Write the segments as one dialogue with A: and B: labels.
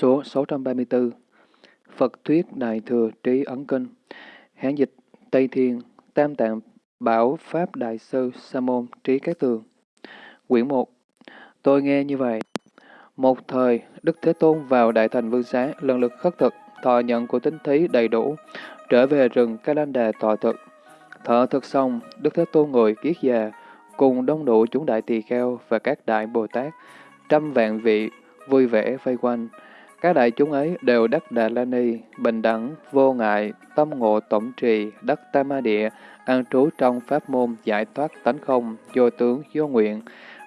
A: Số 634 Phật Thuyết Đại Thừa Trí Ấn Kinh Hán dịch Tây Thiên Tam Tạng Bảo Pháp Đại Sư Sa Môn Trí Các Tường Quyển 1 Tôi nghe như vậy. Một thời, Đức Thế Tôn vào Đại Thành Vương Xá, lần lượt khất thực, thọ nhận của tính thí đầy đủ, trở về rừng Ca Lan Đà thọ thực. Thọ thực xong, Đức Thế Tôn ngồi kiết già, cùng đông đủ chúng đại tỳ kheo và các đại Bồ Tát, trăm vạn vị, vui vẻ vây quanh. Các đại chúng ấy đều đắc Đà La Ni, bình đẳng, vô ngại, tâm ngộ tổng trì, đắc Tam Ma Địa, an trú trong pháp môn giải thoát tánh không, vô tướng, vô nguyện,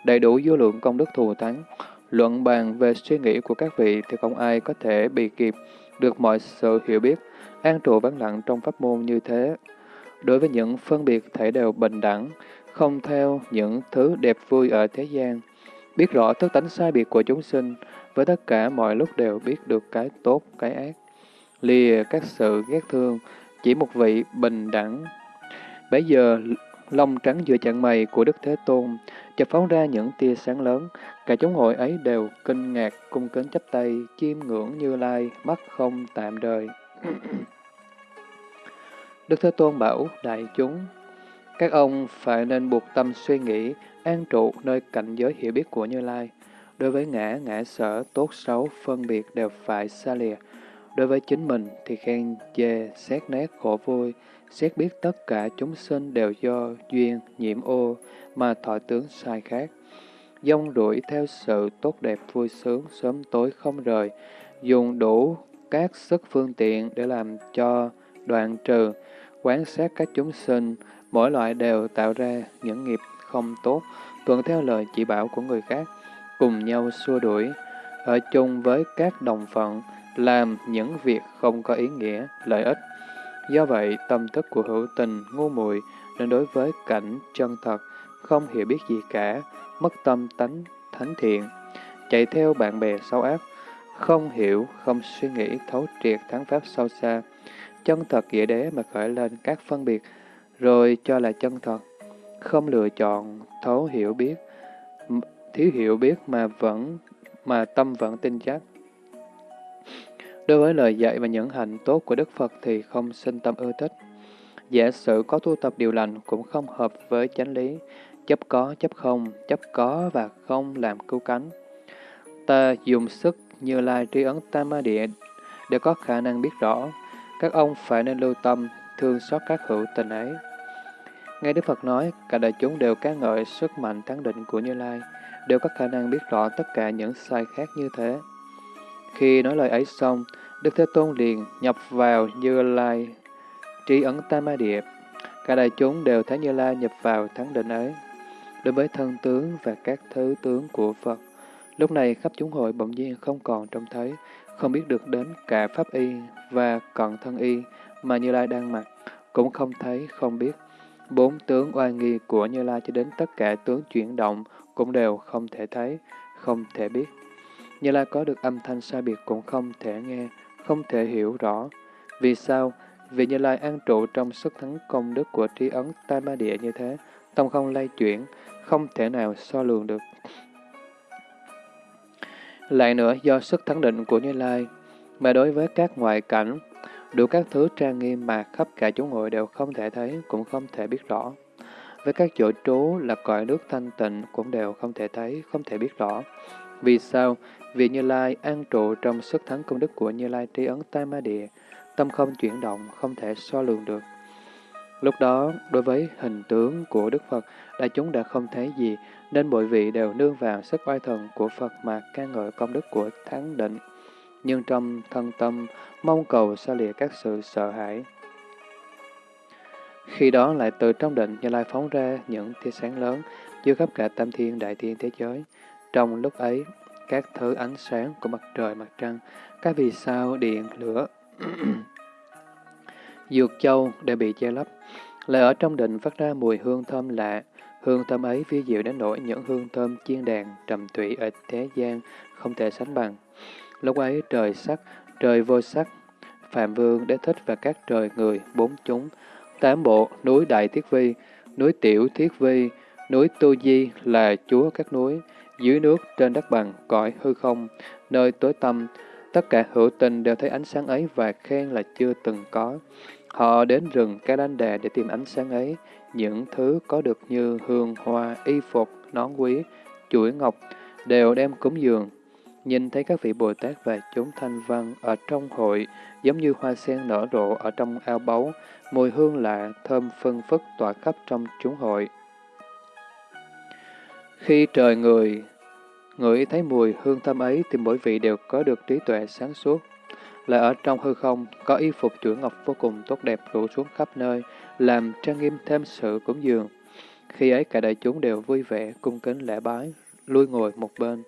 A: đầy đủ vô lượng công đức thù thắng. Luận bàn về suy nghĩ của các vị thì không ai có thể bị kịp được mọi sự hiểu biết, an trụ vắng lặng trong pháp môn như thế. Đối với những phân biệt thể đều bình đẳng, không theo những thứ đẹp vui ở thế gian, biết rõ thức tánh sai biệt của chúng sinh, với tất cả mọi lúc đều biết được cái tốt, cái ác. Lìa các sự ghét thương, chỉ một vị bình đẳng. Bây giờ, lông trắng giữa chặng mày của Đức Thế Tôn chợt phóng ra những tia sáng lớn. Cả chúng hội ấy đều kinh ngạc, cung kính chắp tay, chiêm ngưỡng như lai, mắt không tạm đời. Đức Thế Tôn bảo đại chúng, các ông phải nên buộc tâm suy nghĩ, an trụ nơi cảnh giới hiểu biết của Như Lai. Đối với ngã, ngã sở, tốt xấu, phân biệt đều phải xa lìa. Đối với chính mình thì khen chê, xét nét khổ vui, xét biết tất cả chúng sinh đều do duyên, nhiễm ô mà thọ tướng sai khác. Dông đuổi theo sự tốt đẹp vui sướng, sớm tối không rời, dùng đủ các sức phương tiện để làm cho đoạn trừ, quán sát các chúng sinh, mỗi loại đều tạo ra những nghiệp không tốt, tuân theo lời chỉ bảo của người khác, cùng nhau xua đuổi, ở chung với các đồng phận, làm những việc không có ý nghĩa, lợi ích. Do vậy, tâm thức của hữu tình, ngu muội nên đối với cảnh chân thật, không hiểu biết gì cả, mất tâm tánh, thánh thiện, chạy theo bạn bè xấu ác, không hiểu, không suy nghĩ thấu triệt thắng pháp sâu xa, chân thật nghĩa đế mà khởi lên các phân biệt, rồi cho là chân thật, không lựa chọn, thấu hiểu biết, thiếu hiểu biết mà vẫn mà tâm vẫn tin chắc. Đối với lời dạy và những hành tốt của Đức Phật thì không sinh tâm ưa thích. Giả sử có tu tập điều lành cũng không hợp với chánh lý, chấp có, chấp không, chấp có và không làm cứu cánh. Ta dùng sức như lai tri ấn tam ma địa để có khả năng biết rõ. Các ông phải nên lưu tâm, thương xót các hữu tình ấy. Nghe Đức Phật nói, cả đại chúng đều ca ngợi sức mạnh thắng định của Như Lai, đều có khả năng biết rõ tất cả những sai khác như thế. Khi nói lời ấy xong, Đức Thế Tôn liền nhập vào Như Lai, trí ấn Tam Ma Địa. Cả đại chúng đều thấy Như Lai nhập vào thắng định ấy. Đối với thân tướng và các thứ tướng của Phật, lúc này khắp chúng hội bỗng nhiên không còn trông thấy, không biết được đến cả Pháp Y và cận thân Y mà Như Lai đang mặc, cũng không thấy, không biết. Bốn tướng oai nghi của Như Lai cho đến tất cả tướng chuyển động cũng đều không thể thấy, không thể biết. Như Lai có được âm thanh sai biệt cũng không thể nghe, không thể hiểu rõ. Vì sao? Vì Như Lai an trụ trong sức thắng công đức của trí ấn tai ma địa như thế, tâm không lay chuyển, không thể nào so lường được. Lại nữa, do sức thắng định của Như Lai, mà đối với các ngoại cảnh, đủ các thứ trang nghiêm mà khắp cả chúng ngồi đều không thể thấy, cũng không thể biết rõ. Với các chỗ trú là cõi nước thanh tịnh cũng đều không thể thấy, không thể biết rõ. Vì sao? Vì Như Lai an trụ trong sức thắng công đức của Như Lai tri ấn Tam Ma Địa, tâm không chuyển động, không thể so lường được. Lúc đó, đối với hình tướng của Đức Phật, đại chúng đã không thấy gì, nên mọi vị đều nương vào sức oai thần của Phật mà ca ngợi công đức của thắng định. Nhưng trong thân tâm, mong cầu xa lìa các sự sợ hãi. Khi đó lại từ trong định Như Lai phóng ra những tia sáng lớn, chiếu khắp cả tam thiên đại thiên thế giới. Trong lúc ấy, các thứ ánh sáng của mặt trời, mặt trăng, các vì sao, điện, lửa, dược châu đều bị che lấp. Lại ở trong định phát ra mùi hương thơm lạ, hương thơm ấy phi diệu đến nỗi những hương thơm chiên đàn, trầm tụy ở thế gian không thể sánh bằng. Lúc ấy trời sắc, trời vô sắc, Phạm Vương, Đế Thích và các trời người, bốn chúng, tám bộ, núi Đại Thiết Vi, núi Tiểu Thiết Vi, núi Tô Di là chúa các núi, dưới nước, trên đất bằng, cõi hư không, nơi tối tâm, Tất cả hữu tình đều thấy ánh sáng ấy và khen là chưa từng có. Họ đến rừng Kalanda để tìm ánh sáng ấy, những thứ có được như hương, hoa, y phục, nón quý, chuỗi ngọc, đều đem cúng dường. Nhìn thấy các vị Bồ Tát và chúng thanh văn ở trong hội, giống như hoa sen nở rộ ở trong ao báu, mùi hương lạ, thơm phân phất tỏa khắp trong chúng hội. Khi trời người, ngửi thấy mùi hương thơm ấy thì mỗi vị đều có được trí tuệ sáng suốt. Lại ở trong hư không, có y phục chuỗi ngọc vô cùng tốt đẹp rủ xuống khắp nơi, làm trang nghiêm thêm sự cúng dường. Khi ấy cả đại chúng đều vui vẻ, cung kính lễ bái, lui ngồi một bên.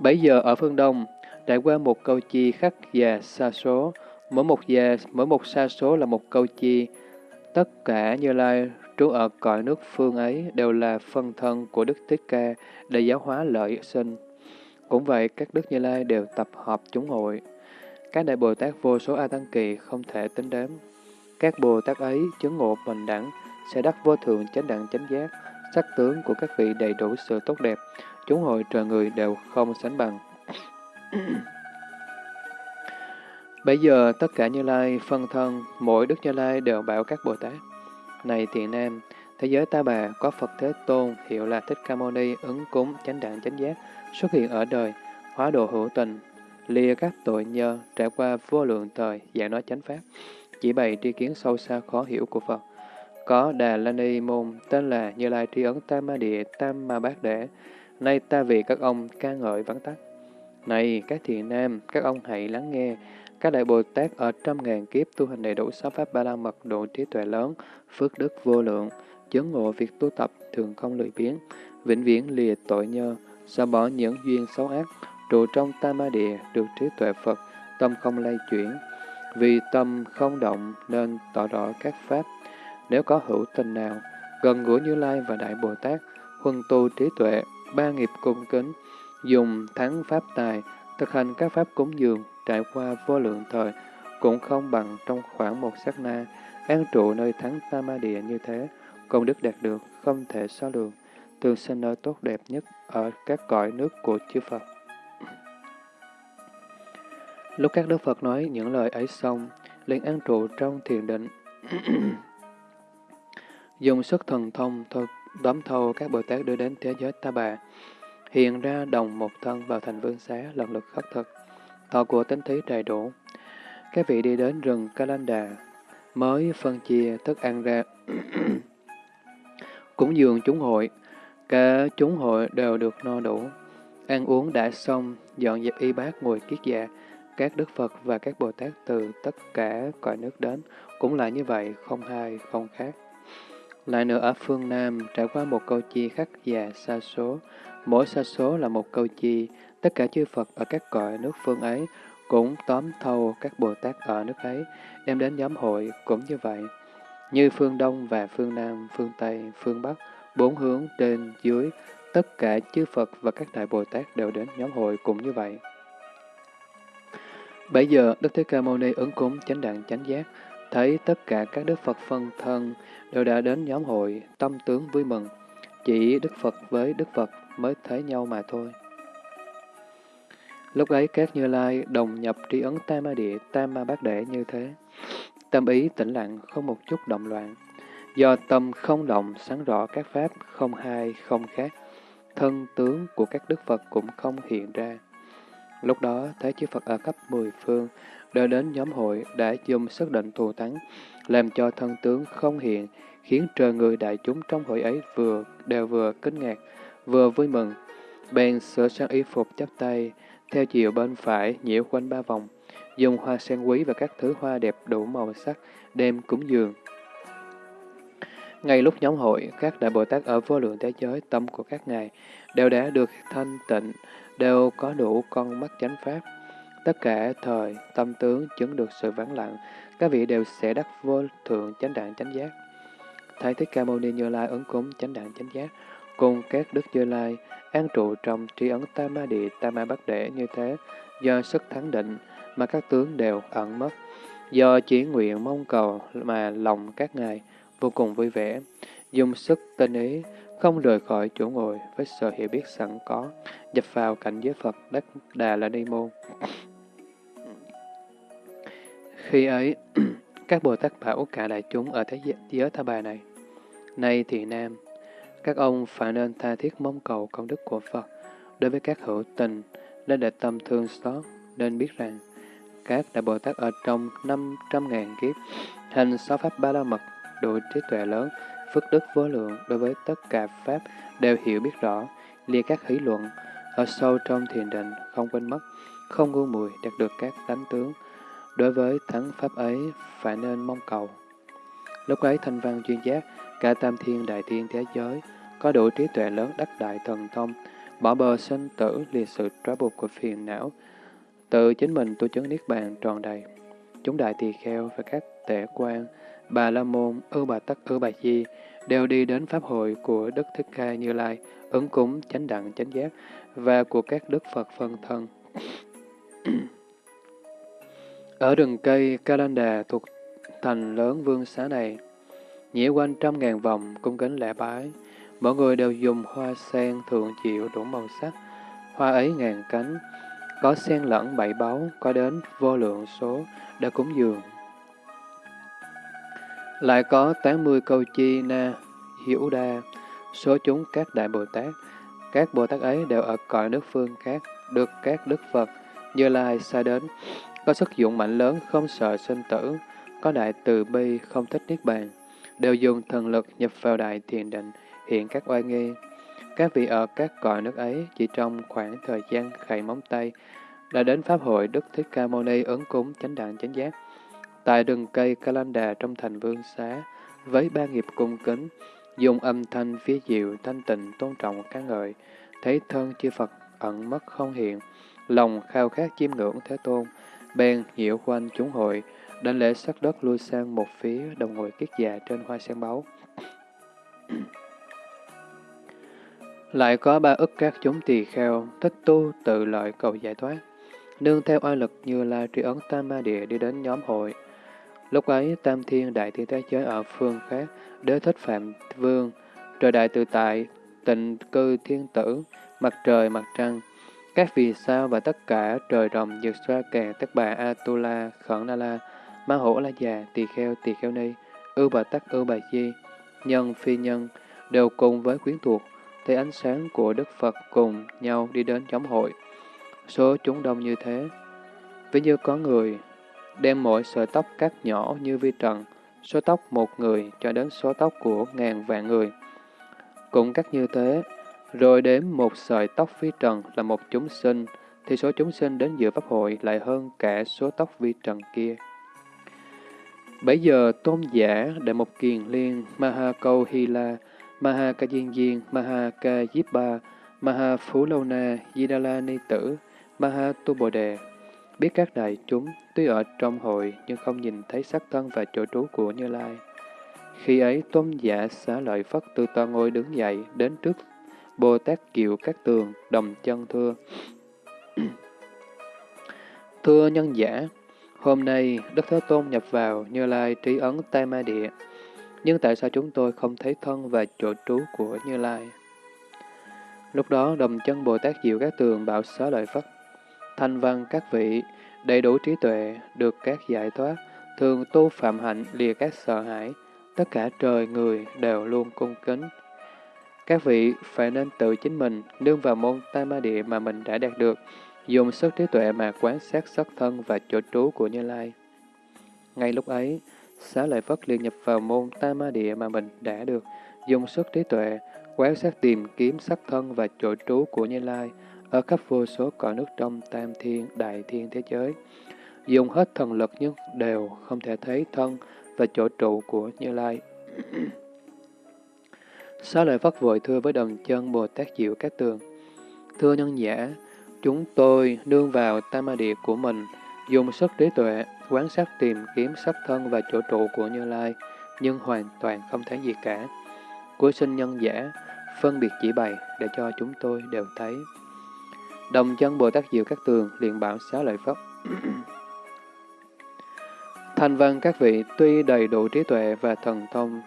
A: Bấy giờ ở phương Đông, trải qua một câu chi khắc già xa số, mỗi một già, mỗi một xa số là một câu chi. Tất cả Như Lai trú ở cõi nước phương ấy đều là phân thân của Đức Thích Ca để giáo hóa lợi sinh. Cũng vậy, các Đức Như Lai đều tập hợp chúng hội. Các Đại Bồ Tát vô số A Tăng Kỳ không thể tính đếm. Các Bồ Tát ấy chứng ngộ bình đẳng, sẽ đắc vô thượng chánh đẳng chánh giác, sắc tướng của các vị đầy đủ sự tốt đẹp, chúng hội trời người đều không sánh bằng. Bây giờ tất cả Như Lai phân thân, mỗi Đức Như Lai đều bảo các Bồ Tát. Này thiện nam, thế giới ta bà có Phật Thế Tôn hiệu là Thích Ca Mâu Ni ứng cúng chánh đẳng chánh giác xuất hiện ở đời, hóa độ hữu tình, lìa các tội nhơ, trải qua vô lượng thời, dạy nói chánh pháp, chỉ bày tri kiến sâu xa khó hiểu của Phật. Có Đà La Ni Môn tên là Như Lai Tri Ấn Tam Ma Địa Tam Ma Bát Đế, nay ta vì các ông ca ngợi vắng tắt. Này các thiện nam, các ông hãy lắng nghe, các đại Bồ Tát ở trăm ngàn kiếp tu hành đầy đủ sáu pháp ba la mật độ trí tuệ lớn, phước đức vô lượng, chứng ngộ việc tu tập thường không lười biếng, vĩnh viễn lìa tội nhơ, xóa bỏ những duyên xấu ác, trụ trong tam ma địa được trí tuệ Phật, tâm không lay chuyển. Vì tâm không động nên tỏ rõ các pháp. Nếu có hữu tình nào, gần gũi Như Lai và Đại Bồ Tát, huân tu trí tuệ, ba nghiệp cung kính, dùng thắng pháp tài, thực hành các pháp cúng dường, trải qua vô lượng thời, cũng không bằng trong khoảng một sát na, an trụ nơi thắng tam ma địa như thế, công đức đạt được không thể so lường, tương sinh nơi tốt đẹp nhất ở các cõi nước của chư Phật. Lúc các Đức Phật nói những lời ấy xong, liền an trụ trong thiền định. Dùng sức thần thông thôi đóm thâu các Bồ Tát đưa đến thế giới ta bà, hiện ra đồng một thân vào thành vương xá lần lượt khắc thực, thọ của tính thí đầy đủ. Các vị đi đến rừng Kalanda, mới phân chia thức ăn ra, cúng dường chúng hội, cả chúng hội đều được no đủ. Ăn uống đã xong, dọn dẹp y bát ngồi kiết dạ, các Đức Phật và các Bồ Tát từ tất cả cõi nước đến, cũng là như vậy, không hai, không khác. Lại nữa ở phương Nam, trải qua một câu chi khắc già xa số, mỗi xa số là một câu chi, tất cả chư Phật ở các cõi nước phương ấy cũng tóm thâu các Bồ Tát ở nước ấy, đem đến nhóm hội cũng như vậy. Như phương Đông và phương Nam, phương Tây, phương Bắc, bốn hướng trên, dưới, tất cả chư Phật và các Đại Bồ Tát đều đến nhóm hội cũng như vậy. Bây giờ, Đức Thế Ca Mâu Ni ứng cúng chánh đẳng chánh giác, thấy tất cả các Đức Phật phân thân đều đã đến nhóm hội, tâm tướng vui mừng. Chỉ Đức Phật với Đức Phật mới thấy nhau mà thôi. Lúc ấy các Như Lai đồng nhập tri ấn Tam Ma Địa, Tam Ma Bát Đệ như thế. Tâm ý tĩnh lặng, không một chút động loạn. Do tâm không động, sáng rõ các pháp, không hai, không khác. Thân tướng của các Đức Phật cũng không hiện ra. Lúc đó, Thế chư Phật ở cấp mười phương, đã đến nhóm hội đã dùng sức định thù thắng, làm cho thân tướng không hiện, khiến trời người đại chúng trong hội ấy vừa đều vừa kinh ngạc, vừa vui mừng. Bèn sửa sang y phục chắp tay, theo chiều bên phải nhiễu quanh ba vòng, dùng hoa sen quý và các thứ hoa đẹp đủ màu sắc, đem cúng dường. Ngay lúc nhóm hội, các đại Bồ Tát ở vô lượng thế giới, tâm của các ngài đều đã được thanh tịnh, đều có đủ con mắt chánh pháp. Tất cả thời, tâm tướng chứng được sự vắng lặng, các vị đều sẽ đắc vô thượng chánh đẳng chánh giác. Thái Thích Ca Mâu Ni Như Lai ứng cúng chánh đẳng chánh giác, cùng các đức Như Lai an trụ trong tri ấn Tam Ma Địa Tam Ma Bắc Đệ như thế, do sức thắng định mà các tướng đều ẩn mất, do chỉ nguyện mong cầu mà lòng các ngài vô cùng vui vẻ, dùng sức tinh ý, không rời khỏi chỗ ngồi với sự hiểu biết sẵn có, nhập vào cảnh giới Phật Đắc Đà La Ni Môn. Khi ấy, các Bồ Tát bảo cả đại chúng ở thế giới Tha Bà này, Này thì Nam, các ông phải nên tha thiết mong cầu công đức của Phật đối với các hữu tình, nên để tâm thương xót, nên biết rằng các đại Bồ Tát ở trong 500.000 kiếp, hành sáu pháp ba la mật, đủ trí tuệ lớn, phước đức vô lượng đối với tất cả Pháp đều hiểu biết rõ, lìa các hỷ luận, ở sâu trong thiền định, không quên mất, không ngu mùi, đạt được các tánh tướng. Đối với thắng Pháp ấy, phải nên mong cầu. Lúc ấy thanh văn chuyên giác, cả tam thiên đại thiên thế giới, có đủ trí tuệ lớn đắc đại thần thông, bỏ bờ sinh tử liệt sự trói buộc của phiền não, tự chính mình tu chứng niết bàn tròn đầy. Chúng đại tỳ kheo và các tể quan, bà la môn, ư bà tắc ư bà di, đều đi đến Pháp hội của Đức Thích Ca Như Lai, ứng cúng chánh đẳng chánh giác và của các Đức Phật phân thân. Ở rừng cây Kalanda thuộc thành lớn vương xá này, nhĩa quanh trăm ngàn vòng cung kính lễ bái, mọi người đều dùng hoa sen thượng diệu đủ màu sắc, hoa ấy ngàn cánh, có sen lẫn bảy báu, có đến vô lượng số, đã cúng dường. Lại có 80 câu chi na, hiểu đa, số chúng các đại Bồ Tát. Các Bồ Tát ấy đều ở cõi nước phương khác, được các Đức Phật Như Lai xa đến, có sức dụng mạnh lớn không sợ sinh tử, có đại từ bi không thích niết bàn, đều dùng thần lực nhập vào đại thiền định, hiện các oai nghi. Các vị ở các cõi nước ấy chỉ trong khoảng thời gian khẩy móng tay đã đến Pháp hội Đức Thích Ca Mâu Ni ứng cúng chánh đẳng chánh giác tại rừng cây Kalanda trong thành Vương Xá, với ba nghiệp cung kính, dùng âm thanh phía diệu thanh tịnh tôn trọng ca ngợi, thấy thân chư Phật ẩn mất không hiện, lòng khao khát chiêm ngưỡng Thế Tôn, bèn nhiễu quanh chúng hội, Đảnh lễ sắc đất lui sang một phía đồng ngồi kiết già trên hoa sen báu. Lại có ba ức các chúng tỳ kheo, thích tu tự lợi cầu giải thoát, nương theo oai lực như la tri ấn tam ma địa đi đến nhóm hội, Lúc ấy, Tam Thiên Đại Thiên Thế Giới ở phương khác, đế thích Phạm Vương, trời đại tự tại, tịnh cư thiên tử, mặt trời, mặt trăng, các vì sao và tất cả trời rồng, dược xoa kèn, tất bà Atula, khẩn na la, ma hổ la già, tỳ kheo, tỳ kheo ni, ưu bà tắc, ưu bà di, nhân, phi nhân, đều cùng với quyến thuộc, thấy ánh sáng của Đức Phật cùng nhau đi đến nhóm hội. Số chúng đông như thế, ví như có người đem mỗi sợi tóc cắt nhỏ như vi trần, số tóc một người cho đến số tóc của ngàn vạn người. Cũng cắt như thế, rồi đếm một sợi tóc vi trần là một chúng sinh, thì số chúng sinh đến giữa Pháp hội lại hơn cả số tóc vi trần kia. Bây giờ tôn giả Đại Mục Kiền Liên, Maha Câu Hy La, Maha Ca Diên Diên, Maha Ca Diếp Ba, Maha Phú Lâu Na, Di Đa La Ni Tử, Maha Tu Bồ Đề, biết các đại chúng tuy ở trong hội nhưng không nhìn thấy sắc thân và chỗ trú của Như Lai. Khi ấy, tôn giả xá lợi Phất từ tòa ngôi đứng dậy đến trước Bồ Tát Kiều các tường, đồng chân thưa. thưa nhân giả, hôm nay Đức Thế Tôn nhập vào Như Lai trí ấn Tam Ma Địa, nhưng tại sao chúng tôi không thấy thân và chỗ trú của Như Lai? Lúc đó, đồng chân Bồ Tát Diệu các tường bảo xá lợi Phất, thanh văn các vị, đầy đủ trí tuệ, được các giải thoát, thường tu phạm hạnh lìa các sợ hãi, tất cả trời người đều luôn cung kính. Các vị phải nên tự chính mình nương vào môn tam ma địa mà mình đã đạt được, dùng sức trí tuệ mà quán sát sắc thân và chỗ trú của Như Lai. Ngay lúc ấy, xá lợi Phất liền nhập vào môn tam ma địa mà mình đã được, dùng sức trí tuệ, quán sát tìm kiếm sắc thân và chỗ trú của Như Lai, ở khắp vô số cõi nước trong tam thiên, đại thiên thế giới. Dùng hết thần lực nhưng đều không thể thấy thân và chỗ trụ của Như Lai. Xá lợi Phất vội thưa với đồng chân Bồ Tát Diệu Các Tường. Thưa nhân giả, chúng tôi nương vào tam ma địa của mình, dùng sức trí tuệ, quán sát tìm kiếm sắc thân và chỗ trụ của Như Lai, nhưng hoàn toàn không thấy gì cả. Cuối sinh nhân giả, phân biệt chỉ bày để cho chúng tôi đều thấy. Đồng chân Bồ Tát Diệu Các Tường liền bảo xá lợi pháp Thành văn các vị tuy đầy đủ trí tuệ và thần thông,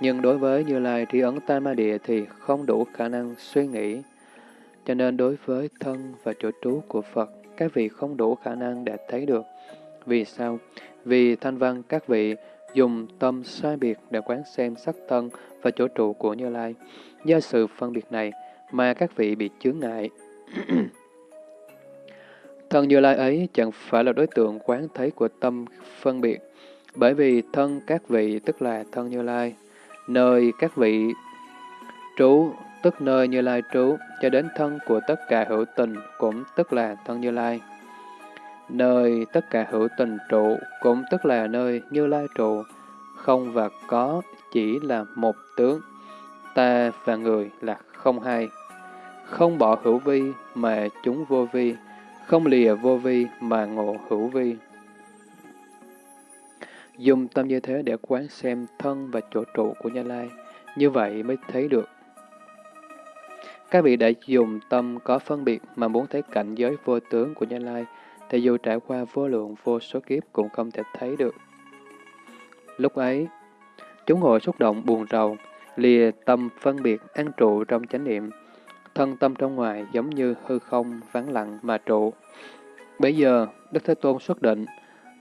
A: Nhưng đối với Như Lai tri ấn Tam Ma Địa thì không đủ khả năng suy nghĩ. Cho nên đối với thân và chỗ trú của Phật, các vị không đủ khả năng để thấy được. Vì sao? Vì thanh văn các vị dùng tâm sai biệt để quán xem sắc thân và chỗ trụ của Như Lai. Do sự phân biệt này mà các vị bị chướng ngại. thân Như Lai ấy chẳng phải là đối tượng quán thấy của tâm phân biệt, bởi vì thân các vị tức là thân Như Lai, nơi các vị trú tức nơi Như Lai trú, cho đến thân của tất cả hữu tình cũng tức là thân Như Lai. Nơi tất cả hữu tình trụ cũng tức là nơi Như Lai trụ, không và có chỉ là một tướng, ta và người là không hai. Không bỏ hữu vi mà chúng vô vi, không lìa vô vi mà ngộ hữu vi. Dùng tâm như thế để quán xem thân và chỗ trụ của Như Lai, như vậy mới thấy được. Các vị đã dùng tâm có phân biệt mà muốn thấy cảnh giới vô tướng của Như Lai, thì dù trải qua vô lượng vô số kiếp cũng không thể thấy được. Lúc ấy, chúng hội xúc động buồn rầu, lìa tâm phân biệt an trụ trong chánh niệm, thân tâm trong ngoài giống như hư không vắng lặng mà trụ. Bây giờ, Đức Thế Tôn xuất định,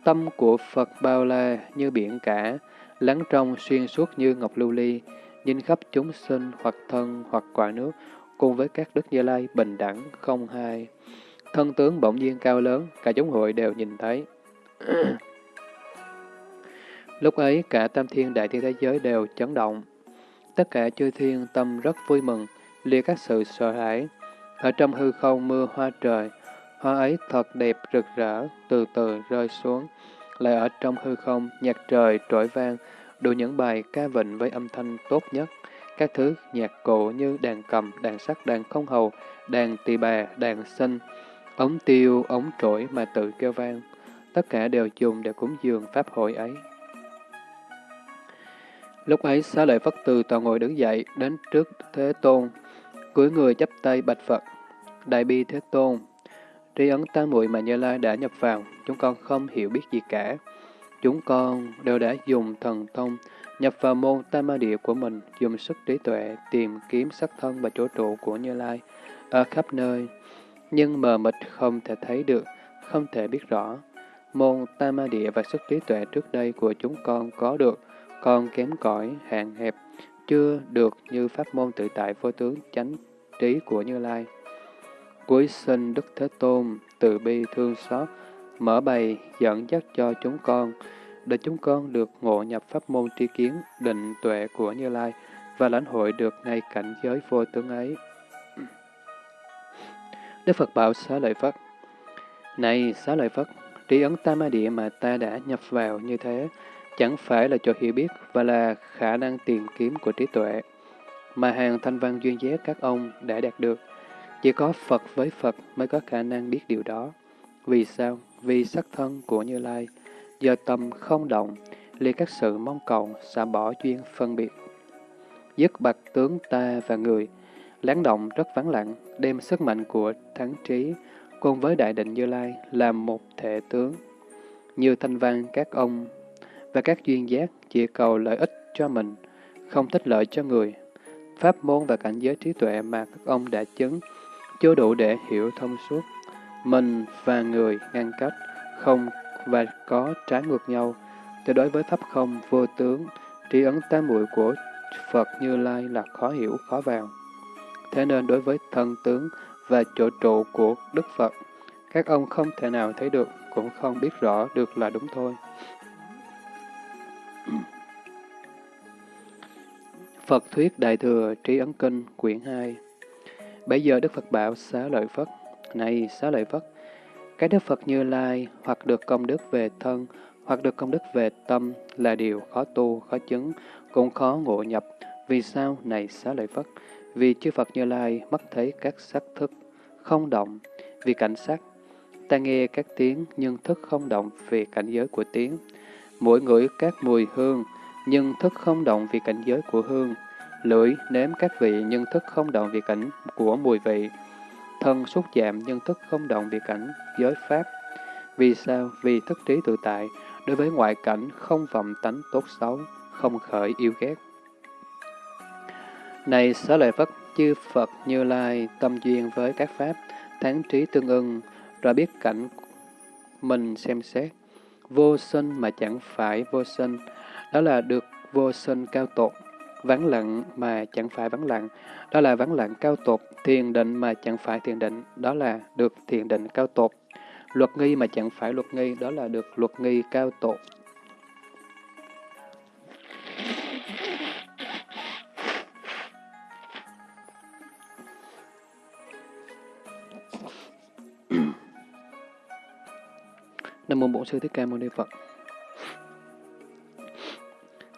A: tâm của Phật bao la như biển cả, lắng trong xuyên suốt như ngọc lưu ly, nhìn khắp chúng sinh hoặc thân hoặc quả nước, cùng với các Đức Như Lai bình đẳng không hai. Thân tướng bỗng nhiên cao lớn, cả chúng hội đều nhìn thấy. Lúc ấy, cả tam thiên đại thiên thế giới đều chấn động. Tất cả chư thiên tâm rất vui mừng, lìa các sự sợ hãi. Ở trong hư không mưa hoa trời, hoa ấy thật đẹp rực rỡ, từ từ rơi xuống. Lại ở trong hư không, nhạc trời trỗi vang, đủ những bài ca vịnh với âm thanh tốt nhất. Các thứ nhạc cụ như đàn cầm, đàn sắt, đàn không hầu, đàn tỳ bà, đàn sinh, ống tiêu, ống trỗi mà tự kêu vang. Tất cả đều dùng để cúng dường pháp hội ấy. Lúc ấy, xá lợi Phất từ tòa ngồi đứng dậy, đến trước Thế Tôn, cúi người chắp tay bạch Phật. Đại bi Thế Tôn, tri ấn tam muội mà Như Lai đã nhập vào, chúng con không hiểu biết gì cả. Chúng con đều đã dùng thần thông, nhập vào môn tam ma địa của mình, dùng sức trí tuệ tìm kiếm sắc thân và chỗ trụ của Như Lai ở khắp nơi, nhưng mờ mịt không thể thấy được, không thể biết rõ. Môn tam ma địa và sức trí tuệ trước đây của chúng con có được, còn kém cỏi, hạn hẹp, chưa được như pháp môn tự tại vô tướng chánh trí của Như Lai. Cuối sinh Đức Thế Tôn, từ bi thương xót, mở bày dẫn dắt cho chúng con, để chúng con được ngộ nhập pháp môn tri kiến, định tuệ của Như Lai và lãnh hội được ngay cảnh giới vô tướng ấy. Đức Phật bảo xá lợi Phất, Này xá lợi Phất, trí ấn tam ma địa mà ta đã nhập vào như thế, chẳng phải là cho hiểu biết và là khả năng tìm kiếm của trí tuệ, mà hàng thanh văn duyên giác các ông đã đạt được. Chỉ có Phật với Phật mới có khả năng biết điều đó. Vì sao? Vì sắc thân của Như Lai, do tâm không động, liệt các sự mong cầu, xả bỏ duyên phân biệt. Dứt bạch tướng ta và người, lắng động rất vắng lặng, đem sức mạnh của thắng trí, cùng với đại định Như Lai làm một thể tướng. Như thanh văn các ông và các duyên giác chỉ cầu lợi ích cho mình, không thích lợi cho người. Pháp môn và cảnh giới trí tuệ mà các ông đã chứng, chưa đủ để hiểu thông suốt. Mình và người ngăn cách, không và có trái ngược nhau. Thì đối với Pháp không vô tướng, trí ấn tam muội của Phật Như Lai là khó hiểu, khó vào. Thế nên đối với thân tướng và chỗ trụ của Đức Phật, các ông không thể nào thấy được, cũng không biết rõ được là đúng thôi. Phật Thuyết Đại Thừa Trí Ấn Kinh Quyển 2 Bây giờ Đức Phật bảo xá lợi Phất, Này xá lợi Phất, cái Đức Phật Như Lai hoặc được công đức về thân, hoặc được công đức về tâm là điều khó tu, khó chứng, cũng khó ngộ nhập. Vì sao? Này xá lợi Phất, vì chư Phật Như Lai mắt thấy các sắc thức, không động, vì cảnh sắc. Ta nghe các tiếng nhưng thức không động vì cảnh giới của tiếng. Mỗi ngửi các mùi hương, nhưng thức không động vì cảnh giới của hương. Lưỡi nếm các vị nhưng thức không động vì cảnh của mùi vị. Thân xúc chạm nhưng thức không động vì cảnh giới pháp. Vì sao? Vì thức trí tự tại, đối với ngoại cảnh không vọng tánh tốt xấu, không khởi yêu ghét. Này xá lợi Phất, chư Phật Như Lai tâm duyên với các Pháp, tháng trí tương ưng, rồi biết cảnh mình xem xét. Vô sinh mà chẳng phải vô sinh, đó là được vô sinh cao tột. Vắng lặng mà chẳng phải vắng lặng, đó là vắng lặng cao tột. Thiền định mà chẳng phải thiền định, đó là được thiền định cao tột. Luật nghi mà chẳng phải luật nghi, đó là được luật nghi cao tột. Nam mô Bổn Sư Thích Ca Mâu Ni Phật.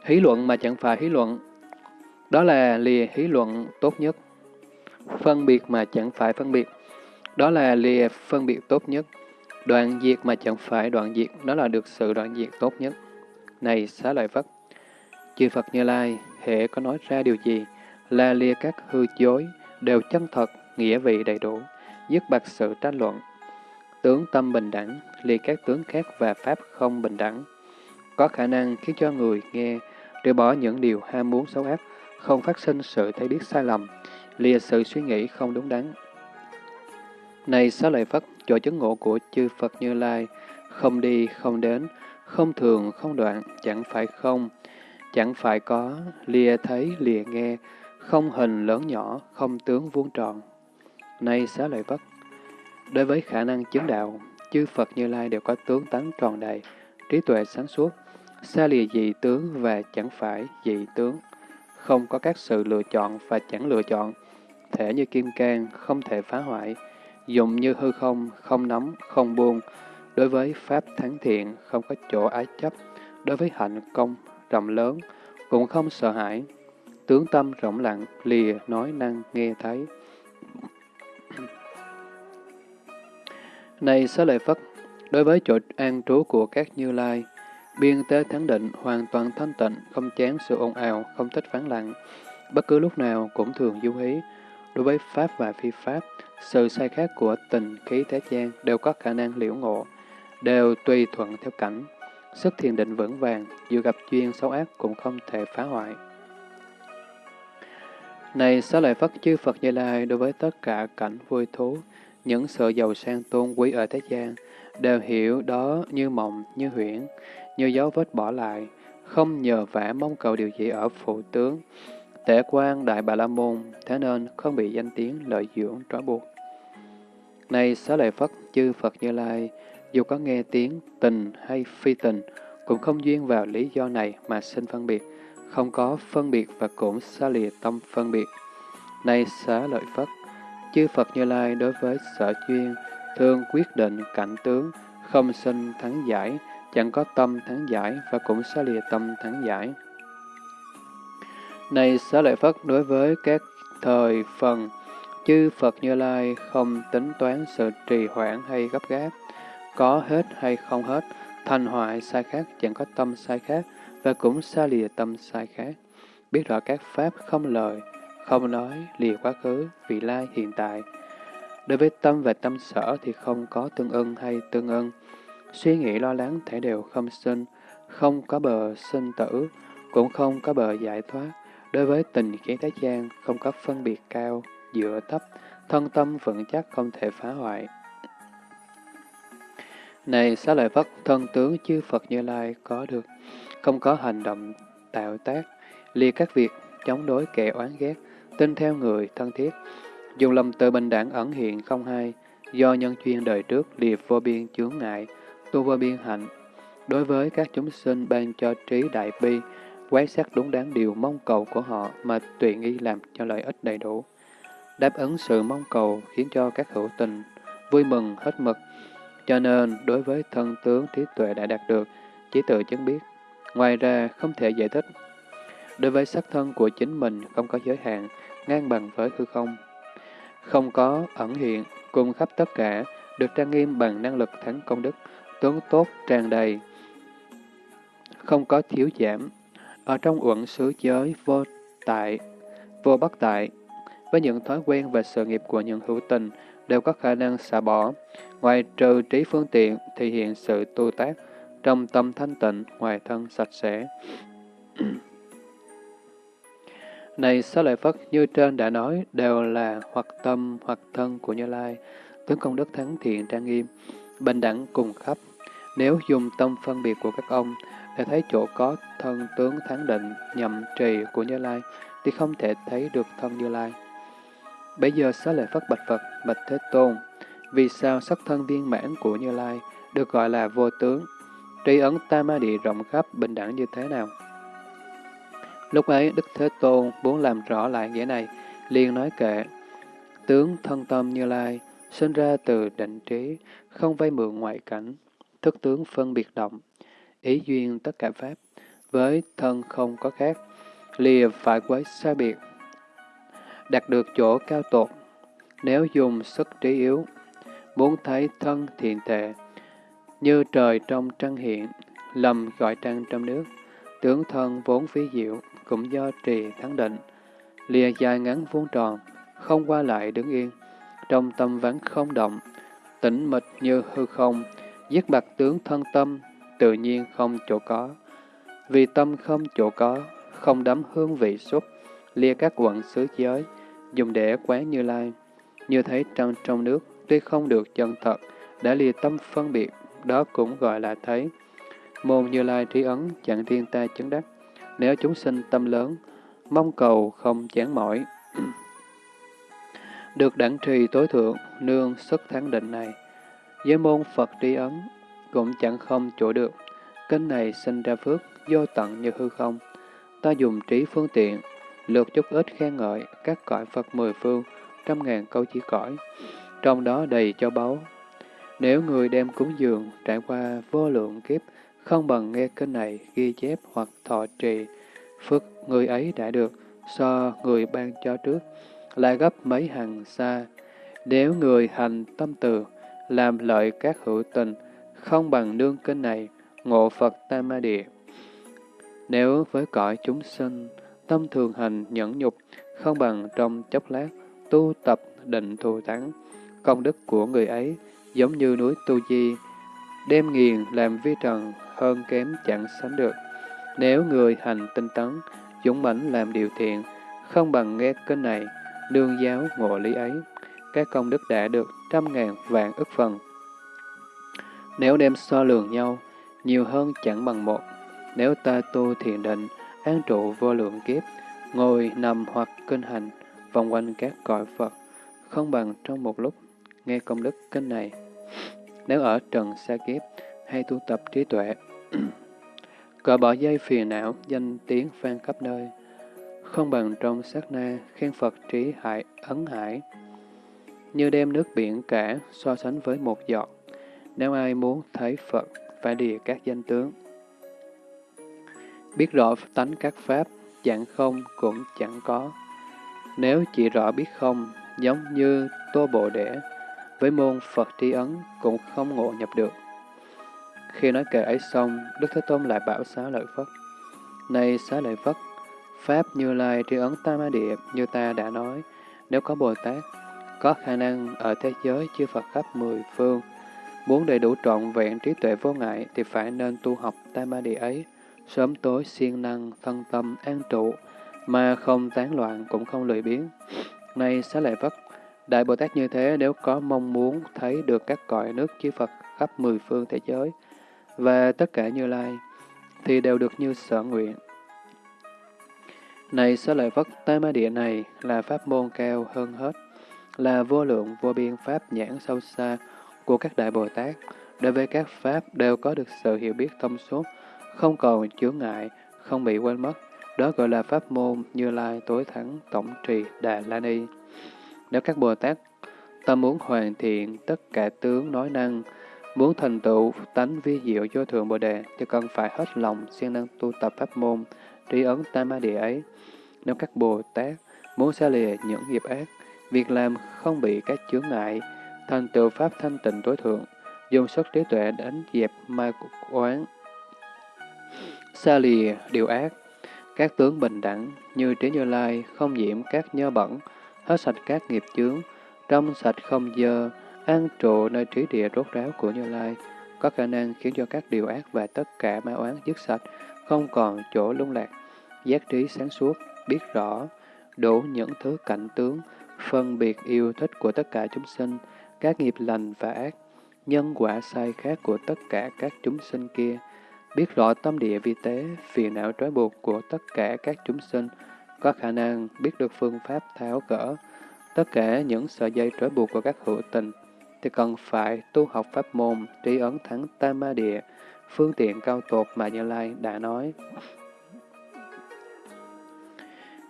A: Hí luận mà chẳng phải hí luận, đó là lìa hí luận tốt nhất. Phân biệt mà chẳng phải phân biệt, đó là lìa phân biệt tốt nhất. Đoạn diệt mà chẳng phải đoạn diệt, đó là được sự đoạn diệt tốt nhất. Này xá lợi Phất, chư Phật Như Lai, hệ có nói ra điều gì, là lìa các hư dối, đều chân thật, nghĩa vị đầy đủ, dứt bạc sự tranh luận, tướng tâm bình đẳng, lìa các tướng khác và pháp không bình đẳng, có khả năng khiến cho người nghe để bỏ những điều ham muốn xấu ác, không phát sinh sự thấy biết sai lầm, lìa sự suy nghĩ không đúng đắn. Này xá lợi Phất, chỗ chứng ngộ của chư Phật Như Lai, không đi, không đến, không thường, không đoạn, chẳng phải không, chẳng phải có, lìa thấy, lìa nghe, không hình lớn nhỏ, không tướng vuông tròn. Này xá lợi Phất, đối với khả năng chứng đạo, chư Phật Như Lai đều có tướng tánh tròn đầy, trí tuệ sáng suốt, xa lìa dị tướng và chẳng phải dị tướng, không có các sự lựa chọn và chẳng lựa chọn, thể như kim cang, không thể phá hoại, dụng như hư không, không nắm, không buông, đối với pháp thắng thiện, không có chỗ ái chấp, đối với hạnh công rộng lớn, cũng không sợ hãi, tướng tâm rộng lặng, lìa nói năng nghe thấy. Này xá lợi Phất, đối với chỗ an trú của các Như Lai, biên tế thắng định, hoàn toàn thanh tịnh, không chán sự ồn ào, không thích phán lặng, bất cứ lúc nào cũng thường du hí. Đối với Pháp và phi Pháp, sự sai khác của tình khí thế gian đều có khả năng liễu ngộ, đều tùy thuận theo cảnh. Sức thiền định vững vàng, dù gặp duyên xấu ác cũng không thể phá hoại. Này xá lợi Phất chư Phật Như Lai đối với tất cả cảnh vui thú, những sự giàu sang tôn quý ở thế gian, đều hiểu đó như mộng, như huyễn, như dấu vết bỏ lại, không nhờ vả mong cầu điều gì ở phụ tướng. Tể quan Đại Bà La Môn, thế nên không bị danh tiếng lợi dưỡng trói buộc. Này xá lợi Phất, chư Phật Như Lai, dù có nghe tiếng tình hay phi tình, cũng không duyên vào lý do này mà sinh phân biệt, không có phân biệt và cũng xa lìa tâm phân biệt. Này xá lợi Phất, chư Phật Như Lai đối với sở chuyên thường quyết định cảnh tướng, không sinh thắng giải, chẳng có tâm thắng giải và cũng xa lìa tâm thắng giải. Này xá lợi Phất đối với các thời phần, chư Phật Như Lai không tính toán sự trì hoãn hay gấp gáp, có hết hay không hết, thành hoại sai khác chẳng có tâm sai khác và cũng xa lìa tâm sai khác. Biết rõ các pháp không lời, không nói, lìa quá khứ, vị lai hiện tại. Đối với tâm và tâm sở thì không có tương ưng hay tương ưng. Suy nghĩ lo lắng thể đều không sinh, không có bờ sinh tử, cũng không có bờ giải thoát. Đối với tình kiến thế gian, không có phân biệt cao, dựa thấp, thân tâm vững chắc không thể phá hoại. Này xá lợi Phất, thân tướng chư Phật Như Lai có được, không có hành động tạo tác, liệt các việc, chống đối kẻ oán ghét, tin theo người thân thiết, dùng lòng từ bình đẳng ẩn hiện không hai, do nhân chuyên đời trước liệt vô biên chướng ngại, tu vô biên hạnh. Đối với các chúng sinh ban cho trí đại bi, quán sát đúng đắn điều mong cầu của họ mà tùy nghi làm cho lợi ích đầy đủ. Đáp ứng sự mong cầu khiến cho các hữu tình vui mừng hết mực. Cho nên, đối với thân tướng trí tuệ đã đạt được, chỉ tự chứng biết. Ngoài ra, không thể giải thích. Đối với sắc thân của chính mình không có giới hạn, ngang bằng với hư không. Không có ẩn hiện, cùng khắp tất cả, được trang nghiêm bằng năng lực thắng công đức, tướng tốt tràn đầy, không có thiếu giảm. Ở trong uẩn xứ giới vô tại, vô bất tại, với những thói quen và sự nghiệp của những hữu tình đều có khả năng xả bỏ. Ngoài trừ trí phương tiện thì hiện sự tu tác, trong tâm thanh tịnh, ngoài thân sạch sẽ. Này Xá lợi Phất, như trên đã nói, đều là hoặc tâm hoặc thân của Như Lai, tướng công đức thắng thiện trang nghiêm, bình đẳng cùng khắp. Nếu dùng tâm phân biệt của các ông để thấy chỗ có thân tướng thắng định nhậm trì của Như Lai, thì không thể thấy được thân Như Lai. Bây giờ Xá lợi Phất bạch Phật, bạch Thế Tôn, vì sao sắc thân viên mãn của Như Lai được gọi là vô tướng, tri ấn tam ma địa rộng khắp bình đẳng như thế nào? Lúc ấy, Đức Thế Tôn muốn làm rõ lại nghĩa này, liền nói kệ, tướng thân tâm Như Lai, sinh ra từ định trí, không vay mượn ngoại cảnh, thức tướng phân biệt động, ý duyên tất cả pháp, với thân không có khác, lìa phải quấy xa biệt, đạt được chỗ cao tột. Nếu dùng sức trí yếu, muốn thấy thân thiện tệ, như trời trong trăng hiện, lầm gọi trăng trong nước, tướng thân vốn phí diệu, cũng do trì thắng định, lìa dài ngắn vuông tròn, không qua lại đứng yên, trong tâm vắng không động, tĩnh mịch như hư không, giết bạc tướng thân tâm, tự nhiên không chỗ có. Vì tâm không chỗ có, không đắm hương vị xúc, lia các quận xứ giới, dùng để quán như lai. Như thấy trăng trong nước, tuy không được chân thật, đã lìa tâm phân biệt, đó cũng gọi là thấy. Môn như lai trí ấn chẳng thiên ta chứng đắc. Nếu chúng sinh tâm lớn, mong cầu không chán mỏi. được đẳng trì tối thượng, nương sức thắng định này giới môn Phật tri ấn, cũng chẳng không chỗ được. kinh này sinh ra phước, vô tận như hư không. Ta dùng trí phương tiện, lượt chút ít khen ngợi các cõi Phật mười phương, trăm ngàn câu chỉ cõi, trong đó đầy cho báu. Nếu người đem cúng dường trải qua vô lượng kiếp, không bằng nghe kinh này ghi chép hoặc thọ trì, phước người ấy đã được, so người ban cho trước, lại gấp mấy hàng xa. Nếu người hành tâm từ, làm lợi các hữu tình, không bằng nương kinh này, ngộ Phật Tam Ma Địa. Nếu với cõi chúng sinh, tâm thường hành nhẫn nhục, không bằng trong chốc lát, tu tập định thù thắng, công đức của người ấy giống như núi Tu Di, đem nghiền làm vi trần hơn kém chẳng sánh được. Nếu người hành tinh tấn, dũng mãnh làm điều thiện, không bằng nghe kinh này, đương giáo ngộ lý ấy, các công đức đã được trăm ngàn vạn ức phần. Nếu đem so lường nhau, nhiều hơn chẳng bằng một. Nếu ta tu thiền định, an trụ vô lượng kiếp, ngồi nằm hoặc kinh hành, vòng quanh các cõi Phật, không bằng trong một lúc nghe công đức kinh này. Nếu ở trần xa kiếp, hay tu tập trí tuệ, cỡ bỏ dây phiền não, danh tiếng vang khắp nơi, không bằng trong sát na khen Phật trí hại ấn hải, như đem nước biển cả so sánh với một giọt. Nếu ai muốn thấy Phật, phải lìa các danh tướng. Biết rõ tánh các pháp, chẳng không cũng chẳng có. Nếu chỉ rõ biết không, giống như tô bộ đẻ, với môn Phật tri ấn cũng không ngộ nhập được. Khi nói kệ ấy xong, Đức Thế Tôn lại bảo xá lợi Phất. Này xá lợi Phất, Pháp như lai tri ấn tam ma địa như ta đã nói, nếu có Bồ Tát, có khả năng ở thế giới chư Phật khắp mười phương, muốn đầy đủ trọn vẹn trí tuệ vô ngại thì phải nên tu học tam ma địa ấy, sớm tối siêng năng, thân tâm, an trụ, mà không tán loạn cũng không lười biếng. nay xá lợi Phất, Đại Bồ Tát như thế nếu có mong muốn thấy được các cõi nước chư Phật khắp mười phương thế giới và tất cả Như Lai, thì đều được như sở nguyện. Này xá lợi Phất, Tam Ma Địa này là pháp môn cao hơn hết, là vô lượng vô biên pháp nhãn sâu xa của các Đại Bồ Tát. Đối với các pháp đều có được sự hiểu biết thông suốt, không còn chướng ngại, không bị quên mất. Đó gọi là pháp môn Như Lai tối thắng tổng trì Đà La Ni. Nếu các Bồ Tát tâm muốn hoàn thiện tất cả tướng nói năng, muốn thành tựu tánh vi diệu vô thượng Bồ Đề, thì cần phải hết lòng siêng năng tu tập pháp môn, tri ấn tam ma địa ấy. Nếu các Bồ Tát muốn xa lìa những nghiệp ác, việc làm không bị các chướng ngại, thành tựu pháp thanh tịnh tối thượng, dùng sức trí tuệ đánh dẹp ma quán, xa lìa điều ác, các tướng bình đẳng như trí như lai không nhiễm các nhơ bẩn, hết sạch các nghiệp chướng, trong sạch không dơ, an trụ nơi trí địa rốt ráo của Như Lai, có khả năng khiến cho các điều ác và tất cả ma oán dứt sạch, không còn chỗ lung lạc, giác trí sáng suốt, biết rõ, đủ những thứ cảnh tướng, phân biệt yêu thích của tất cả chúng sinh, các nghiệp lành và ác, nhân quả sai khác của tất cả các chúng sinh kia, biết rõ tâm địa vi tế, phiền não trói buộc của tất cả các chúng sinh, có khả năng biết được phương pháp tháo gỡ tất cả những sợi dây trói buộc của các hữu tình, thì cần phải tu học pháp môn trí ấn thắng tam ma địa, phương tiện cao tột mà Như Lai đã nói.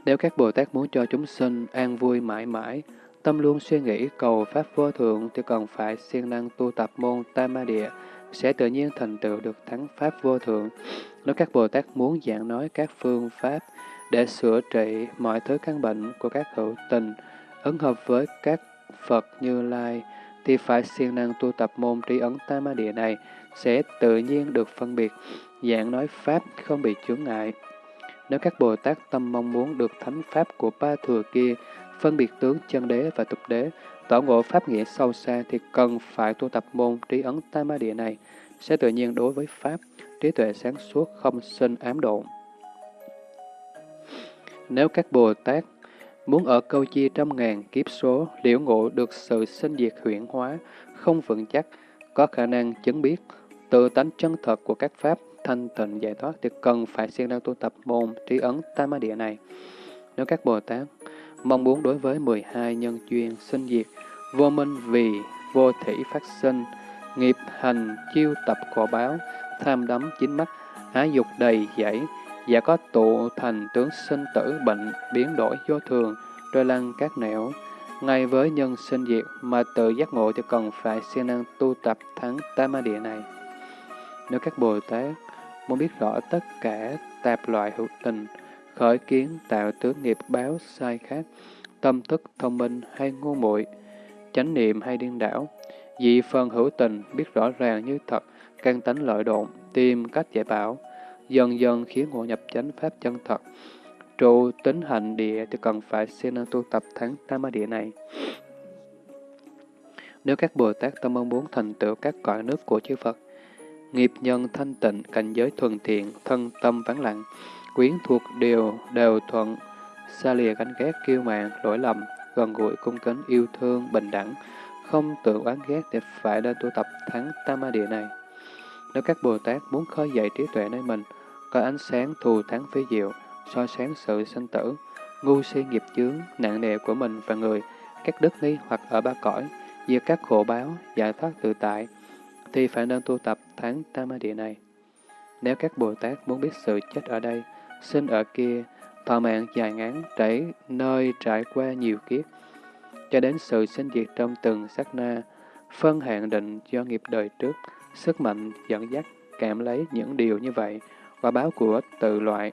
A: Nếu các Bồ Tát muốn cho chúng sinh an vui mãi mãi, tâm luôn suy nghĩ cầu Pháp vô thượng thì cần phải siêng năng tu tập môn Tam Ma Địa, sẽ tự nhiên thành tựu được thắng Pháp vô thượng. Nếu các Bồ Tát muốn giảng nói các phương pháp để sửa trị mọi thứ căn bệnh của các hữu tình, ứng hợp với các Phật Như Lai, thì phải siêng năng tu tập môn trí ấn Tam Ma Địa này, sẽ tự nhiên được phân biệt, giảng nói Pháp không bị chướng ngại. Nếu các Bồ Tát tâm mong muốn được thánh Pháp của ba thừa kia, phân biệt tướng chân đế và tục đế, tỏ ngộ Pháp nghĩa sâu xa thì cần phải tu tập môn trí ấn tam ma địa này, sẽ tự nhiên đối với Pháp, trí tuệ sáng suốt không sinh ám độn. Nếu các Bồ Tát muốn ở câu chi trăm ngàn kiếp số liễu ngộ được sự sinh diệt huyển hóa, không vững chắc, có khả năng chứng biết tự tánh chân thật của các Pháp thanh tịnh giải thoát thì cần phải siêng năng tu tập môn trí ấn tam ma địa này. Nếu các Bồ Tát mong muốn đối với 12 nhân duyên sinh diệt, vô minh vì vô thủy phát sinh, nghiệp hành chiêu tập khổ báo, tham đắm chính mắt, ái dục đầy dẫy, và có tụ thành tướng sinh tử bệnh biến đổi vô thường, trôi lăn các nẻo. Ngay với nhân sinh diệt mà tự giác ngộ thì cần phải siêng năng tu tập thắng tam ma địa này. Nếu các Bồ Tát muốn biết rõ tất cả tạp loại hữu tình, khởi kiến tạo tướng nghiệp báo sai khác, tâm thức thông minh hay ngu muội, chánh niệm hay điên đảo, dị phần hữu tình biết rõ ràng như thật, căn tánh lợi độn, tìm cách giải bảo, dần dần khiến ngộ nhập chánh pháp chân thật. Trụ tính hành địa thì cần phải siêng năng tu tập tháng tam địa này. Nếu các Bồ Tát tâm mong muốn thành tựu các cõi nước của chư Phật, nghiệp nhân thanh tịnh, cảnh giới thuần thiện, thân tâm vắng lặng, quyến thuộc đều đều thuận, xa lìa gánh ghét kiêu mạn, lỗi lầm, gần gũi cung kính yêu thương, bình đẳng, không tự oán ghét để phải lên tu tập thắng tam ma địa này. Nếu các Bồ Tát muốn khơi dậy trí tuệ nơi mình, có ánh sáng thù thắng phía diệu, soi sáng sự sinh tử, ngu si nghiệp chướng, nặng nề của mình và người, các đức nghi hoặc ở ba cõi, diệt các khổ báo, giải thoát tự tại, thì phải nên tu tập tháng tam địa này. Nếu các Bồ Tát muốn biết sự chết ở đây, sinh ở kia, thọ mạng dài ngắn trải nơi trải qua nhiều kiếp, cho đến sự sinh diệt trong từng sát na, phân hạn định do nghiệp đời trước, sức mạnh dẫn dắt cảm lấy những điều như vậy, và báo của tự loại.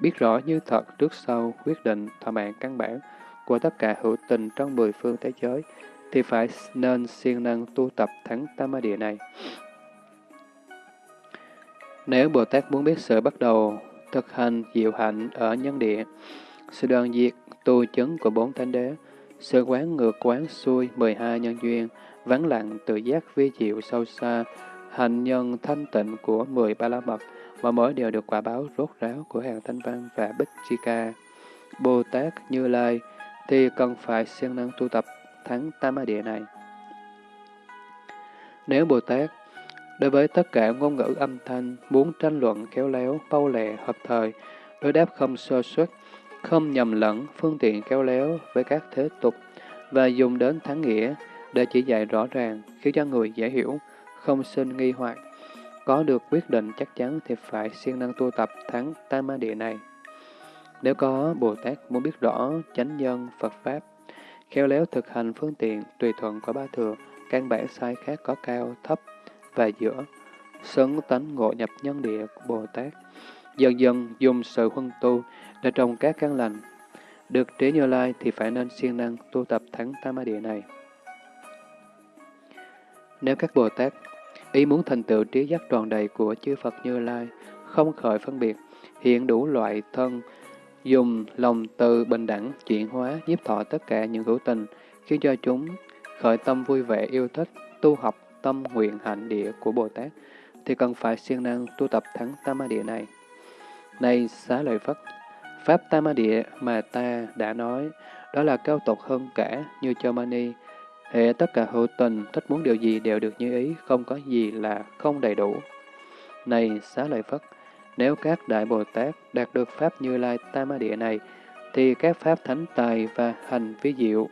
A: Biết rõ như thật trước sau quyết định thọ mạng căn bản của tất cả hữu tình trong mười phương thế giới, thì phải nên siêng năng tu tập thắng tam ma địa này. Nếu Bồ Tát muốn biết sự bắt đầu thực hành diệu hạnh ở nhân địa, sự đoàn diệt tu chứng của bốn thánh đế, sự quán ngược quán xuôi 12 nhân duyên, vắng lặng tự giác vi diệu sâu xa, hạnh nhân thanh tịnh của 13 la mật, mà mỗi đều được quả báo rốt ráo của hàng thanh văn và bích chi ca. Bồ Tát Như Lai thì cần phải siêng năng tu tập thắng tam địa này. Nếu Bồ Tát đối với tất cả ngôn ngữ âm thanh muốn tranh luận khéo léo, bao lẹ, hợp thời, đối đáp không sơ xuất, không nhầm lẫn, phương tiện khéo léo với các thế tục, và dùng đến thắng nghĩa để chỉ dạy rõ ràng, khiến cho người dễ hiểu, không sinh nghi hoặc. Có được quyết định chắc chắn thì phải siêng năng tu tập thắng tam ma địa này. Nếu có Bồ Tát muốn biết rõ chánh nhân Phật Pháp, khéo léo thực hành phương tiện tùy thuận của ba thừa, căn bản sai khác có cao, thấp và giữa, xứng tánh ngộ nhập nhân địa của Bồ Tát, dần dần dùng sự huân tu để trồng các căn lành. Được trí như lai thì phải nên siêng năng tu tập thắng tam địa này. Nếu các Bồ Tát ý muốn thành tựu trí giác tròn đầy của chư Phật Như Lai, không khởi phân biệt, hiện đủ loại thân, dùng lòng từ bình đẳng, chuyển hóa, nhiếp thọ tất cả những hữu tình, khiến cho chúng khởi tâm vui vẻ yêu thích, tu học tâm nguyện hạnh địa của Bồ Tát, thì cần phải siêng năng tu tập thắng tam ma địa này. Này xá lợi Phất, Pháp Tam Địa mà ta đã nói, đó là cao tột hơn cả như cho Mani. Hệ tất cả hữu tình, thích muốn điều gì đều được như ý, không có gì là không đầy đủ. Này xá lợi Phất, nếu các Đại Bồ Tát đạt được Pháp Như Lai Tam Địa này, thì các Pháp Thánh Tài và hành vi diệu,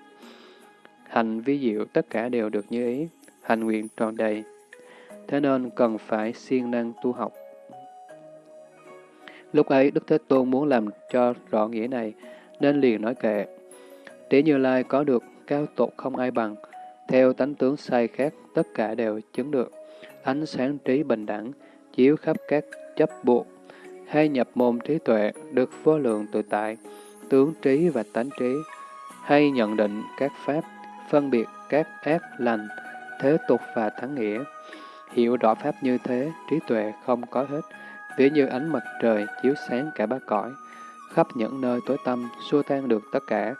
A: hành vi diệu tất cả đều được như ý, hành nguyện tròn đầy. Thế nên cần phải siêng năng tu học. Lúc ấy, Đức Thế Tôn muốn làm cho rõ nghĩa này, nên liền nói kệ. Trí Như Lai có được cao tột không ai bằng, theo tánh tướng sai khác, tất cả đều chứng được. Ánh sáng trí bình đẳng, chiếu khắp các chấp buộc, hay nhập môn trí tuệ, được vô lượng tự tại, tướng trí và tánh trí, hay nhận định các pháp, phân biệt các ác lành, thế tục và thắng nghĩa. Hiểu rõ pháp như thế, trí tuệ không có hết, ví như ánh mặt trời chiếu sáng cả ba cõi, khắp những nơi tối tâm, xua tan được tất cả.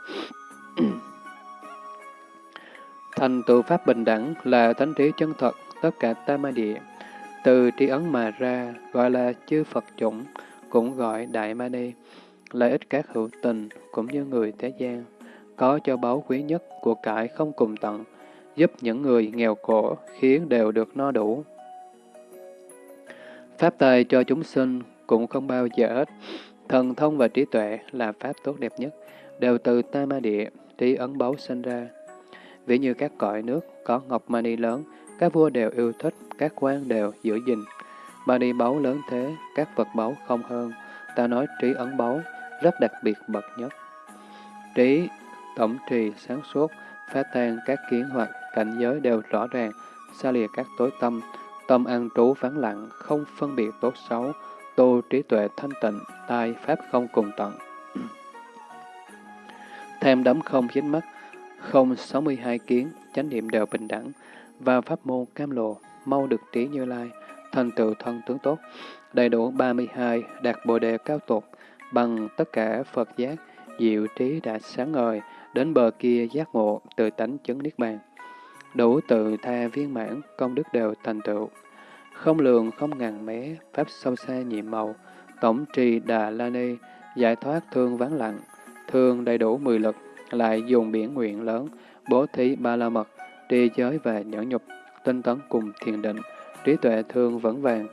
A: Thành tựu pháp bình đẳng là thánh trí chân thật, tất cả tam ma địa. Từ tri ấn mà ra, gọi là chư Phật chủng, cũng gọi Đại Ma Ni, lợi ích các hữu tình, cũng như người thế gian, có cho báu quý nhất của cải không cùng tận, giúp những người nghèo khổ, khiến đều được no đủ. Pháp tài cho chúng sinh cũng không bao giờ hết. Thần thông và trí tuệ là pháp tốt đẹp nhất, đều từ ta ma địa, trí ấn báu sinh ra. Ví như các cõi nước có ngọc mani lớn, các vua đều yêu thích, các quan đều giữ gìn. ba đi báu lớn thế, các vật báu không hơn. Ta nói trí ấn báu, rất đặc biệt bậc nhất. Trí, tổng trì, sáng suốt, phá tan các kiến hoặc cảnh giới đều rõ ràng, xa lìa các tối tâm, tâm an trú vắng lặng, không phân biệt tốt xấu, tu trí tuệ thanh tịnh, tai pháp không cùng tận. Thêm đấm không dính mắt, không 62 kiến, chánh niệm đều bình đẳng, và pháp môn cam lộ, mau được trí như lai, thành tựu thân tướng tốt, đầy đủ 32, đạt bồ đề cao tột, bằng tất cả Phật giác, diệu trí đã sáng ngời, đến bờ kia giác ngộ, từ tánh chứng niết bàn. Đủ tự tha viên mãn, công đức đều thành tựu. Không lường, không ngàn mé, pháp sâu xa nhiệm màu, tổng trì đà la ni, giải thoát thương vắng lặng, thương đầy đủ mười lực, lại dùng biển nguyện lớn, bố thí ba la mật, tri giới và nhẫn nhục, tinh tấn cùng thiền định, trí tuệ thương vững vàng,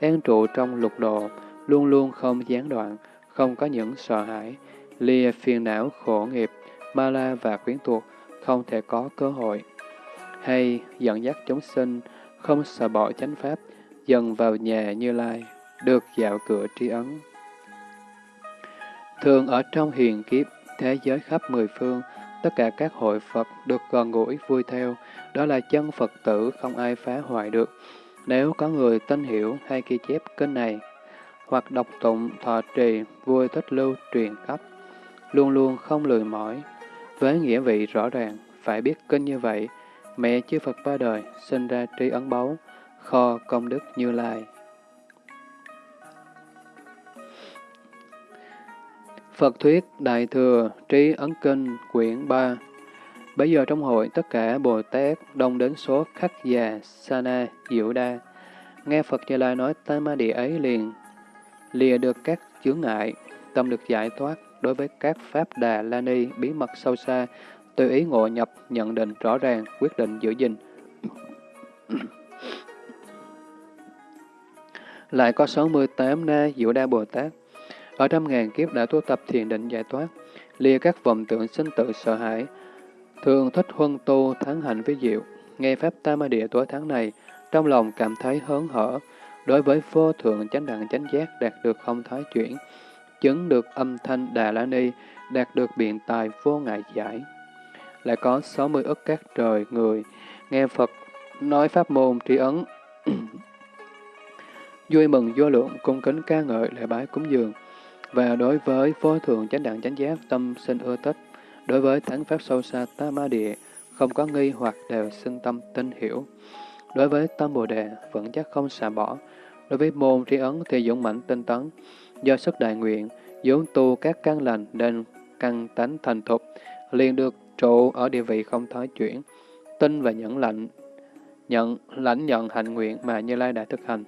A: an trụ trong lục độ, luôn luôn không gián đoạn, không có những sợ hãi, lìa phiền não khổ nghiệp, ma la và quyến thuộc, không thể có cơ hội. Hay dẫn dắt chúng sinh, không sợ bỏ chánh pháp, dần vào nhà như lai, được dạo cửa tri ấn. Thường ở trong hiền kiếp, thế giới khắp mười phương, tất cả các hội Phật được gần gũi vui theo, đó là chân Phật tử không ai phá hoại được. Nếu có người tin hiểu hay ghi chép kinh này, hoặc đọc tụng, thọ trì, vui thích lưu, truyền khắp, luôn luôn không lười mỏi. Với nghĩa vị rõ ràng, phải biết kinh như vậy, mẹ chư Phật ba đời sinh ra tri ấn báu, kho công đức như lai. Phật Thuyết Đại Thừa Trí Ấn Kinh Quyển 3 Bây giờ trong hội, tất cả Bồ Tát đông đến số khắc già, Sana, Diệu Đa. Nghe Phật Như Lai nói tam ma địa ấy liền, lìa được các chướng ngại, tâm được giải thoát đối với các Pháp Đà La Ni bí mật sâu xa, tự ý ngộ nhập, nhận định rõ ràng, quyết định giữ gìn. Lại có 68 Na Diệu Đa Bồ Tát, ở trăm ngàn kiếp đã tu tập thiền định giải thoát, lìa các vọng tượng sinh tự sợ hãi, thường thích huân tu thắng hạnh với diệu. Nghe Pháp Tam Ma Địa tối tháng này, trong lòng cảm thấy hớn hở, đối với vô thượng chánh đẳng chánh giác đạt được không thái chuyển, chứng được âm thanh Đà La Ni, đạt được biện tài vô ngại giải. Lại có 60 ức các trời người, nghe Phật nói pháp môn tri ấn, vui mừng vô lượng, cung kính ca ngợi lễ bái cúng dường, và đối với vô thượng chánh đẳng chánh giác tâm sinh ưa thích, đối với thắng pháp sâu xa ta ma địa, không có nghi hoặc đều sinh tâm tin hiểu. Đối với tâm bồ đề, vẫn chắc không xả bỏ. Đối với môn tri ấn thì dũng mãnh tinh tấn. Do sức đại nguyện, vốn tu các căn lành nên căn tánh thành thục, liền được trụ ở địa vị không thoái chuyển, tin và nhẫn lạnh, nhận lãnh nhận hạnh nguyện mà Như Lai đã thực hành.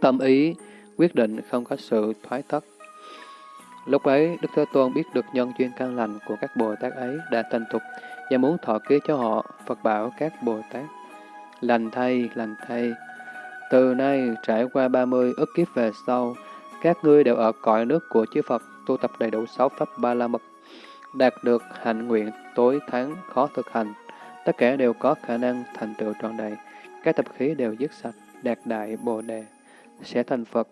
A: Tâm ý quyết định không có sự thoái thất. Lúc ấy, Đức Thế Tôn biết được nhân duyên căn lành của các Bồ Tát ấy đã thành thục và muốn thọ ký cho họ, Phật bảo các Bồ Tát. Lành thay, lành thay. Từ nay, trải qua 30 ức kiếp về sau, các ngươi đều ở cõi nước của chư Phật, tu tập đầy đủ sáu pháp ba la mật, đạt được hạnh nguyện tối thắng khó thực hành. Tất cả đều có khả năng thành tựu trọn đầy. Các tập khí đều dứt sạch, đạt đại Bồ Đề, sẽ thành Phật.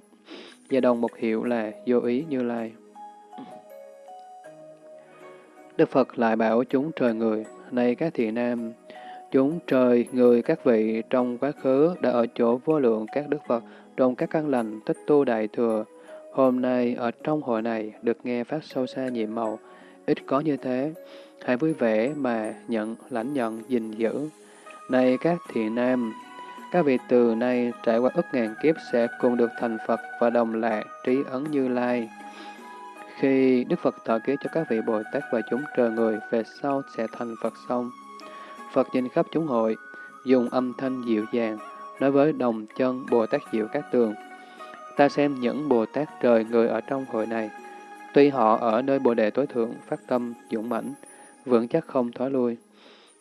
A: Và đồng một hiệu là vô ý như lai. Đức Phật lại bảo chúng trời người, nay các thị nam, chúng trời người các vị trong quá khứ đã ở chỗ vô lượng các Đức Phật trong các căn lành tích tu đại thừa. Hôm nay ở trong hội này được nghe pháp sâu xa nhiệm màu, ít có như thế. Hãy vui vẻ mà nhận, lãnh nhận, gìn giữ. Này các thị nam, các vị từ nay trải qua ức ngàn kiếp sẽ cùng được thành Phật và đồng lạc trí ấn như lai. Khi Đức Phật thọ ký cho các vị Bồ Tát và chúng trời người về sau sẽ thành Phật xong, Phật nhìn khắp chúng hội, dùng âm thanh dịu dàng, nói với đồng chân Bồ Tát Diệu Các Tường. Ta xem những Bồ Tát trời người ở trong hội này, tuy họ ở nơi Bồ Đề tối thượng phát tâm dũng mãnh, vững chắc không thoái lui,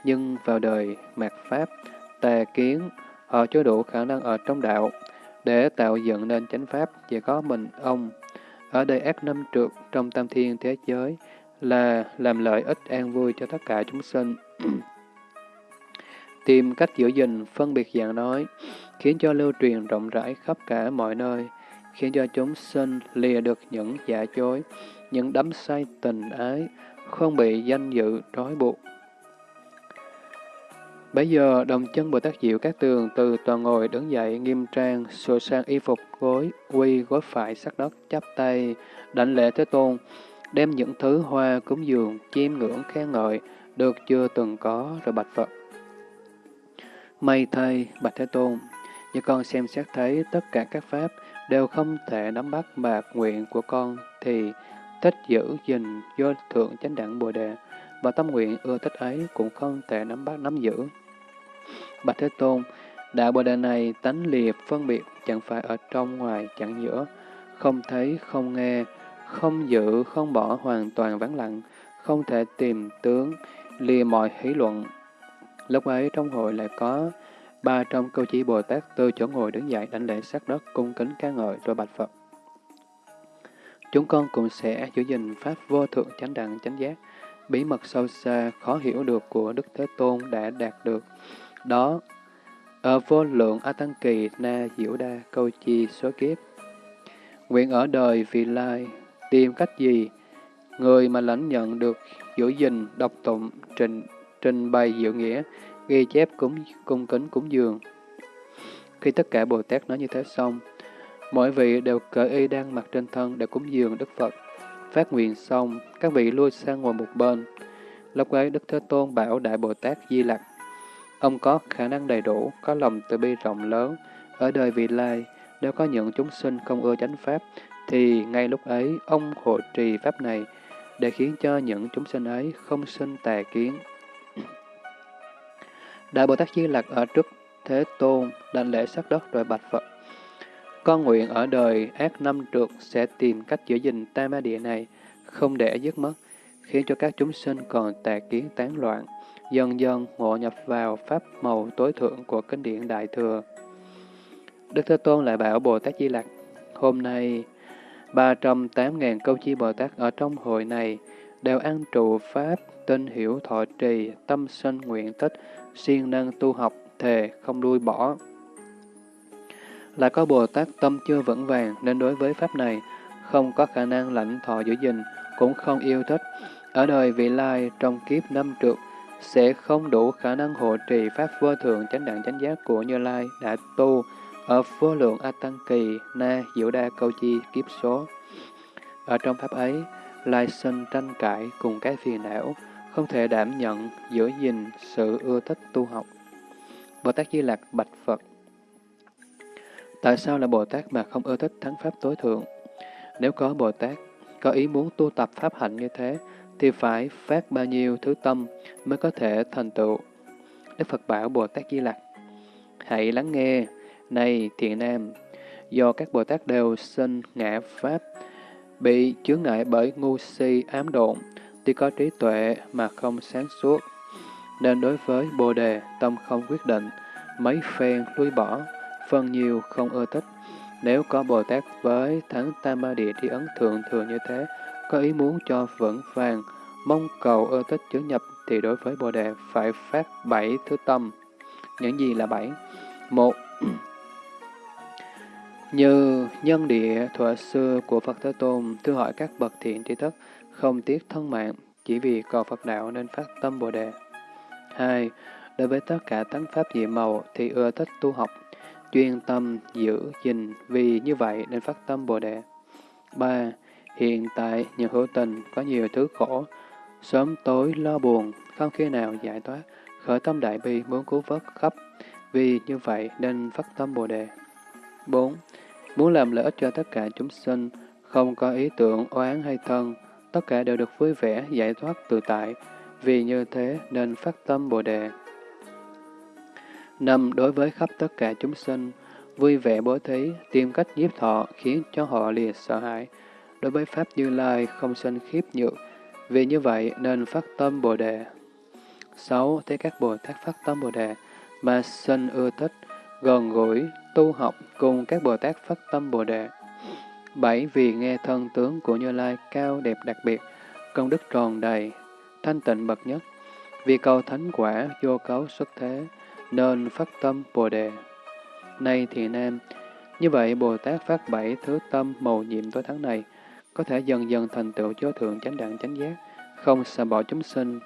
A: nhưng vào đời mạt Pháp, tà kiến, Ờ, họ chưa đủ khả năng ở trong đạo, để tạo dựng nên chánh Pháp chỉ có mình ông ở đây ác năm trượt trong tam thiên thế giới là làm lợi ích an vui cho tất cả chúng sinh. Tìm cách giữ gìn, phân biệt dạng nói, khiến cho lưu truyền rộng rãi khắp cả mọi nơi, khiến cho chúng sinh lìa được những giả chối, những đắm say tình ái, không bị danh dự trói buộc. Bây giờ, đồng chân Bồ Tát Diệu các tường từ toàn ngồi đứng dậy nghiêm trang, sửa sang y phục gối, quy gối phải sắc đất, chắp tay, đảnh lễ Thế Tôn, đem những thứ hoa cúng dường, chiêm ngưỡng khen ngợi, được chưa từng có rồi bạch Phật. May thay, bạch Thế Tôn, như con xem xét thấy tất cả các pháp đều không thể nắm bắt mà nguyện của con thì thích giữ gìn do thượng chánh đẳng Bồ Đề, và tâm nguyện ưa thích ấy cũng không thể nắm bắt nắm giữ. Bạch Thế Tôn, đạo Bồ Đề này tánh liệt phân biệt chẳng phải ở trong ngoài chẳng giữa, không thấy, không nghe, không giữ, không bỏ hoàn toàn vắng lặng, không thể tìm tướng, lìa mọi hỷ luận. Lúc ấy trong hội lại có ba trong câu chỉ Bồ Tát từ chỗ ngồi đứng dậy đảnh lễ sát đất cung kính ca ngợi rồi bạch Phật. Chúng con cũng sẽ giữ gìn Pháp vô thượng chánh đẳng chánh giác, bí mật sâu xa, khó hiểu được của Đức Thế Tôn đã đạt được. Đó, ở vô lượng A Tăng Kỳ Na Diệu Đa câu chi số kiếp. Nguyện ở đời vì lai, tìm cách gì? Người mà lãnh nhận được giữ gìn, độc tụng, trình, trình bày diệu nghĩa, ghi chép cúng cung kính cúng dường. Khi tất cả Bồ Tát nói như thế xong, mỗi vị đều cởi y đang mặc trên thân để cúng dường Đức Phật. Phát nguyện xong, các vị lui sang ngồi một bên. Lúc ấy Đức Thế Tôn bảo Đại Bồ Tát Di Lặc, ông có khả năng đầy đủ, có lòng từ bi rộng lớn, ở đời vị lai, nếu có những chúng sinh không ưa chánh Pháp, thì ngay lúc ấy ông hộ trì Pháp này, để khiến cho những chúng sinh ấy không sinh tà kiến. Đại Bồ Tát Di Lặc ở trước Thế Tôn, đảnh lễ sắc đất rồi bạch Phật. Con nguyện ở đời ác năm trượt sẽ tìm cách giữ gìn tam ma địa này, không để dứt mất, khiến cho các chúng sinh còn tà kiến tán loạn, dần dần ngộ nhập vào pháp màu tối thượng của kinh điển Đại Thừa. Đức Thế Tôn lại bảo Bồ Tát Di Lặc, hôm nay 308.000 câu chi Bồ Tát ở trong hội này đều ăn trụ pháp, tinh hiểu thọ trì, tâm sinh nguyện tích, siêng năng tu học, thề không đuôi bỏ. Lại có Bồ Tát tâm chưa vững vàng nên đối với pháp này không có khả năng lãnh thọ giữ gìn, cũng không yêu thích. Ở đời vị lai trong kiếp năm trượt sẽ không đủ khả năng hộ trì pháp vô thượng chánh đẳng chánh giác của Như Lai đã tu ở vô lượng A Tăng Kỳ Na Diệu Đa Câu Chi kiếp số. Ở trong pháp ấy, lai sinh tranh cãi cùng cái phiền não, không thể đảm nhận, giữ gìn sự ưa thích tu học. Bồ Tát Di Lạc bạch Phật Tại sao là Bồ Tát mà không ưa thích thắng Pháp tối thượng? Nếu có Bồ Tát, có ý muốn tu tập Pháp hạnh như thế, thì phải phát bao nhiêu thứ tâm mới có thể thành tựu. Đức Phật bảo Bồ Tát Di Lặc, hãy lắng nghe, này thiện nam, do các Bồ Tát đều sinh ngã Pháp, bị chướng ngại bởi ngu si ám độn, tuy có trí tuệ mà không sáng suốt, nên đối với Bồ Đề tâm không quyết định, mấy phen lui bỏ, phân nhiều không ưa thích. Nếu có Bồ Tát với thắng Tam ma Địa Tri Ấn Thượng thường như thế, có ý muốn cho vững vàng, mong cầu ưa thích chứa nhập thì đối với Bồ Đề phải phát bảy thứ tâm. Những gì là bảy? Một, như nhân địa thuở xưa của Phật Thế Tôn thưa hỏi các bậc thiện trí thức, không tiếc thân mạng, chỉ vì cầu Phật đạo nên phát tâm Bồ Đề. 2. Đối với tất cả tánh pháp dị màu thì ưa thích tu học, chuyên tâm giữ gìn vì như vậy nên phát tâm Bồ Đề. 3. Hiện tại những hữu tình có nhiều thứ khổ, sớm tối lo buồn, không khi nào giải thoát, khởi tâm đại bi muốn cứu vớt khắp, vì như vậy nên phát tâm Bồ Đề. 4. Muốn làm lợi ích cho tất cả chúng sinh, không có ý tưởng oán hay thân, tất cả đều được vui vẻ, giải thoát tự tại, vì như thế nên phát tâm Bồ Đề. Năm, đối với khắp tất cả chúng sinh, vui vẻ bố thí, tìm cách nhiếp thọ khiến cho họ lìa sợ hãi. Đối với Pháp Như Lai không sinh khiếp nhược, vì như vậy nên phát tâm Bồ Đề. 6. thế các Bồ Tát phát tâm Bồ Đề mà sinh ưa thích, gần gũi, tu học cùng các Bồ Tát phát tâm Bồ Đề. 7. Vì nghe thân tướng của Như Lai cao đẹp đặc biệt, công đức tròn đầy, thanh tịnh bậc nhất, vì cầu thánh quả vô cấu xuất thế, nên phát tâm Bồ Đề. Nay thì Nam, như vậy Bồ Tát phát bảy thứ tâm màu nhiệm tối tháng này, có thể dần dần thành tựu vô thượng chánh đẳng chánh giác, không sợ bỏ chúng sinh,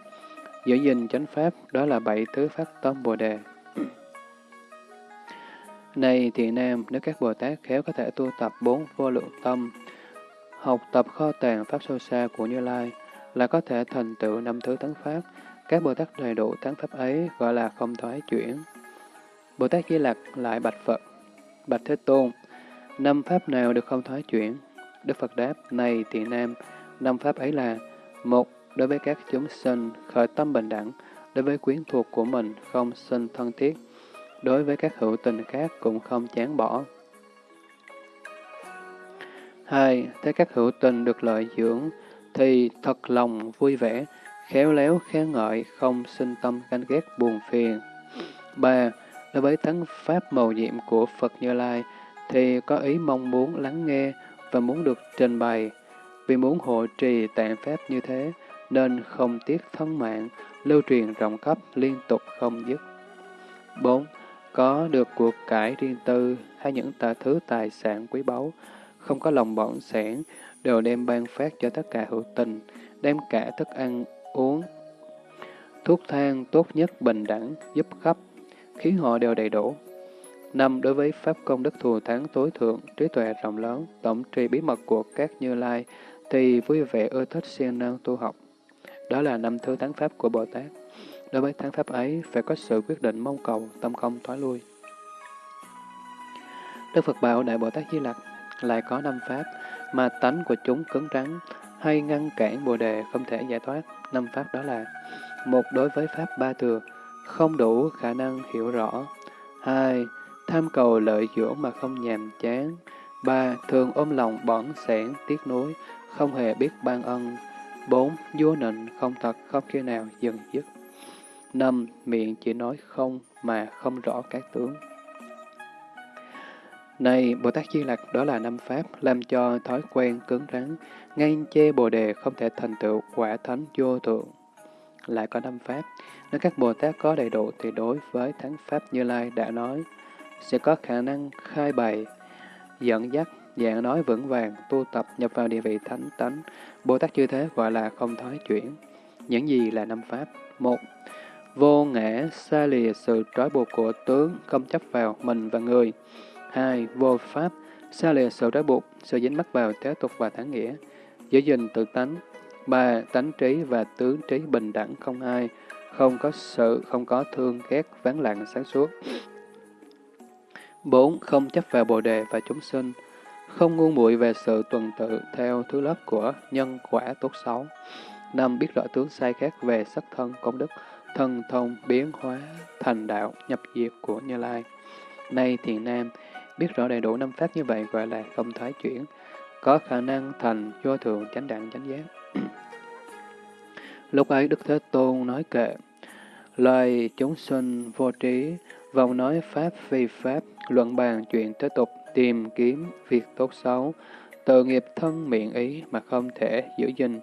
A: giữ gìn chánh pháp, đó là bảy thứ phát tâm Bồ Đề. Này thiện nam, nếu các Bồ Tát khéo có thể tu tập bốn vô lượng tâm, học tập kho tàng Pháp sâu xa của Như Lai, là có thể thành tựu năm thứ tấn Pháp. Các Bồ Tát đầy đủ tấn Pháp ấy gọi là không thoái chuyển. Bồ Tát Di Lặc lại bạch Phật, bạch Thế Tôn, năm Pháp nào được không thoái chuyển? Đức Phật đáp, này thiện nam, năm Pháp ấy là một Đối với các chúng sinh, khởi tâm bình đẳng, đối với quyến thuộc của mình không sinh thân thiết, đối với các hữu tình khác cũng không chán bỏ. 2. Thấy các hữu tình được lợi dưỡng, thì thật lòng vui vẻ, khéo léo khen ngợi, không sinh tâm ganh ghét buồn phiền. 3. Đối với thắng pháp màu nhiệm của Phật Như Lai, thì có ý mong muốn lắng nghe và muốn được trình bày. Vì muốn hộ trì tạng pháp như thế, nên không tiếc thân mạng, lưu truyền rộng khắp liên tục không dứt. 4 có được cuộc cải riêng tư hay những tà thứ tài sản quý báu, không có lòng bỏng sẻn, đều đem ban phát cho tất cả hữu tình, đem cả thức ăn, uống, thuốc thang tốt nhất bình đẳng, giúp khắp, khiến họ đều đầy đủ. Năm đối với Pháp công đức thù thắng tối thượng, trí tuệ rộng lớn, tổng trì bí mật của các như lai, thì vui vẻ ưa thích siêng năng tu học. Đó là năm thứ tháng Pháp của Bồ Tát. Đối với thắng pháp ấy, phải có sự quyết định mong cầu, tâm không thoái lui. Đức Phật bảo Đại Bồ Tát Di Lặc lại có năm pháp mà tánh của chúng cứng rắn hay ngăn cản Bồ Đề không thể giải thoát. Năm pháp đó là một đối với pháp ba thừa, không đủ khả năng hiểu rõ. hai Tham cầu lợi dưỡng mà không nhàm chán. ba Thường ôm lòng bỏng sẻn, tiếc nuối, không hề biết ban ân. bốn Vua nịnh, không thật, không khi nào dừng dứt. Năm, miệng chỉ nói không mà không rõ các tướng. Này, Bồ Tát Di Lặc đó là năm pháp, làm cho thói quen cứng rắn, ngay chê Bồ Đề không thể thành tựu quả thánh vô thượng. Lại có năm pháp, nếu các Bồ Tát có đầy đủ thì đối với thắng pháp Như Lai đã nói, sẽ có khả năng khai bày, dẫn dắt, dạng nói vững vàng, tu tập nhập vào địa vị thánh tánh. Bồ Tát như thế gọi là không thoái chuyển. Những gì là năm pháp? Một, Vô ngã xa lìa sự trói buộc của tướng, không chấp vào mình và người. hai Vô pháp, xa lìa sự trói buộc, sự dính mắc vào thế tục và thắng nghĩa. Giữ gìn tự tánh. ba Tánh trí và tướng trí bình đẳng không ai, không có sự, không có thương ghét, ván lặng sáng suốt bốn Không chấp vào bồ đề và chúng sinh, không ngu muội về sự tuần tự theo thứ lớp của nhân quả tốt xấu. 5. Biết rõ tướng sai khác về sắc thân công đức, thân thông biến hóa thành đạo nhập diệt của Như Lai. Nay thiền nam, biết rõ đầy đủ năm pháp như vậy gọi là không thoái chuyển. có khả năng thành vô thường chánh đẳng chánh giác. Lúc ấy Đức Thế Tôn nói kệ, lời chúng sinh vô trí, vòng nói pháp phi pháp, luận bàn chuyện thế tục, tìm kiếm việc tốt xấu, tự nghiệp thân miệng ý mà không thể giữ gìn.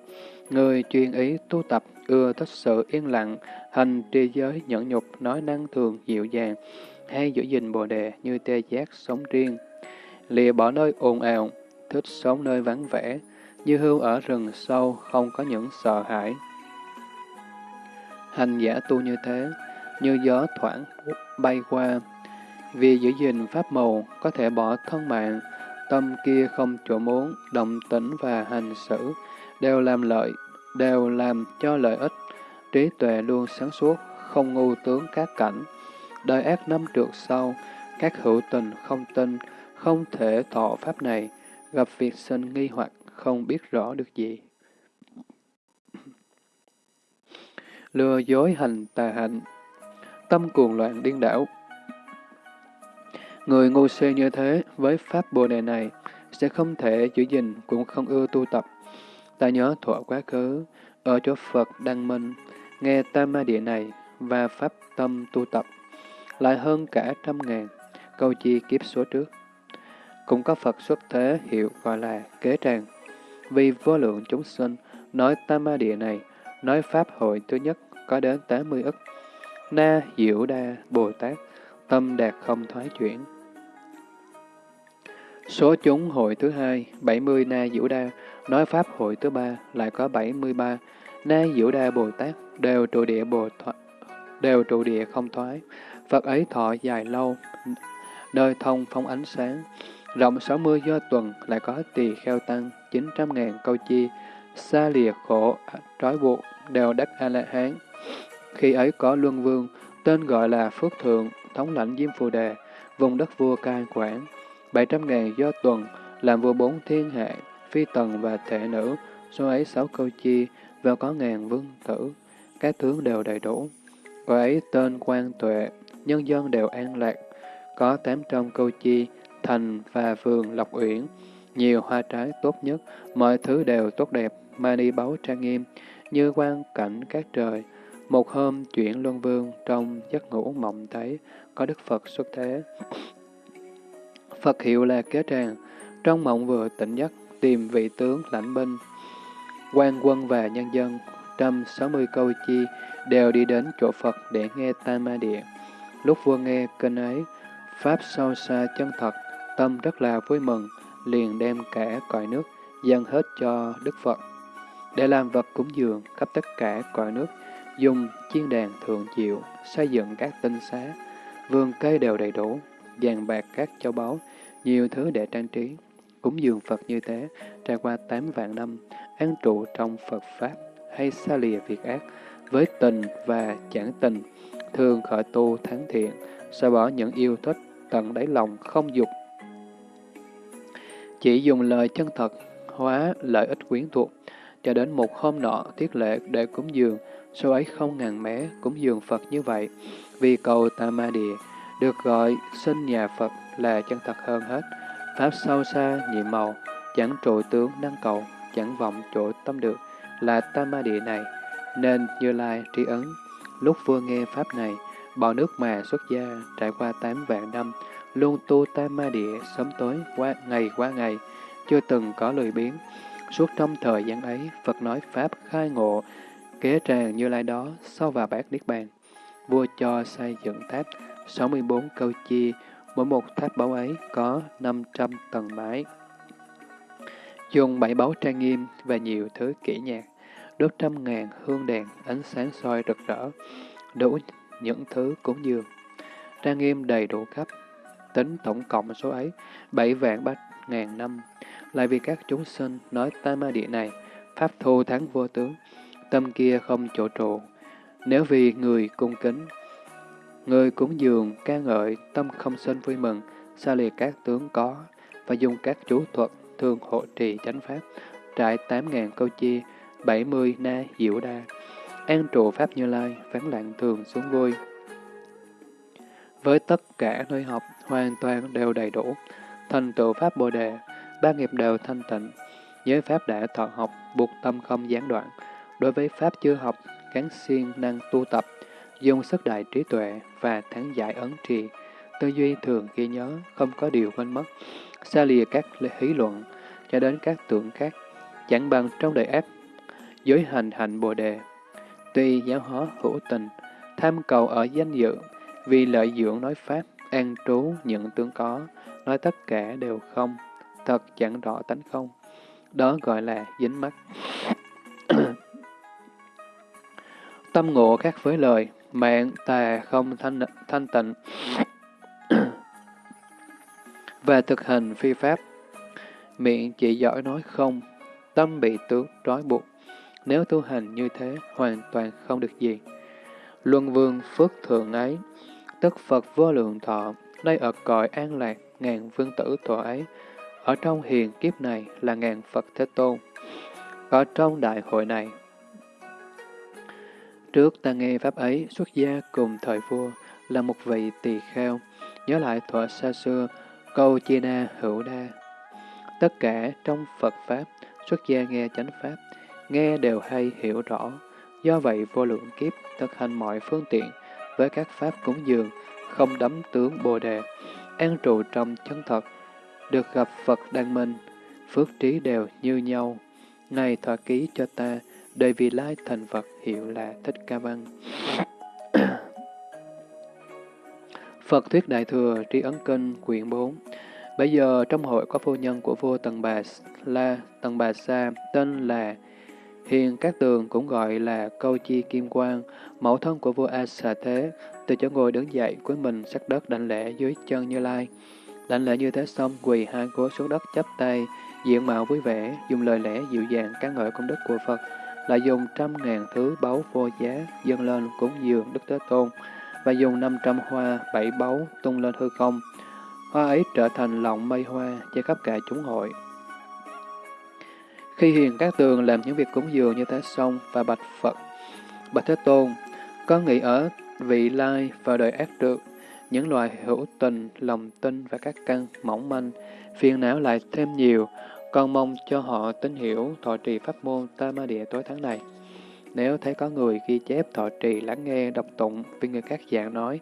A: Người chuyên ý tu tập, ưa thích sự yên lặng, hành tri giới nhẫn nhục, nói năng thường dịu dàng, hay giữ gìn bồ đề như tê giác sống riêng. Lìa bỏ nơi ồn ào, thích sống nơi vắng vẻ, như hưu ở rừng sâu, không có những sợ hãi. Hành giả tu như thế, như gió thoảng bay qua. Vì giữ gìn pháp màu, có thể bỏ thân mạng, tâm kia không chỗ muốn, động tĩnh và hành xử, đều làm lợi, đều làm cho lợi ích. Trí tuệ luôn sáng suốt, không ngu tướng các cảnh. Đời ác năm trượt sau, các hữu tình không tin, không thể thọ pháp này, gặp việc sinh nghi hoặc không biết rõ được gì. Lừa dối hành tà hạnh, tâm cuồng loạn điên đảo. Người ngu si như thế, với pháp bồ đề này, sẽ không thể giữ gìn, cũng không ưa tu tập. Ta nhớ thọ quá khứ, ở chỗ Phật Đăng Minh, nghe Tam Ma Địa này và pháp tâm tu tập, lại hơn cả trăm ngàn, câu chi kiếp số trước. Cũng có Phật xuất thế hiệu gọi là kế tràng. Vì vô lượng chúng sinh nói Tam Ma Địa này, nói Pháp hội thứ nhất có đến 80 ức. Na Diệu Đa Bồ Tát, tâm đạt không thoái chuyển. Số chúng hội thứ hai, 70 Na Diệu Đa, nói Pháp hội thứ ba lại có 73. Na Diệu Đa Bồ Tát đều trụ địa Bồ thoại, đều trụ địa không thoái. Phật ấy thọ dài lâu, nơi thông phong ánh sáng. Rộng 60 do tuần lại có tỳ kheo tăng 900 ngàn câu chi, xa lìa khổ, trói buộc, đều đắc A-la-hán. Khi ấy có Luân Vương, tên gọi là Phước Thượng, thống lãnh Diêm Phù Đề, vùng đất vua cai quản. 700 ngàn do tuần, làm vua bốn thiên hạ, phi tần và thể nữ, số ấy sáu câu chi, và có ngàn vương tử, các tướng đều đầy đủ. Gọi ấy tên quan tuệ, nhân dân đều an lạc, có 800 câu chi, thành và vườn lộc uyển, nhiều hoa trái tốt nhất, mọi thứ đều tốt đẹp, mani báu trang nghiêm, như quan cảnh các trời. Một hôm, chuyển Luân Vương trong giấc ngủ mộng thấy có Đức Phật xuất thế. Phật hiệu là Kế Tràng, trong mộng vừa tỉnh giấc tìm vị tướng lãnh binh. quan quân và nhân dân, trăm sáu mươi câu chi, đều đi đến chỗ Phật để nghe Tam Ma Địa. Lúc vua nghe kênh ấy, Pháp sâu xa chân thật, tâm rất là vui mừng, liền đem cả cõi nước dâng hết cho Đức Phật. Để làm vật cúng dường khắp tất cả cõi nước, dùng chiên đàn thượng diệu, xây dựng các tinh xá, vườn cây đều đầy đủ, vàng bạc các châu báu, nhiều thứ để trang trí. Cúng dường Phật như thế, trải qua tám vạn năm, an trụ trong Phật Pháp, hay xa lìa việc ác, với tình và chẳng tình, thường khởi tu thắng thiện, xóa bỏ những yêu thích, tận đáy lòng không dục. Chỉ dùng lời chân thật, hóa lợi ích quyến thuộc, cho đến một hôm nọ tiết lệ để cúng dường, số ấy không ngàn mé cũng dường Phật như vậy, vì cầu Tam Ma Địa được gọi sinh nhà Phật là chân thật hơn hết. Pháp sâu xa, nhiệm màu, chẳng trụ tướng năng cầu, chẳng vọng chỗ tâm được, là Tam Ma Địa này, nên Như Lai tri ấn. Lúc vua nghe Pháp này, bỏ nước mà xuất gia, trải qua tám vạn năm, luôn tu Tam Ma Địa sớm tối, qua ngày qua ngày, chưa từng có lười biến. Suốt trong thời gian ấy, Phật nói Pháp khai ngộ, kế tràng Như Lai đó, sau và bát Niết Bàn. Vua cho xây dựng tháp 64 câu chia, mỗi một tháp báu ấy có 500 tầng mái. Dùng bảy báu trang nghiêm và nhiều thứ kỹ nhạc, đốt trăm ngàn hương đèn, ánh sáng soi rực rỡ, đủ những thứ cúng dường. Trang nghiêm đầy đủ khắp, tính tổng cộng số ấy, bảy vạn bát ngàn năm. Lại vì các chúng sinh nói tam ma địa này, pháp thu thắng vô tướng, tâm kia không chỗ trụ. Nếu vì người cung kính, người cúng dường, ca ngợi, tâm không sinh vui mừng, xa liệt các tướng có, và dùng các chú thuật thường hộ trì chánh pháp, trải tám ngàn câu chia, bảy mươi na diệu đa, an trụ pháp như lai, vắng lặng thường xuống vui. Với tất cả nơi học, hoàn toàn đều đầy đủ, thành tựu pháp bồ đề, ba nghiệp đều thanh tịnh. Giới Pháp đã thọ học, buộc tâm không gián đoạn. Đối với Pháp chưa học, gắn siêng năng tu tập, dùng sức đại trí tuệ và thắng giải ấn trì. Tư duy thường ghi nhớ, không có điều quên mất. Xa lìa các hí luận, cho đến các tưởng khác, chẳng bằng trong đời ép, giới hành hạnh bồ đề. Tuy giáo hóa hữu tình, tham cầu ở danh dự, vì lợi dưỡng nói Pháp, an trú những tướng có, nói tất cả đều không, thật chẳng rõ tánh không. Đó gọi là dính mắt. Tâm ngộ khác với lời, mạng tà không thanh, thanh tịnh, và thực hành phi pháp. Miệng chỉ giỏi nói không, tâm bị tướng trói buộc. Nếu tu hành như thế, hoàn toàn không được gì. Luân vương phước thượng ấy, tức Phật vô lượng thọ, đây ở cõi an lạc, ngàn vương tử thọ ấy, ở trong hiền kiếp này là ngàn Phật Thế Tôn. Ở trong đại hội này, trước ta nghe Pháp ấy xuất gia cùng thời vua là một vị tỳ kheo, nhớ lại thuở xa xưa, câu chia na hữu đa. Tất cả trong Phật Pháp, xuất gia nghe chánh Pháp, nghe đều hay hiểu rõ. Do vậy vô lượng kiếp thực hành mọi phương tiện với các Pháp cúng dường, không đắm tướng Bồ Đề, an trụ trong chân thật, được gặp Phật Đăng Minh, phước trí đều như nhau. Này thọ ký cho ta, đời vì lai thành Phật hiệu là Thích Ca Văn. Phật Thuyết Đại Thừa Tri Ấn Kinh quyển 4 Bây giờ trong hội có phu nhân của vua Tần Bà La, Tần Bà Sa, tên là Hiền Các Tường cũng gọi là Câu Chi Kim Quang, mẫu thân của vua A Xà Thế, từ chỗ ngồi đứng dậy cuối mình sắc đất đảnh lễ dưới chân Như Lai. Đảnh lễ như thế xong, quỳ hai gối xuống đất chắp tay, diện mạo vui vẻ, dùng lời lẽ dịu dàng ca ngợi công đức của Phật, lại dùng trăm ngàn thứ báu vô giá dâng lên cúng dường Đức Thế Tôn, và dùng năm trăm hoa, bảy báu tung lên hư không. Hoa ấy trở thành lọng mây hoa, che khắp cả chúng hội. Khi hiền các tường làm những việc cúng dường như thế xong và bạch Phật, bạch Thế Tôn, có nghĩ ở vị lai và đời ác được những loài hữu tình, lòng tin và các căn mỏng manh, phiền não lại thêm nhiều, con mong cho họ tín hiểu thọ trì pháp môn Tama địa tối tháng này. Nếu thấy có người ghi chép thọ trì lắng nghe đọc tụng vì người các dạng nói,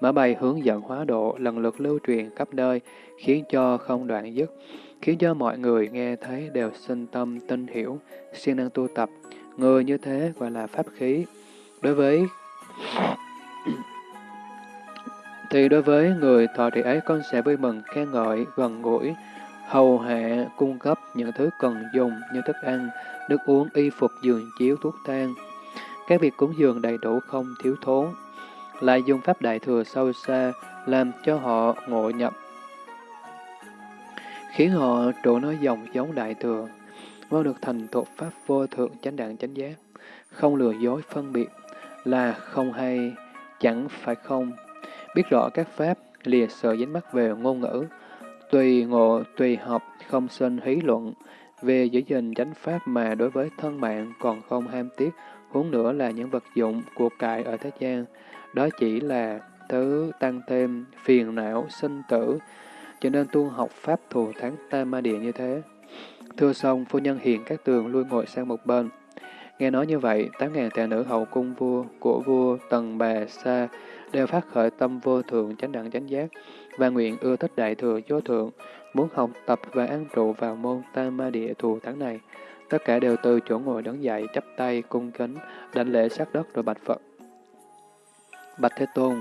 A: mở bài hướng dẫn hóa độ lần lượt lưu truyền khắp nơi, khiến cho không đoạn dứt, khiến cho mọi người nghe thấy đều sinh tâm tin hiểu, siêng năng tu tập. Người như thế gọi là pháp khí. Đối với thì đối với người thọ trì ấy con sẽ vui mừng, khen ngợi, gần gũi, hầu hạ, cung cấp những thứ cần dùng như thức ăn, nước uống, y phục, giường chiếu, thuốc thang. Các việc cúng dường đầy đủ không thiếu thốn, lại dùng pháp đại thừa sâu xa, làm cho họ ngộ nhập, khiến họ trụ nói dòng giống đại thừa, mau được thành thuộc pháp vô thượng chánh đẳng chánh giác, không lừa dối phân biệt, là không hay, chẳng phải không, biết rõ các pháp, lìa sợ dính mắc về ngôn ngữ, tùy ngộ, tùy học, không sinh hí luận, về giữ gìn chánh pháp mà đối với thân mạng còn không ham tiếc, huống nữa là những vật dụng, của cải ở thế gian. Đó chỉ là thứ tăng thêm phiền não, sinh tử, cho nên tu học pháp thù thắng tam ma địa như thế. Thưa xong, phu nhân hiện các tường lui ngồi sang một bên. Nghe nói như vậy, tám ngàn tệ nữ hậu cung vua của vua Tần Bà Sa đều phát khởi tâm vô thượng chánh đẳng chánh giác và nguyện ưa thích đại thừa vô thượng, muốn học tập và an trụ vào môn tam ma địa thù thắng này. Tất cả đều từ chỗ ngồi đứng dậy, chắp tay, cung kính, đảnh lễ sát đất rồi bạch Phật. Bạch Thế Tôn,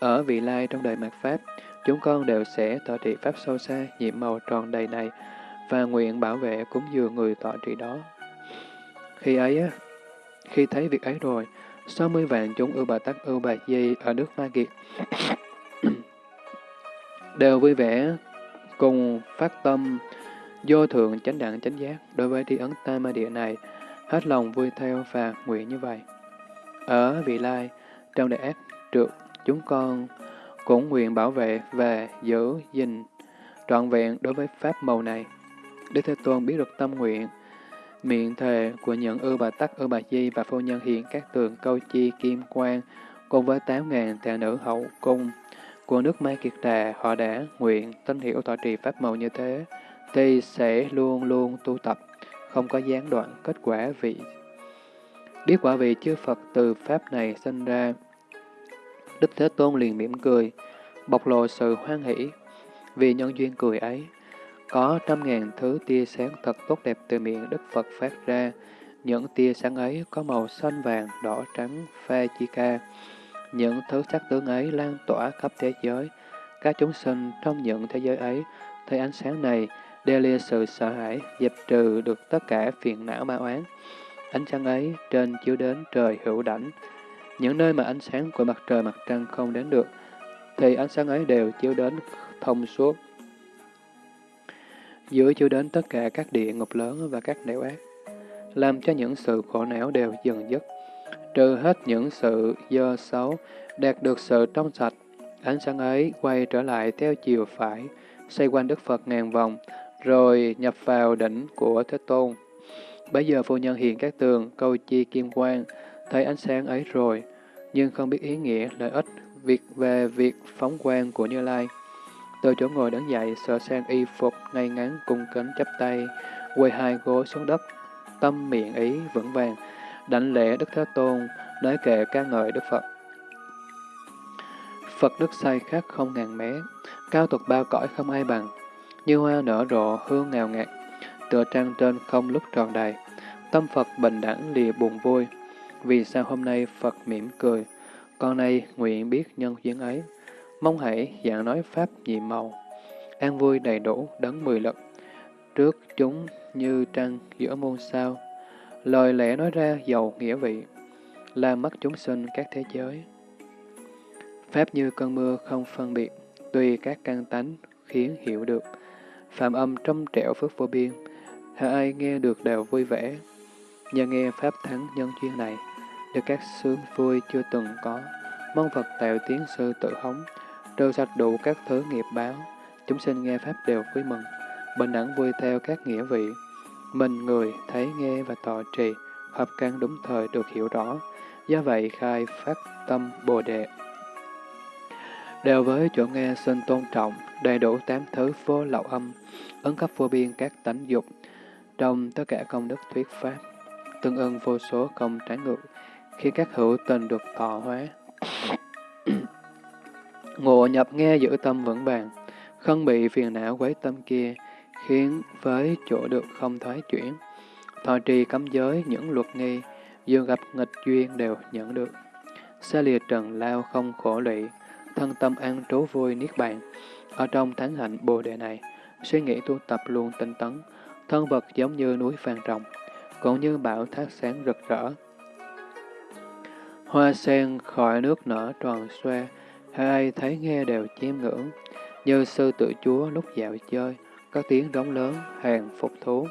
A: ở vị lai trong đời mạt Pháp, chúng con đều sẽ tọa trị Pháp sâu xa, nhiệm màu tròn đầy này, và nguyện bảo vệ cúng dường người tọa trị đó. Khi ấy, khi thấy việc ấy rồi, 60 vạn chúng ưu bà tắc ưu bà di ở nước Ma Kiệt đều vui vẻ cùng phát tâm vô thượng chánh đẳng chánh giác đối với tri ấn tam ma địa này, hết lòng vui theo và nguyện như vậy. Ở vị lai, trong đại ác trượt, chúng con cũng nguyện bảo vệ và giữ gìn trọn vẹn đối với pháp màu này. Đức Thế Tôn biết được tâm nguyện, miệng thề của những ư bà tắc, ư bà di và phu nhân hiện các tường câu chi kim quang, cùng với tám ngàn thẹn nữ hậu cung của nước ma Kiệt Đà, họ đã nguyện tin hiểu tọa trì pháp màu như thế, thì sẽ luôn luôn tu tập, không có gián đoạn kết quả vị. Biết quả vị chư Phật từ Pháp này sinh ra, Đức Thế Tôn liền mỉm cười, bộc lộ sự hoan hỷ. Vì nhân duyên cười ấy, có trăm ngàn thứ tia sáng thật tốt đẹp từ miệng Đức Phật phát ra. Những tia sáng ấy có màu xanh vàng, đỏ trắng, pha chi ca. Những thứ sắc tướng ấy lan tỏa khắp thế giới. Các chúng sinh trong những thế giới ấy thấy ánh sáng này, đe lia sự sợ hãi, dẹp trừ được tất cả phiền não ma oán. Ánh sáng ấy trên chiếu đến trời hữu đảnh. Những nơi mà ánh sáng của mặt trời mặt trăng không đến được, thì ánh sáng ấy đều chiếu đến thông suốt. Dưới chiếu đến tất cả các địa ngục lớn và các nẻo ác, làm cho những sự khổ não đều dần dứt, trừ hết những sự dơ xấu, đạt được sự trong sạch. Ánh sáng ấy quay trở lại theo chiều phải, xoay quanh Đức Phật ngàn vòng, rồi nhập vào đỉnh của Thế Tôn. Bây giờ phu nhân hiện các tường, câu chi kim quang, thấy ánh sáng ấy rồi, nhưng không biết ý nghĩa, lợi ích, việc về việc phóng quang của Như Lai. Từ chỗ ngồi đứng dậy, sửa sang y phục, ngay ngắn, cung kính chắp tay, quay hai gối xuống đất, tâm miệng ý vững vàng, đảnh lễ Đức Thế Tôn, nói kệ ca ngợi Đức Phật. Phật đức say khác không ngàn mé, cao tục bao cõi không ai bằng, như hoa nở rộ hương ngào ngạt, tựa trăng trên không lúc tròn đầy. Tâm Phật bình đẳng lìa buồn vui, vì sao hôm nay Phật mỉm cười, con nay nguyện biết nhân duyên ấy, mong hãy dạng nói Pháp nhị màu, an vui đầy đủ đấng mười lực, trước chúng như trăng giữa muôn sao, lời lẽ nói ra giàu nghĩa vị, làm mất chúng sinh các thế giới. Pháp như cơn mưa không phân biệt, tùy các căn tánh khiến hiểu được, phạm âm trong trẻo phước vô biên, ai nghe được đều vui vẻ. Nhờ nghe Pháp thắng nhân duyên này, được các sướng vui chưa từng có, mong Phật tạo tiếng sư tự hống, trừ sạch đủ các thứ nghiệp báo, chúng sinh nghe Pháp đều vui mừng, bình đẳng vui theo các nghĩa vị. Mình người thấy nghe và tọa trì, hợp căn đúng thời được hiểu rõ, do vậy khai phát tâm Bồ Đề. Đều với chỗ nghe xin tôn trọng, đầy đủ tám thứ vô lậu âm, ứng cấp vô biên các tánh dục, trong tất cả công đức thuyết pháp, tương ưng vô số công trái ngược, khi các hữu tình được thọ hóa. Ngộ nhập nghe giữ tâm vững vàng, không bị phiền não quấy tâm kia, khiến với chỗ được không thoái chuyển. Thọ trì cấm giới những luật nghi, dù gặp nghịch duyên đều nhận được. Xa lìa trần lao không khổ lụy, thân tâm an trú vui niết bàn. Ở trong thánh hạnh bồ đề này, suy nghĩ tu tập luôn tinh tấn, thân vật giống như núi vàng rồng, cũng như bảo thác sáng rực rỡ. Hoa sen khỏi nước nở tròn xoe, ai thấy nghe đều chiêm ngưỡng, như sư tự chúa lúc dạo chơi, có tiếng đóng lớn, hàng phục thú.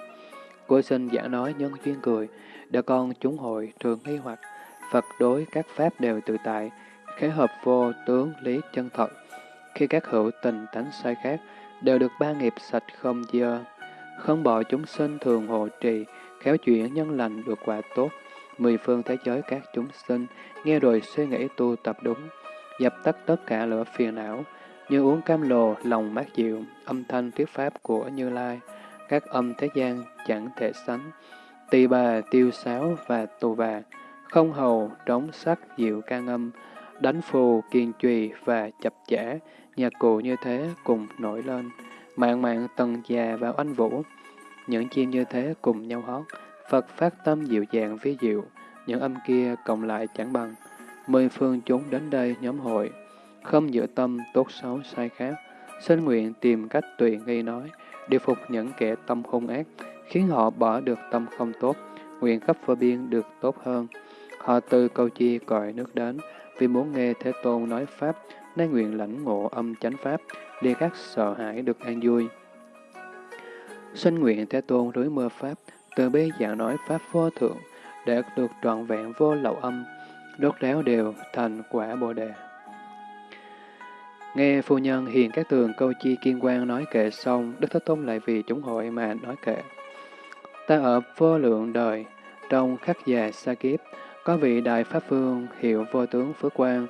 A: Cô sinh giả nói nhân duyên cười, để con chúng hội trường nghi hoặc, Phật đối các pháp đều tự tại, khế hợp vô tướng lý chân thật. Khi các hữu tình tánh sai khác, đều được ba nghiệp sạch không dơ, không bỏ chúng sinh thường hộ trì, khéo chuyển nhân lành được quả tốt. Mười phương thế giới các chúng sinh, nghe rồi suy nghĩ tu tập đúng, dập tắt tất cả lửa phiền não, như uống cam lồ, lòng mát dịu, âm thanh thuyết pháp của Như Lai, các âm thế gian chẳng thể sánh. Tỳ bà, tiêu sáo và tù bà, không hầu, trống sắc, dịu ca ngâm, đánh phù, kiên trùy và chập chẽ nhạc cụ như thế cùng nổi lên, mạng mạng tần già vào anh vũ. Những chim như thế cùng nhau hót, Phật phát tâm dịu dàng vi diệu, những âm kia cộng lại chẳng bằng. Mười phương chúng đến đây nhóm hội, không giữ tâm tốt xấu sai khác, xin nguyện tìm cách tùy nghi nói, điều phục những kẻ tâm hung ác, khiến họ bỏ được tâm không tốt, nguyện khắp phơ biên được tốt hơn. Họ từ câu chi gọi nước đến, vì muốn nghe Thế Tôn nói Pháp, nên nguyện lãnh ngộ âm chánh Pháp, để các sợ hãi được an vui. Xin nguyện Thế Tôn rưới mưa Pháp, từ bi dạng nói Pháp vô thượng, để được trọn vẹn vô lậu âm, đốt ráo đều thành quả Bồ Đề. Nghe phu nhân hiền các tường câu chi kiên quan nói kệ xong, Đức Thế Tôn lại vì chúng hội mà nói kệ. Ta ở vô lượng đời, trong khắc già xa kiếp, có vị Đại Pháp Vương hiệu vô tướng Phước Quang,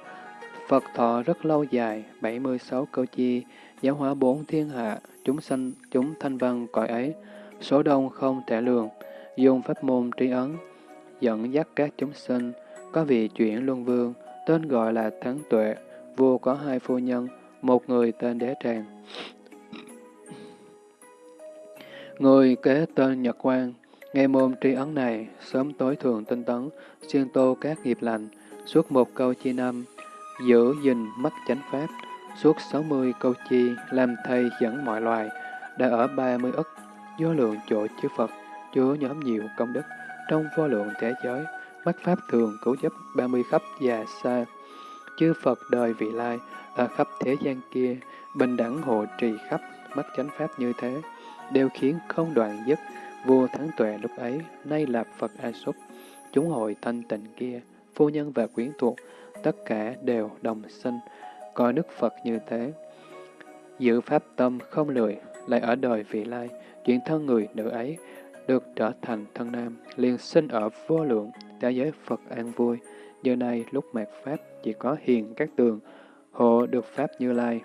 A: Phật thọ rất lâu dài, 76 câu chi, giáo hóa bốn thiên hạ, chúng sanh, chúng thanh văn cõi ấy, số đông không thể lường, dùng pháp môn trí ấn, dẫn dắt các chúng sinh, có vị chuyển luân vương, tên gọi là Thắng Tuệ, vua có hai phu nhân, một người tên Đế Tràng. Người kế tên Nhật Quang, nghe môn tri ấn này, sớm tối thường tinh tấn, xuyên tô các nghiệp lành, suốt một câu chi năm, giữ gìn mắt chánh pháp, suốt sáu mươi câu chi, làm thầy dẫn mọi loài, đã ở ba mươi ức, vô lượng chỗ chư Phật, chứa nhóm nhiều công đức, trong vô lượng thế giới, mắt pháp thường cứu giúp ba mươi khắp và xa. Chư Phật đời vị lai, ở khắp thế gian kia, bình đẳng hộ trì khắp mắt chánh pháp như thế, đều khiến không đoạn dứt. Vua Thắng Tuệ lúc ấy, nay là Phật A Súc, chúng hội thanh tịnh kia, phu nhân và quyến thuộc, tất cả đều đồng sinh, coi Đức Phật như thế. Giữ pháp tâm không lười, lại ở đời vị lai, chuyện thân người nữ ấy, được trở thành thân nam, liền sinh ở vô lượng, thế giới Phật an vui. Giờ này lúc mạt Pháp chỉ có hiền các tường, hộ được Pháp như lai.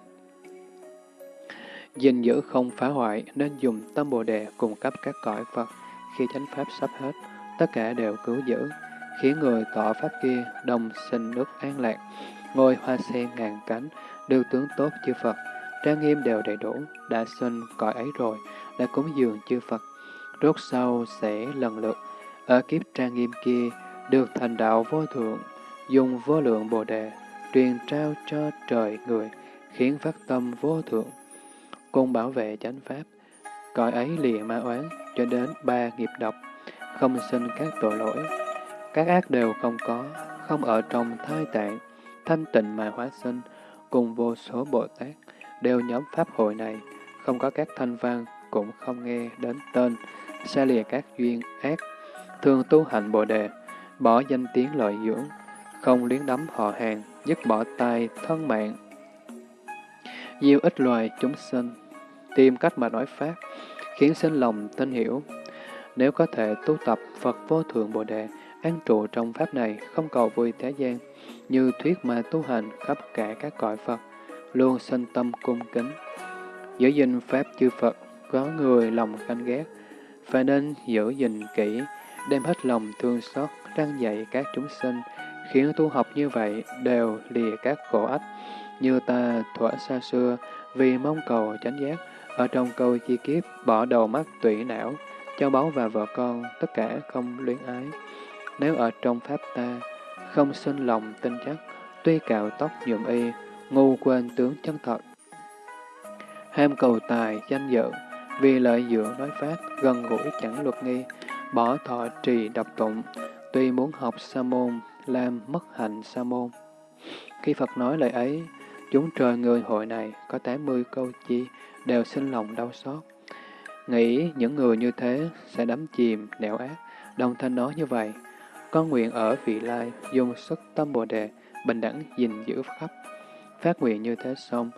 A: gìn giữ không phá hoại nên dùng tâm Bồ Đề cung cấp các cõi Phật. Khi chánh Pháp sắp hết, tất cả đều cứu giữ, khiến người tỏ Pháp kia đồng sinh nước an lạc, ngôi hoa sen ngàn cánh, được tướng tốt chư Phật, trang nghiêm đều đầy đủ, đã sinh cõi ấy rồi, đã cúng dường chư Phật. Rốt sau sẽ lần lượt, ở kiếp trang nghiêm kia, được thành đạo vô thượng, dùng vô lượng bồ đề, truyền trao cho trời người, khiến phát tâm vô thượng, cùng bảo vệ chánh pháp. Cõi ấy lìa ma oán cho đến ba nghiệp độc, không sinh các tội lỗi. Các ác đều không có, không ở trong thai tạng, thanh tịnh mà hóa sinh, cùng vô số Bồ Tát, đều nhóm pháp hội này, không có các thanh văn, cũng không nghe đến tên, xa lìa các duyên ác, thường tu hành Bồ Đề, bỏ danh tiếng lợi dưỡng, không liếng đắm họ hàng, dứt bỏ tài, thân mạng. Nhiều ít loài chúng sinh, tìm cách mà nói Pháp, khiến sinh lòng tin hiểu. Nếu có thể tu tập Phật vô thượng Bồ Đề, an trụ trong Pháp này, không cầu vui thế gian, như thuyết mà tu hành khắp cả các cõi Phật, luôn sinh tâm cung kính. Giữ gìn Pháp chư Phật, có người lòng canh ghét, phải nên giữ gìn kỹ, đem hết lòng thương xót, răng dạy các chúng sinh, khiến tu học như vậy đều lìa các khổ ách, như ta thuở xa xưa, vì mong cầu chánh giác, ở trong câu chi kiếp bỏ đầu mắt tủy não, cho báu và vợ con, tất cả không luyến ái. Nếu ở trong pháp ta, không sinh lòng tin chắc, tuy cạo tóc nhuộm y, ngu quên tướng chân thật. Ham cầu tài, danh dự, vì lợi dưỡng nói pháp, gần gũi chẳng luật nghi, bỏ thọ trì độc tụng, tuy muốn học sa môn, làm mất hạnh sa môn. Khi Phật nói lời ấy, chúng trời người hội này có 80 câu chi đều sinh lòng đau xót. Nghĩ những người như thế sẽ đắm chìm, nẻo ác, đồng thanh nói như vậy. Con nguyện ở vị lai, dùng sức tâm Bồ Đề, bình đẳng gìn giữ khắp. Phát nguyện như thế xong,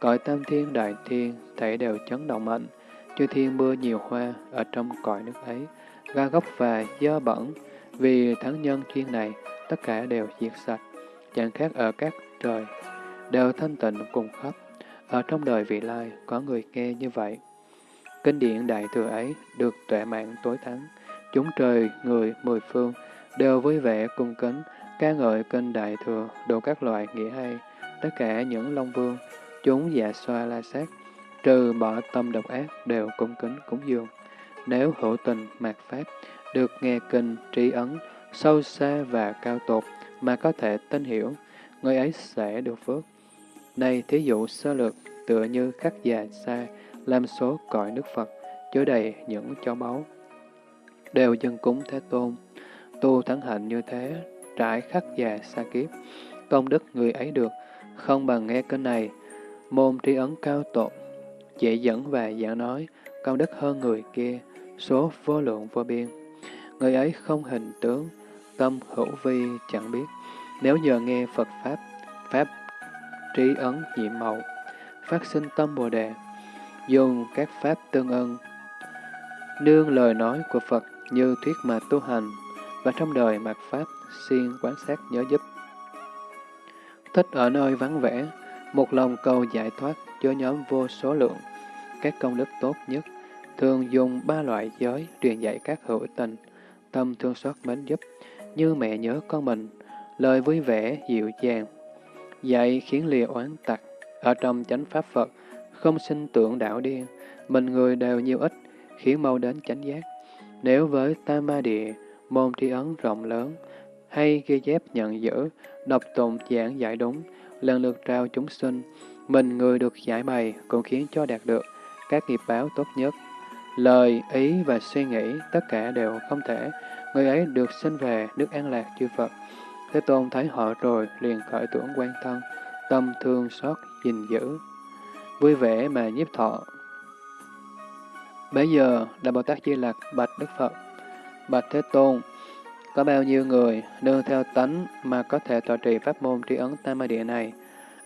A: cõi tam thiên đại thiên, thể đều chấn động mạnh, chư thiên mưa nhiều hoa ở trong cõi nước ấy, ga gốc và dơ bẩn, vì thắng nhân chuyên này, tất cả đều diệt sạch, chẳng khác ở các trời, đều thanh tịnh cùng khắp. Ở trong đời vị lai, có người nghe như vậy. Kinh điển đại thừa ấy được tuệ mạng tối thắng, chúng trời, người, mười phương, đều vui vẻ cung kính, ca ngợi kinh đại thừa, đủ các loại nghĩa hay, tất cả những long vương, chúng dạ xoa la sát, trừ bỏ tâm độc ác đều cung kính cúng dường. Nếu hữu tình mạt pháp, được nghe kinh trí ấn, sâu xa và cao tột mà có thể tin hiểu, người ấy sẽ được phước. Này thí dụ sơ lược, tựa như khắc già xa, làm số cõi nước Phật, chứa đầy những cho báu. Đều dân cúng Thế Tôn, tu thắng hạnh như thế, trải khắc già xa kiếp, công đức người ấy được, không bằng nghe kinh này, môn trí ấn cao tột, dễ dẫn và giảng nói, công đức hơn người kia, số vô lượng vô biên. Người ấy không hình tướng, tâm hữu vi chẳng biết. Nếu nhờ nghe Phật Pháp, Pháp trí ấn nhiệm màu, phát sinh tâm Bồ Đề, dùng các Pháp tương ân, nương lời nói của Phật như thuyết mà tu hành, và trong đời mặc Pháp, siêng quán sát nhớ giúp. Thích ở nơi vắng vẻ, một lòng cầu giải thoát cho nhóm vô số lượng. Các công đức tốt nhất thường dùng ba loại giới truyền dạy các hữu tình, tâm thương xót mến giúp, như mẹ nhớ con mình, lời vui vẻ, dịu dàng, dạy khiến lìa oán tặc, ở trong chánh pháp Phật, không sinh tưởng đảo điên, mình người đều nhiều ít, khiến mau đến chánh giác. Nếu với tam ma địa, môn tri ấn rộng lớn, hay ghi chép nhận giữ, đọc tụng giảng giải đúng, lần lượt trao chúng sinh, mình người được giải bày cũng khiến cho đạt được các nghiệp báo tốt nhất. Lời, ý và suy nghĩ tất cả đều không thể, người ấy được sinh về nước an lạc chư Phật. Thế Tôn thấy họ rồi liền khởi tưởng quan thân, tâm thương xót gìn giữ, vui vẻ mà nhiếp thọ. Bây giờ, Đại Bồ Tát Di Lặc bạch Đức Phật, bạch Thế Tôn, có bao nhiêu người nương theo tánh mà có thể tọa trì pháp môn tri ấn tam ma địa này?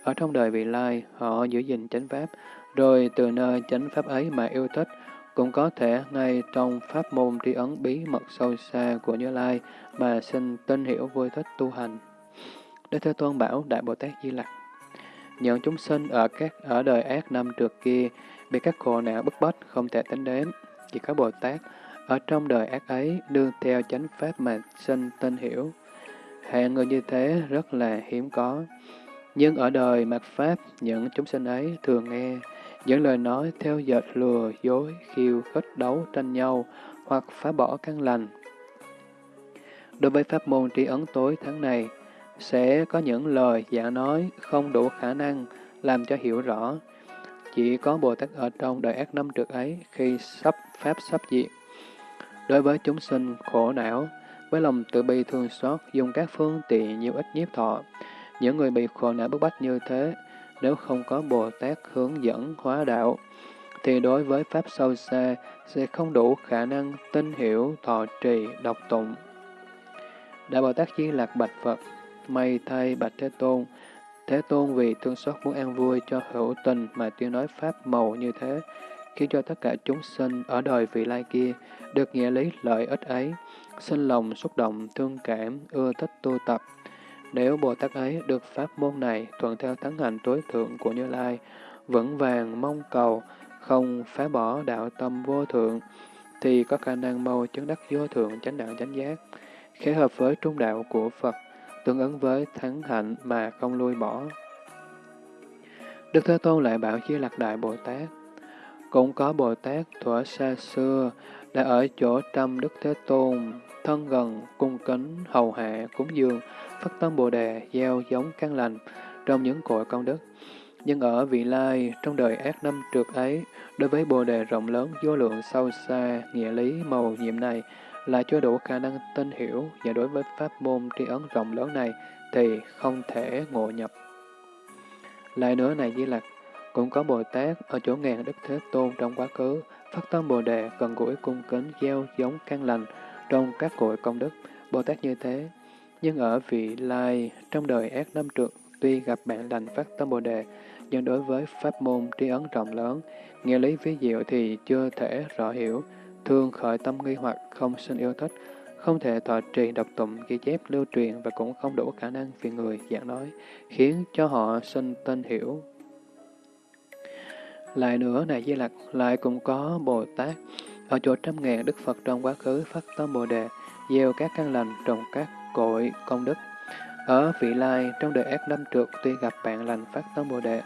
A: Ở trong đời vị lai, họ giữ gìn chánh pháp, rồi từ nơi chánh pháp ấy mà yêu thích, cũng có thể ngay trong pháp môn tri ấn bí mật sâu xa của Như Lai mà sinh tin hiểu vui thích tu hành. Đức Thế Tôn bảo Đại Bồ Tát Di Lặc, những chúng sinh ở các ở đời ác năm trước kia bị các khổ não bức bách không thể tính đến, chỉ có Bồ Tát ở trong đời ác ấy đương theo chánh pháp mà sinh tin hiểu. Hạng người như thế rất là hiếm có. Nhưng ở đời mặt Pháp, những chúng sinh ấy thường nghe những lời nói theo dệt lừa, dối, khiêu, khích đấu, tranh nhau, hoặc phá bỏ căn lành. Đối với pháp môn tri ấn tối tháng này, sẽ có những lời giả nói không đủ khả năng làm cho hiểu rõ. Chỉ có Bồ Tát ở trong đời ác năm trước ấy khi sắp pháp sắp diệt. Đối với chúng sinh khổ não, với lòng tự bi thương xót, dùng các phương tiện nhiều ít nhiếp thọ, những người bị khổ não bức bách như thế, nếu không có Bồ Tát hướng dẫn hóa đạo, thì đối với Pháp sâu xa sẽ không đủ khả năng tin hiểu, thọ trì, đọc tụng. Đại Bồ Tát Di Lạc Bạch Phật, may thay Bạch Thế Tôn, Thế Tôn vì thương xót muốn an vui cho hữu tình mà tuyên nói Pháp màu như thế, khiến cho tất cả chúng sinh ở đời vị lai kia được nghĩa lý lợi ích ấy, sinh lòng xúc động, thương cảm, ưa thích tu tập, nếu Bồ Tát ấy được pháp môn này thuận theo thắng hành tối thượng của Như Lai, vững vàng mong cầu, không phá bỏ đạo tâm vô thượng, thì có khả năng mau chứng đắc vô thượng chánh đạo chánh giác, khế hợp với trung đạo của Phật, tương ứng với thắng hạnh mà không lui bỏ. Đức Thế Tôn lại bảo chia Lạc Đại Bồ Tát, cũng có Bồ Tát thuở xa xưa đã ở chỗ trăm Đức Thế Tôn, thân gần, cung kính, hầu hạ, cúng dường, phát tâm Bồ Đề, gieo giống căn lành trong những cội công đức. Nhưng ở vị lai, trong đời ác năm trượt ấy, đối với Bồ Đề rộng lớn, vô lượng sâu xa, nghĩa lý màu nhiệm này, là chưa đủ khả năng tin hiểu, và đối với pháp môn tri ấn rộng lớn này, thì không thể ngộ nhập. Lại nữa này Di Lặc, cũng có Bồ Tát ở chỗ ngàn Đức Thế Tôn trong quá khứ, phát tâm Bồ Đề, gần gũi cung kính, gieo giống căn lành trong các cội công đức. Bồ Tát như thế, nhưng ở vị lai, trong đời ác năm trượt, tuy gặp bạn lành phát tâm Bồ Đề, nhưng đối với pháp môn tri ấn rộng lớn, nghĩa lý ví diệu thì chưa thể rõ hiểu, thường khởi tâm nghi hoặc không sinh yêu thích, không thể thọ trì độc tụng ghi chép lưu truyền và cũng không đủ khả năng vì người giảng nói, khiến cho họ sinh tên hiểu. Lại nữa, này Di Lặc, lại cũng có Bồ Tát, ở chỗ trăm ngàn Đức Phật trong quá khứ phát tâm Bồ Đề, gieo các căn lành trồng các cội công đức. Ở vị lai, trong đời ác năm trượt tuy gặp bạn lành phát tâm Bồ Đề,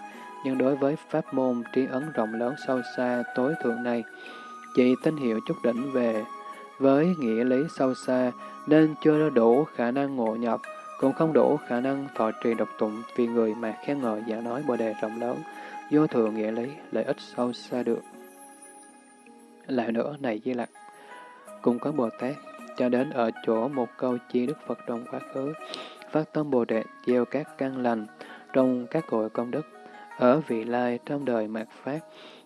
A: nhưng đối với pháp môn trí ấn rộng lớn sâu xa tối thượng này, chỉ tín hiệu chút đỉnh về với nghĩa lý sâu xa nên chưa đủ khả năng ngộ nhập, cũng không đủ khả năng thọ trì độc tụng vì người mà khen ngợi giả nói Bồ Đề rộng lớn, vô thường nghĩa lý, lợi ích sâu xa được. Lại nữa, này Di Lặc, cũng có Bồ Tát cho đến ở chỗ một câu chi Đức Phật trong quá khứ, phát tâm Bồ Đề gieo các căn lành trong các cội công đức, ở vị lai trong đời mạt Pháp,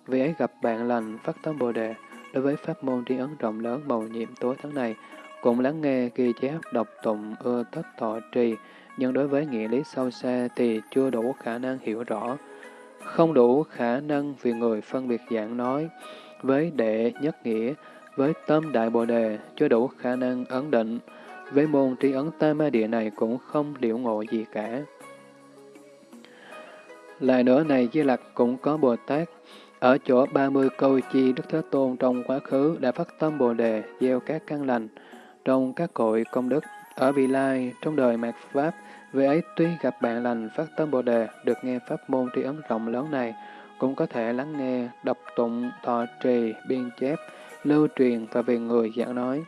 A: vì ấy gặp bạn lành phát tâm Bồ Đề, đối với pháp môn tri ấn rộng lớn màu nhiệm tối tháng này, cũng lắng nghe ghi chép đọc tụng ưa thích thọ trì, nhưng đối với nghĩa lý sâu xa thì chưa đủ khả năng hiểu rõ, không đủ khả năng vì người phân biệt dạng nói với đệ nhất nghĩa, với tâm đại bồ đề chưa đủ khả năng ấn định, với môn tri ấn tam ma địa này cũng không liễu ngộ gì cả. Lại nữa này Di Lặc cũng có Bồ Tát, ở chỗ 30 câu chi Đức Thế Tôn trong quá khứ đã phát tâm Bồ Đề, gieo các căn lành, trong các cội công đức. Ở vị lai, trong đời mạt Pháp, về ấy tuy gặp bạn lành phát tâm Bồ Đề, được nghe pháp môn tri ấn rộng lớn này, cũng có thể lắng nghe, đọc tụng, thọ trì, biên chép, lưu truyền và về người giảng nói.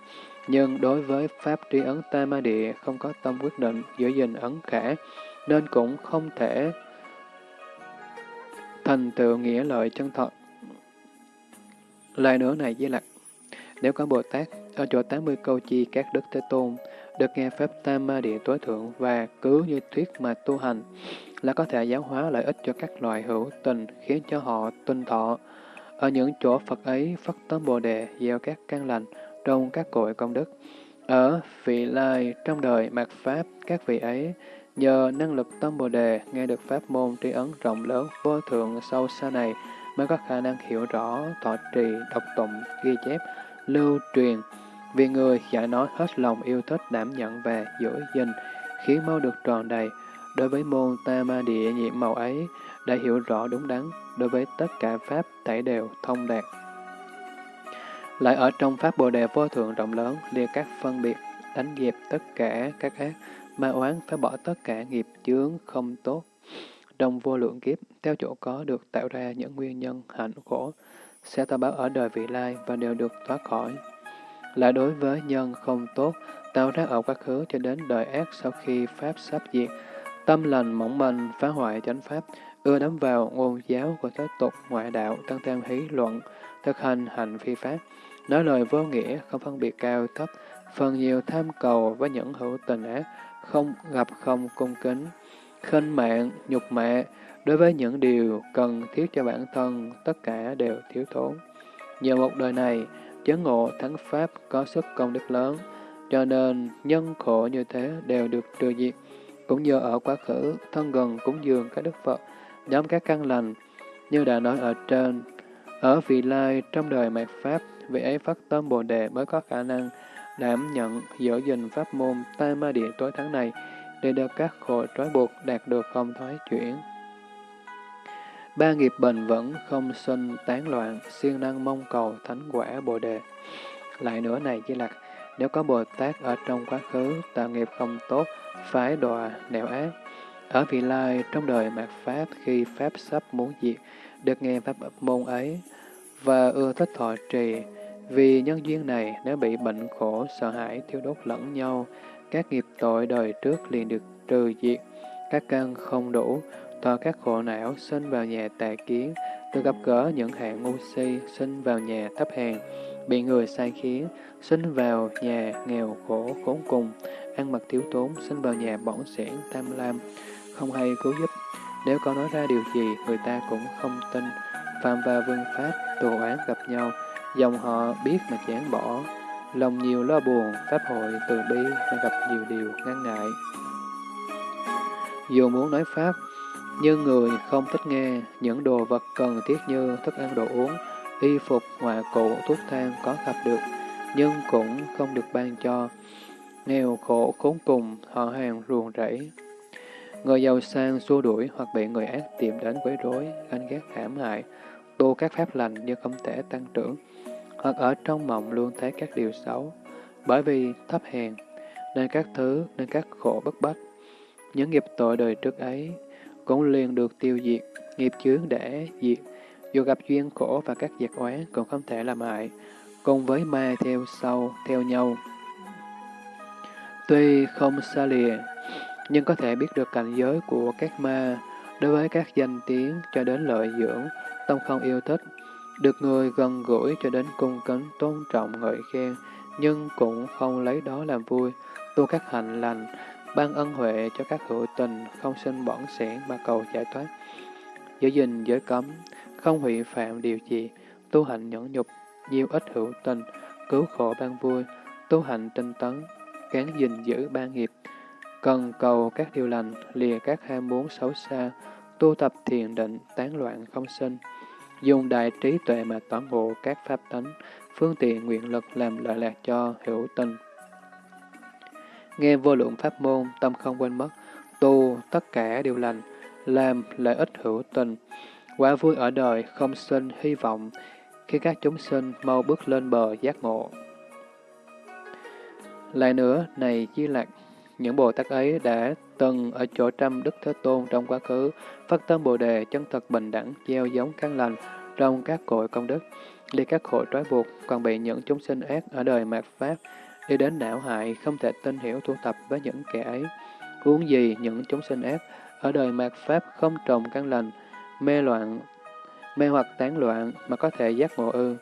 A: Nhưng đối với Pháp tri ấn Tam Ma Địa không có tâm quyết định giữ gìn ấn khả, nên cũng không thể thành tựu nghĩa lợi chân thật. Lại nữa này với lạc, nếu có Bồ Tát ở chỗ 80 câu chi các đức Thế Tôn, được nghe Pháp Tam Ma Địa tối thượng và cứ như thuyết mà tu hành, là có thể giáo hóa lợi ích cho các loài hữu tình, khiến cho họ tuân thọ. Ở những chỗ Phật ấy phát tâm Bồ Đề, gieo các căn lành trong các cội công đức. Ở vị lai trong đời mạt Pháp, các vị ấy nhờ năng lực tâm Bồ Đề nghe được Pháp môn tri ấn rộng lớn vô thượng sâu xa này mới có khả năng hiểu rõ, thọ trì, đọc tụng, ghi chép, lưu truyền. Vì người giải nói hết lòng yêu thích đảm nhận và giữ gìn, khiến mau được tròn đầy. Đối với môn ta ma địa nhiệm màu ấy, đã hiểu rõ đúng đắn, đối với tất cả Pháp tẩy đều thông đạt. Lại ở trong Pháp Bồ Đề vô thượng rộng lớn, liệt các phân biệt, đánh dẹp tất cả các ác, ma oán phải bỏ tất cả nghiệp chướng không tốt. Trong vô lượng kiếp, theo chỗ có được tạo ra những nguyên nhân hạnh khổ, sẽ tạo báo ở đời vị lai và đều được thoát khỏi. Lại đối với nhân không tốt, tạo ra ở quá khứ cho đến đời ác sau khi Pháp sắp diệt, tâm lành mỏng manh, phá hoại chánh Pháp, ưa đắm vào ngôn giáo của thế tục ngoại đạo, tăng thêm hí luận, thực hành hành phi pháp, nói lời vô nghĩa, không phân biệt cao thấp, phần nhiều tham cầu với những hữu tình ác, không gặp không cung kính, khinh mạng, nhục mạ, đối với những điều cần thiết cho bản thân, tất cả đều thiếu thốn. Nhờ một đời này, chấn ngộ thắng Pháp có sức công đức lớn, cho nên nhân khổ như thế đều được trừ diệt. Cũng như ở quá khứ, thân gần cúng dường các đức Phật, nhóm các căn lành, như đã nói ở trên. Ở vị lai, trong đời mạt Pháp, vị ấy phát tâm Bồ Đề mới có khả năng đảm nhận giữ gìn pháp môn tai ma địa tối thắng này để được các khổ trói buộc đạt được không thoái chuyển. Ba nghiệp bền vững, không sinh, tán loạn, siêng năng mong cầu thánh quả Bồ Đề. Lại nữa này chỉ lạc, nếu có Bồ Tát ở trong quá khứ, tạo nghiệp không tốt, phái đọa, nẻo ác, ở vị lai trong đời mạt Pháp khi Pháp sắp muốn diệt, được nghe Pháp môn ấy, và ưa thích thọ trì, vì nhân duyên này, nếu bị bệnh khổ, sợ hãi, thiếu đốt lẫn nhau, các nghiệp tội đời trước liền được trừ diệt, các căn không đủ, thọ các khổ não, sinh vào nhà tà kiến, từ gặp gỡ những hạng ngu si, sinh vào nhà thấp hèn, bị người sai khiến, sinh vào nhà nghèo khổ khốn cùng, ăn mặc thiếu tốn, sinh vào nhà bỏng sẻn, tham lam, không hay cứu giúp. Nếu có nói ra điều gì, người ta cũng không tin. Phạm và vương pháp, tù án gặp nhau, dòng họ biết mà chán bỏ, lòng nhiều lo buồn, pháp hội từ bi mà gặp nhiều điều ngăn ngại. Dù muốn nói pháp, nhưng người không thích nghe những đồ vật cần thiết như thức ăn đồ uống, y phục, hòa cụ, thuốc thang có gặp được, nhưng cũng không được ban cho. Nghèo khổ khốn cùng, họ hàng ruồng rẫy. Người giàu sang xua đuổi hoặc bị người ác tìm đến quấy rối, ganh ghét hãm hại, tu các pháp lành nhưng không thể tăng trưởng, hoặc ở trong mộng luôn thấy các điều xấu, bởi vì thấp hèn, nên các thứ, nên các khổ bất bách. Những nghiệp tội đời trước ấy cũng liền được tiêu diệt, nghiệp chướng để diệt, dù gặp duyên khổ và các diệt oán cũng không thể làm hại, cùng với ma theo sau, theo nhau. Tuy không xa lìa, nhưng có thể biết được cảnh giới của các ma đối với các danh tiếng cho đến lợi dưỡng, tâm không yêu thích, được người gần gũi cho đến cung kính tôn trọng ngợi khen, nhưng cũng không lấy đó làm vui, tu các hạnh lành, ban ân huệ cho các hữu tình, không sinh bỏng sẻn mà cầu giải thoát. Giữ gìn giới cấm, không hủy phạm điều gì, tu hạnh nhẫn nhục, nhiều ít hữu tình, cứu khổ ban vui, tu hạnh tinh tấn, cán gìn giữ ba nghiệp, cần cầu các điều lành, lìa các ham muốn xấu xa, tu tập thiền định, tán loạn không sinh. Dùng đại trí tuệ mà tóm ngộ các pháp tánh, phương tiện nguyện lực làm lợi lạc cho hữu tình. Nghe vô lượng pháp môn, tâm không quên mất, tu tất cả điều lành, làm lợi ích hữu tình, quả vui ở đời không sinh hy vọng, khi các chúng sinh mau bước lên bờ giác ngộ. Lại nữa, này Di Lạc, những Bồ Tát ấy đã từng ở chỗ trăm Đức Thế Tôn trong quá khứ, phát tâm Bồ Đề chân thật bình đẳng, gieo giống căn lành trong các cội công đức, đi các hội trói buộc, còn bị những chúng sinh ác ở đời mạt Pháp, đi đến não hại, không thể tin hiểu tu tập với những kẻ ấy. uống gì những chúng sinh ác ở đời mạt Pháp không trồng căn lành, mê loạn, mê hoặc tán loạn mà có thể giác ngộ ư.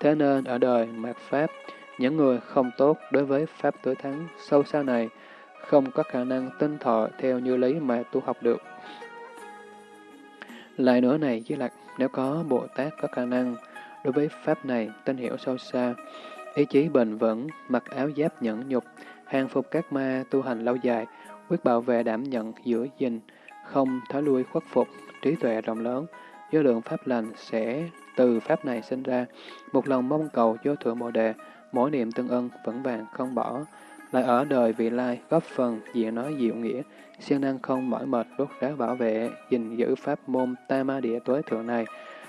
A: Thế nên ở đời mạt Pháp, những người không tốt đối với Pháp tối thắng sâu xa này không có khả năng tinh thọ theo như lý mà tu học được. Lại nữa này với lạc, nếu có Bồ Tát có khả năng đối với Pháp này tinh hiểu sâu xa, ý chí bền vững, mặc áo giáp nhẫn nhục, hàng phục các ma tu hành lâu dài, quyết bảo vệ đảm nhận giữa gìn, không thói lui khuất phục, trí tuệ rộng lớn, do lượng Pháp lành sẽ từ Pháp này sinh ra, một lòng mong cầu vô thượng Bồ Đề, mỗi niệm tương ân, vững vàng không bỏ, lại ở đời vị lai, góp phần, diện nói diệu nghĩa, siêng năng không mỏi mệt, đốt ráo bảo vệ, gìn giữ pháp môn ta ma địa tối thượng này,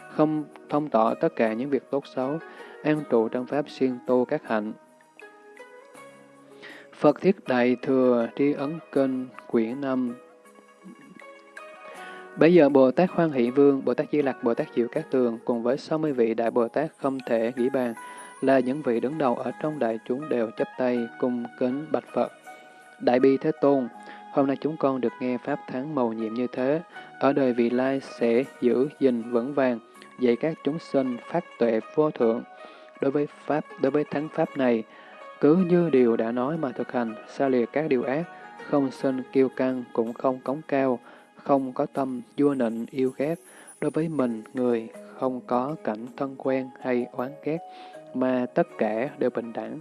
A: không thông tỏ tất cả những việc tốt xấu, an trụ trong pháp siêng tu các hạnh. Phật thiết đại thừa tri ấn kinh quyển năm Bây giờ Bồ Tát Hoan Hỷ Vương, Bồ Tát Di Lặc, Bồ Tát Diệu Các Tường cùng với 60 vị Đại Bồ Tát không thể nghĩ bàn, là những vị đứng đầu ở trong đại chúng đều chấp tay cung kính bạch Phật. Đại bi Thế Tôn, hôm nay chúng con được nghe Pháp thắng màu nhiệm như thế, ở đời vị lai sẽ giữ gìn vững vàng, dạy các chúng sinh phát tuệ vô thượng. Đối với Pháp, đối với thắng Pháp này, cứ như điều đã nói mà thực hành, xa lìa các điều ác, không sinh kiêu căng, cũng không cống cao, không có tâm vua nịnh yêu ghét, đối với mình, người, không có cảnh thân quen hay oán ghét, mà tất cả đều bình đẳng.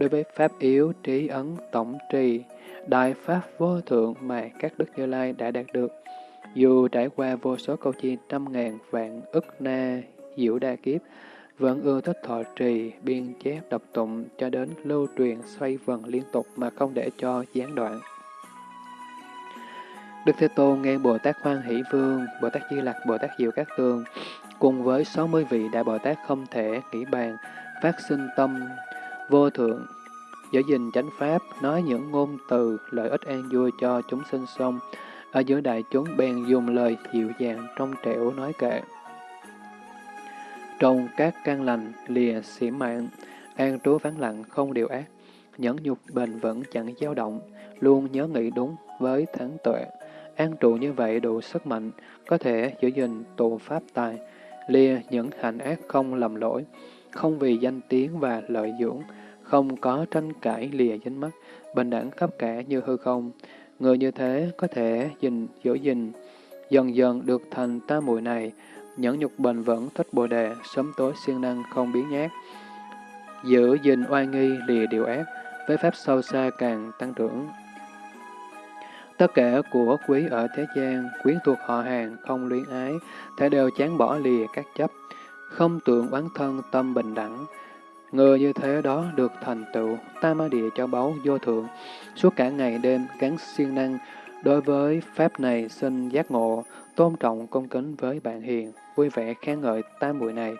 A: Đối với Pháp yếu, trí ấn, tổng trì, đại Pháp vô thượng mà các Đức Như Lai đã đạt được, dù trải qua vô số câu chi trăm ngàn vạn ức na diệu đa kiếp, vẫn ưa thích thọ trì, biên chép đọc tụng cho đến lưu truyền xoay vần liên tục mà không để cho gián đoạn. Đức Thế Tôn nghe Bồ Tát Hoan Hỷ Vương, Bồ Tát Di Lặc, Bồ Tát Diệu Các Tường, cùng với 60 vị Đại Bồ Tát không thể nghĩ bàn, phát sinh tâm vô thượng, giữ gìn chánh pháp, nói những ngôn từ, lợi ích an vui cho chúng sinh xong, ở giữa đại chúng bèn dùng lời dịu dàng trong trẻo nói kệ. Trong các căn lành, lìa xỉ mạng, an trú vắng lặng không điều ác, nhẫn nhục bền vững chẳng dao động, luôn nhớ nghĩ đúng với thắng tuệ. An trụ như vậy đủ sức mạnh, có thể giữ gìn tụ pháp tài, lìa những hành ác không lầm lỗi, không vì danh tiếng và lợi dưỡng, không có tranh cãi lìa dính mắt, bình đẳng khắp cả như hư không. Người như thế có thể gìn giữ gìn, dần dần được thành tam muội này, nhẫn nhục bền vững thích bồ đề, sớm tối siêng năng không biến nhát, giữ gìn oai nghi lìa điều ác, với pháp sâu xa càng tăng trưởng. Tất cả của quý ở thế gian, quyến thuộc họ hàng, không luyến ái, thể đều chán bỏ lìa các chấp, không tượng oán thân tâm bình đẳng. Người như thế đó được thành tựu, tam ma địa cho báu vô thượng, suốt cả ngày đêm gắn siêng năng, đối với Pháp này sinh giác ngộ, tôn trọng công kính với bạn hiền, vui vẻ khen ngợi tam muội này,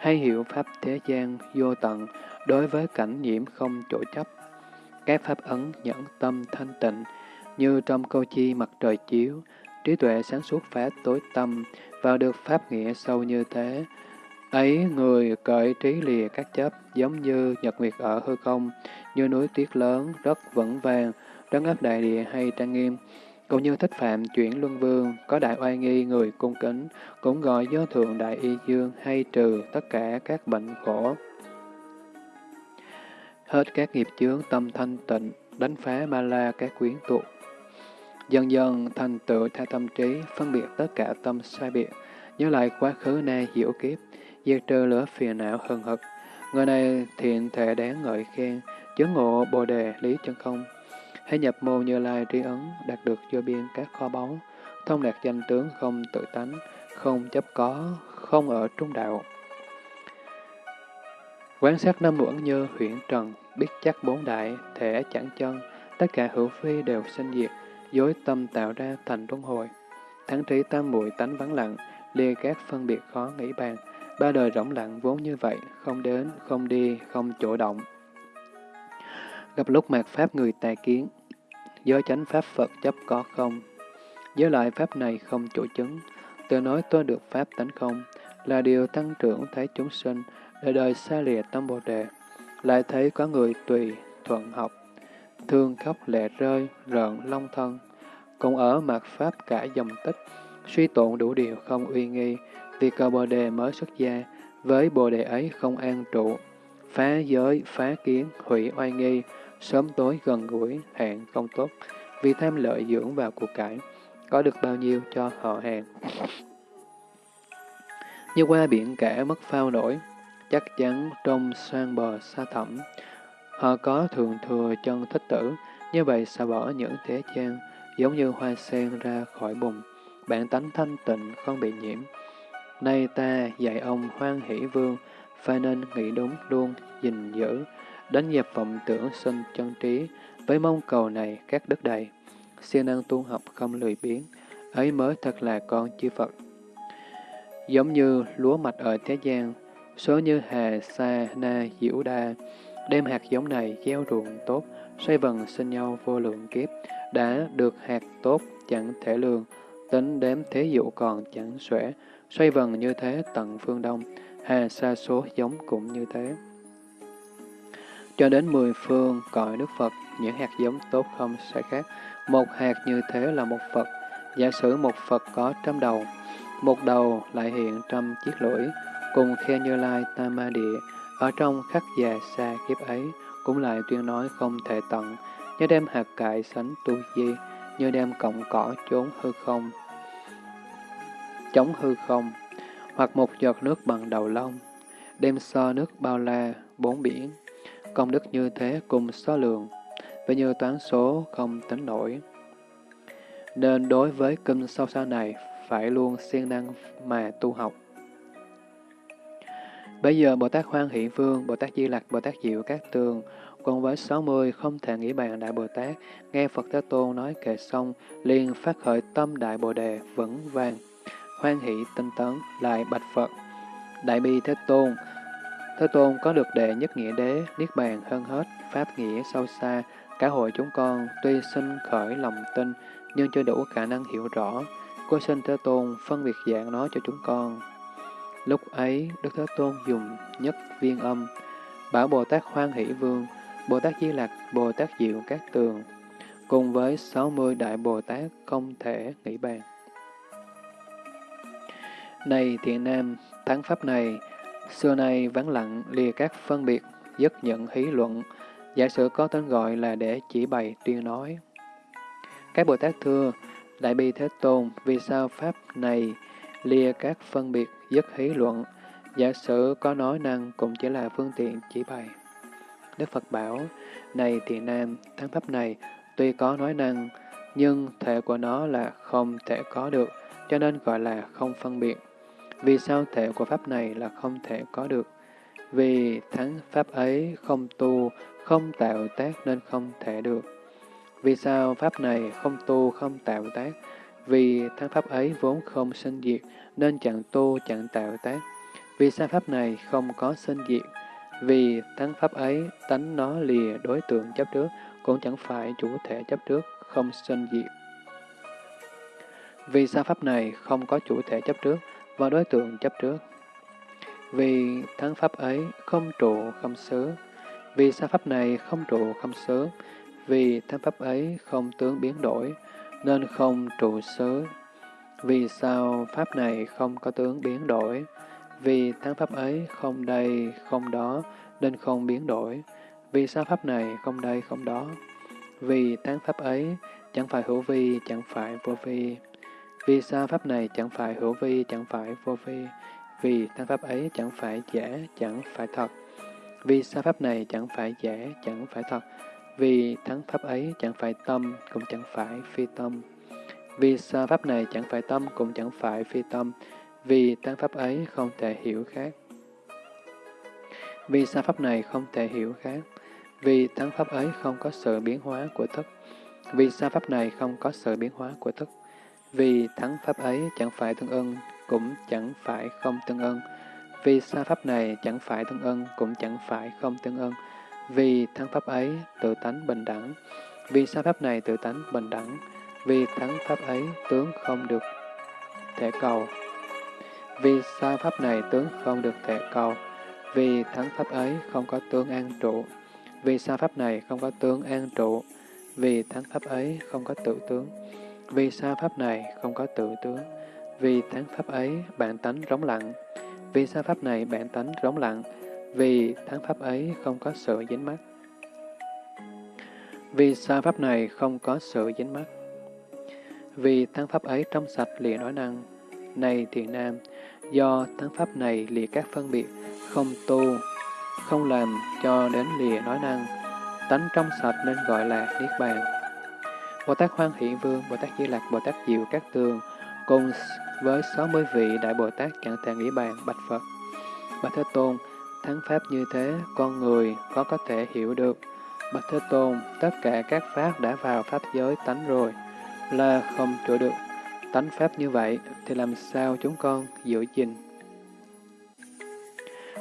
A: hay hiểu Pháp thế gian vô tận, đối với cảnh nhiễm không chỗ chấp. Các Pháp ấn nhẫn tâm thanh tịnh, như trong câu chi mặt trời chiếu, trí tuệ sáng suốt phá tối tâm, và được Pháp nghĩa sâu như thế. Ấy người cởi trí lìa các chấp, giống như nhật nguyệt ở hư không, như núi tuyết lớn, rất vững vàng, trấn áp đại địa hay trang nghiêm, cũng như thích phạm chuyển luân vương, có đại oai nghi người cung kính, cũng gọi do thượng đại y dương hay trừ tất cả các bệnh khổ. Hết các nghiệp chướng tâm thanh tịnh, đánh phá ma la các quyến tụ. Dần dần thành tựu tha tâm trí, phân biệt tất cả tâm sai biệt, nhớ lại quá khứ nay hiểu kiếp, diệt trừ lửa phiền não hừng hực. Người này thiện thể đáng ngợi khen, chứng ngộ bồ đề lý chân không, hãy nhập môn như lai tri ấn, đạt được vô biên các kho báu, thông đạt danh tướng không tự tánh, không chấp có, không ở trung đạo. Quán sát năm uẩn như huyện trần, biết chắc bốn đại, thể chẳng chân, tất cả hữu phi đều sinh diệt, dối tâm tạo ra thành luân hồi. thắng trí tam muội tánh vắng lặng, lìa các phân biệt khó nghĩ bàn. Ba đời rỗng lặng vốn như vậy, không đến, không đi, không chỗ động. Gặp lúc mạt Pháp người tài kiến, giới chánh Pháp Phật chấp có không. Giới lại Pháp này không chủ chứng, tự nói tôi được Pháp tánh không, là điều tăng trưởng thấy chúng sinh, đời đời xa lìa tâm Bồ Đề. Lại thấy có người tùy, thuận học, thương khóc lệ rơi, rợn long thân, cũng ở mặt Pháp cả dòng tích, suy tụng đủ điều không uy nghi, vì cầu Bồ Đề mới xuất gia, với Bồ Đề ấy không an trụ, phá giới, phá kiến, hủy oai nghi, sớm tối gần gũi, hạn không tốt, vì tham lợi dưỡng vào cuộc cải, có được bao nhiêu cho họ hàng. Như qua biển cả mất phao nổi, chắc chắn trong sang bờ xa thẳm. Họ có thường thừa chân thích tử, như vậy xả bỏ những thế gian, giống như hoa sen ra khỏi bùn, bản tánh thanh tịnh không bị nhiễm. Nay ta dạy ông hoan hỷ vương, phải nên nghĩ đúng luôn, gìn giữ, đánh dẹp vọng tưởng sinh chân trí, với mong cầu này các đức đầy. siêng năng tu học không lười biếng, ấy mới thật là con chư Phật. Giống như lúa mạch ở thế gian, số như hà, sa, na, diễu đa, đem hạt giống này gieo ruộng tốt, xoay vần sinh nhau vô lượng kiếp, đã được hạt tốt chẳng thể lường, tính đếm thế dụ còn chẳng xuể, xoay vần như thế tận phương đông, hà sa số giống cũng như thế. Cho đến mười phương cõi Đức Phật, những hạt giống tốt không sẽ khác. Một hạt như thế là một Phật. Giả sử một Phật có trăm đầu, một đầu lại hiện trăm chiếc lưỡi, cùng khe như lai tam ma địa, ở trong khắc già xa kiếp ấy, cũng lại tuyên nói không thể tận, như đem hạt cải sánh tu di, như đem cọng cỏ trốn hư không, chống hư không, hoặc một giọt nước bằng đầu lông, đem so nước bao la, bốn biển, công đức như thế cùng số lượng, và như toán số không tính nổi. Nên đối với kinh sâu xa này, phải luôn siêng năng mà tu học. Bây giờ Bồ Tát Hoan Hỷ Vương, Bồ Tát Di Lặc, Bồ Tát Diệu Các Tường, cùng với 60 không thể nghĩ bàn Đại Bồ Tát, nghe Phật Thế Tôn nói kệ xong, liền phát khởi tâm Đại Bồ Đề vững vàng, hoan hỷ tinh tấn, lại bạch Phật. Đại bi Thế Tôn, Thế Tôn có được đệ nhất nghĩa đế, niết bàn hơn hết, pháp nghĩa sâu xa, cả hội chúng con tuy sinh khởi lòng tin, nhưng chưa đủ khả năng hiểu rõ. Cô xin Thế Tôn phân biệt dạng nói cho chúng con. Lúc ấy, Đức Thế Tôn dùng nhất viên âm, bảo Bồ Tát Hoan Hỷ Vương, Bồ Tát Di Lặc, Bồ Tát Diệu Các Tường, cùng với 60 Đại Bồ Tát không thể nghĩ bàn. Này thiện nam, thắng pháp này, xưa nay vắng lặng lìa các phân biệt, dứt nhận hí luận, giả sử có tên gọi là để chỉ bày tuyên nói. Các Bồ Tát thưa, Đại Bi Thế Tôn, vì sao Pháp này lìa các phân biệt, dứt hí luận, giả sử có nói năng cũng chỉ là phương tiện chỉ bày. Đức Phật bảo, này thiện nam, thắng Pháp này tuy có nói năng, nhưng thể của nó là không thể có được, cho nên gọi là không phân biệt. Vì sao thể của Pháp này là không thể có được? Vì thắng Pháp ấy không tu, không tạo tác nên không thể được. Vì sao Pháp này không tu, không tạo tác? Vì thắng Pháp ấy vốn không sinh diệt, nên chẳng tu, chẳng tạo tác. Vì sao Pháp này không có sinh diệt? Vì thắng Pháp ấy, tánh nó lìa đối tượng chấp trước, cũng chẳng phải chủ thể chấp trước, không sinh diệt. Vì sao Pháp này không có chủ thể chấp trước, và đối tượng chấp trước. Vì thắng pháp ấy không trụ không xứ, vì sa pháp này không trụ không xứ, vì thắng pháp ấy không tướng biến đổi, nên không trụ xứ. Vì sao pháp này không có tướng biến đổi, vì tán pháp ấy không đây không đó, nên không biến đổi. Vì sao pháp này không đây không đó, vì tán pháp ấy chẳng phải hữu vi, chẳng phải vô vi. Vì sao pháp này chẳng phải hữu vi, chẳng phải vô vi? Vì tán pháp ấy chẳng phải giả, chẳng phải thật. Vì sao pháp này chẳng phải giả, chẳng phải thật? Vì thắng pháp ấy chẳng phải tâm, cũng chẳng phải phi tâm. Vì sao pháp này chẳng phải tâm, cũng chẳng phải phi tâm. Vì tăng pháp ấy không thể hiểu khác. Vì sao pháp này không thể hiểu khác? Vì thắng pháp ấy không có sự biến hóa của thức. Vì sao pháp này không có sự biến hóa của thức? vì thắng pháp ấy chẳng phải tương ưng, cũng chẳng phải không tương ưng. Vì xa pháp này chẳng phải tương ưng, cũng chẳng phải không tương ưng. Vì thắng pháp ấy tự tánh bình đẳng. Vì sao pháp này tự tánh bình đẳng. Vì thắng pháp ấy, tướng không được thể cầu. Vì sao pháp này, tướng không được thể cầu. Vì thắng pháp ấy, không có tướng an trụ. Vì sao pháp này, không có tướng an trụ. Vì thắng pháp ấy, không có tự tướng. Vì sao pháp này, không có tự tướng. Vì thắng pháp ấy, bạn tánh rống lặng. Vì sao pháp này, bạn tánh rống lặng. Vì thắng pháp ấy không có sự dính mắt. Vì sao pháp này không có sự dính mắt. Vì thắng pháp ấy trong sạch lìa nói năng. Này thiện nam, do thắng pháp này lìa các phân biệt, không tu, không làm cho đến lìa nói năng, tánh trong sạch nên gọi là Niết Bàn. Bồ Tát Hoan Hỷ Vương, Bồ Tát Di Lặc, Bồ Tát Diệu Các Tường, cùng với 60 vị Đại Bồ Tát chẳng thể nghĩ bàn bạch Phật. Bạch Thế Tôn, thắng pháp như thế, con người có có thể hiểu được. Bạch Thế Tôn, tất cả các pháp đã vào pháp giới tánh rồi, là không chỗ được. Tánh pháp như vậy, thì làm sao chúng con giữ gìn?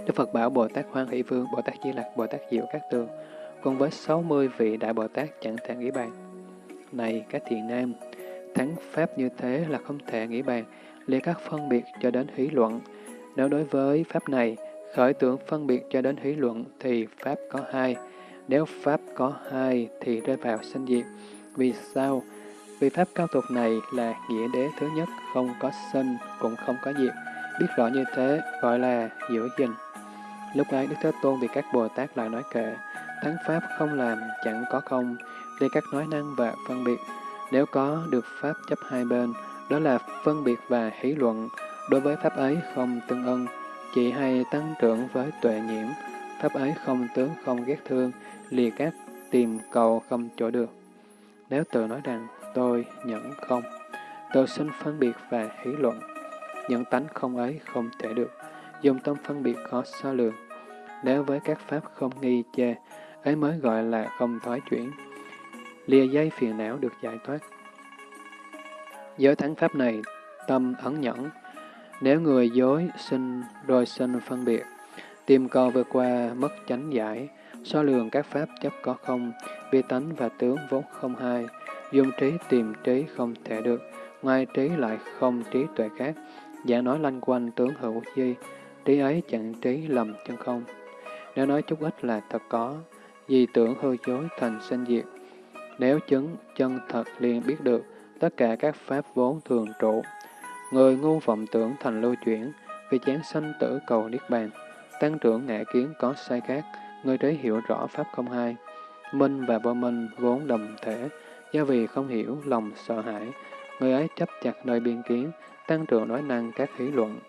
A: Đức Phật bảo Bồ Tát Hoan Hỷ Vương, Bồ Tát Di Lặc, Bồ Tát Diệu Các Tường, cùng với 60 vị Đại Bồ Tát chẳng thể nghĩ bàn. Này các thiện nam, thắng pháp như thế là không thể nghĩ bàn, liệt các phân biệt cho đến hí luận. Nếu đối với pháp này, khởi tưởng phân biệt cho đến hí luận thì pháp có hai. Nếu pháp có hai thì rơi vào sinh diệt. Vì sao? Vì pháp cao tục này là nghĩa đế thứ nhất, không có sinh, cũng không có diệt. Biết rõ như thế gọi là giữ gìn. Lúc ấy Đức Thế Tôn vì các Bồ Tát lại nói kệ, thắng pháp không làm, chẳng có không, để các nói năng và phân biệt. Nếu có được pháp chấp hai bên, đó là phân biệt và hỷ luận, đối với pháp ấy không tương ưng chỉ hay tăng trưởng với tuệ nhiễm, pháp ấy không tướng không ghét thương, lìa các tìm cầu không chỗ được. Nếu tự nói rằng tôi nhẫn không, tự sinh phân biệt và hỷ luận, những tánh không ấy không thể được, dùng tâm phân biệt khó so lường. Nếu với các pháp không nghi chê, ấy mới gọi là không thoái chuyển, lìa dây phiền não được giải thoát. Giới thắng pháp này, tâm ẩn nhẫn, nếu người dối sinh rồi sinh phân biệt, tìm cầu vượt qua mất chánh giải, so lường các pháp chấp có không, vi tánh và tướng vốn không hai, dùng trí tìm trí không thể được, ngoài trí lại không trí tuệ khác, giả nói lanh quanh tướng hữu di, trí ấy chẳng trí lầm chân không. Nếu nói chút ít là thật có, vì tưởng hư dối thành sinh diệt. Nếu chứng chân thật liền biết được, tất cả các pháp vốn thường trụ. Người ngu vọng tưởng thành lưu chuyển, vì chán sanh tử cầu niết bàn. Tăng trưởng ngã kiến có sai khác, người trí hiểu rõ pháp không hai. Minh và vô minh vốn đồng thể, do vì không hiểu lòng sợ hãi, người ấy chấp chặt nơi biên kiến, tăng trưởng nói năng các hỷ luận.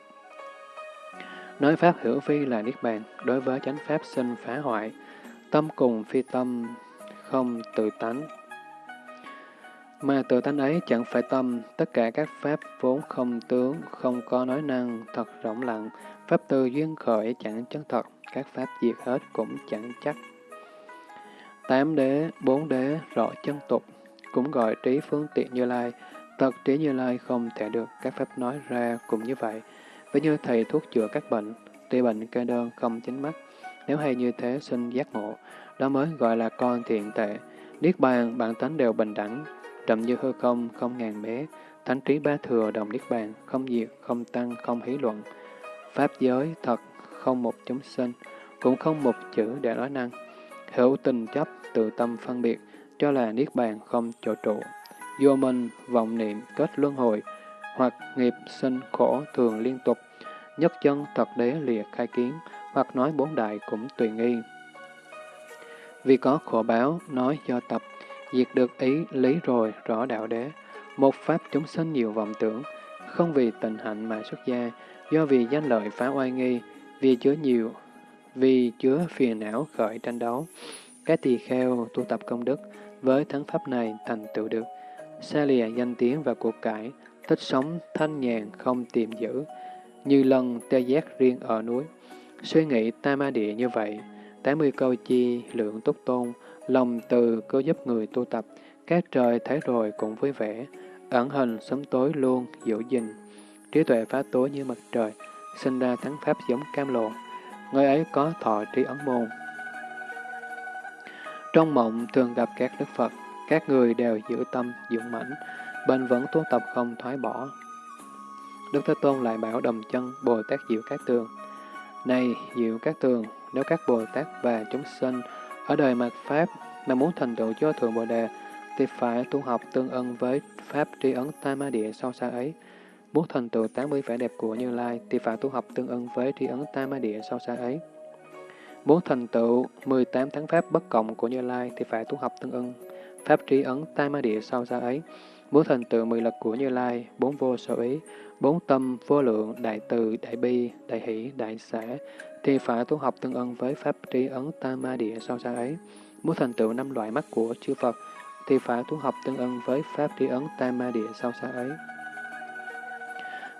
A: Nói pháp hữu phi là niết bàn, đối với chánh pháp sinh phá hoại, tâm cùng phi tâm, không tự tánh. Mà tự tánh ấy chẳng phải tâm, tất cả các pháp vốn không tướng, không có nói năng, thật rộng lặng, pháp tư duyên khởi chẳng chân thật, các pháp diệt hết cũng chẳng chắc. Tám đế, bốn đế, rõ chân tục, cũng gọi trí phương tiện như lai, thật trí như lai không thể được, các pháp nói ra cũng như vậy. Với như thầy thuốc chữa các bệnh, tuy bệnh kê đơn không chính mắt, nếu hay như thế xin giác ngộ, đó mới gọi là con thiện tệ. Niết bàn, bản tánh đều bình đẳng, trầm như hư không, không ngàn bé, thánh trí ba thừa đồng Niết bàn, không diệt, không tăng, không hí luận. Pháp giới thật, không một chúng sinh, cũng không một chữ để nói năng. Hữu tình chấp, tự tâm phân biệt, cho là Niết bàn không chỗ trụ. Vô minh, vọng niệm, kết luân hồi, hoặc nghiệp sinh khổ thường liên tục, nhất chân thật đế lìa khai kiến, hoặc nói bốn đại cũng tùy nghi. Vì có khổ báo, nói do tập, diệt được ý lý rồi rõ đạo đế. Một pháp chúng sinh nhiều vọng tưởng, không vì tình hạnh mà xuất gia, do vì danh lợi phá oai nghi, vì chứa nhiều, vì chứa phiền não khởi tranh đấu. Các tỳ kheo tu tập công đức, với thắng pháp này thành tựu được. Xa lìa danh tiếng và cuộc cải, thích sống thanh nhàn không tìm giữ, như lần tê giác riêng ở núi. Suy nghĩ tam ma địa như vậy, 80 câu chi lượng túc tôn, lòng từ cứ giúp người tu tập, các trời thấy rồi cũng vui vẻ, ẩn hình sớm tối luôn giữ gìn, trí tuệ phá tối như mặt trời, sinh ra thắng pháp giống cam lộ. Người ấy có thọ trí ấn môn. Trong mộng thường gặp các đức Phật, các người đều giữ tâm, dũng mãnh, bền vẫn tu tập không thoái bỏ. Đức Thế Tôn lại bảo đồng chân Bồ Tát Diệu Cát Tường. Này Diệu Cát Tường, nếu các Bồ Tát và chúng sinh ở đời mạt Pháp mà muốn thành tựu cho Thượng Bồ Đề, thì phải tu học tương ưng với Pháp tri ấn Tam Ma Địa sâu xa ấy. Muốn thành tựu 80 vẻ đẹp của Như Lai, thì phải tu học tương ưng với tri ấn Tam Ma Địa sâu xa ấy. Muốn thành tựu 18 tháng Pháp bất cộng của Như Lai, thì phải tu học tương ưng Pháp tri ấn Tam Ma Địa sâu xa ấy. Muốn thành tựu 10 lực của Như Lai, bốn vô sở ý, bốn tâm vô lượng, đại từ, đại bi, đại hỷ, đại xã, thì phải tu học tương ưng với Pháp tri ấn Tam Ma Địa sâu xa ấy. Muốn thành tựu năm loại mắt của chư Phật, thì phải tu học tương ưng với Pháp tri ấn Tam Ma Địa sâu xa ấy.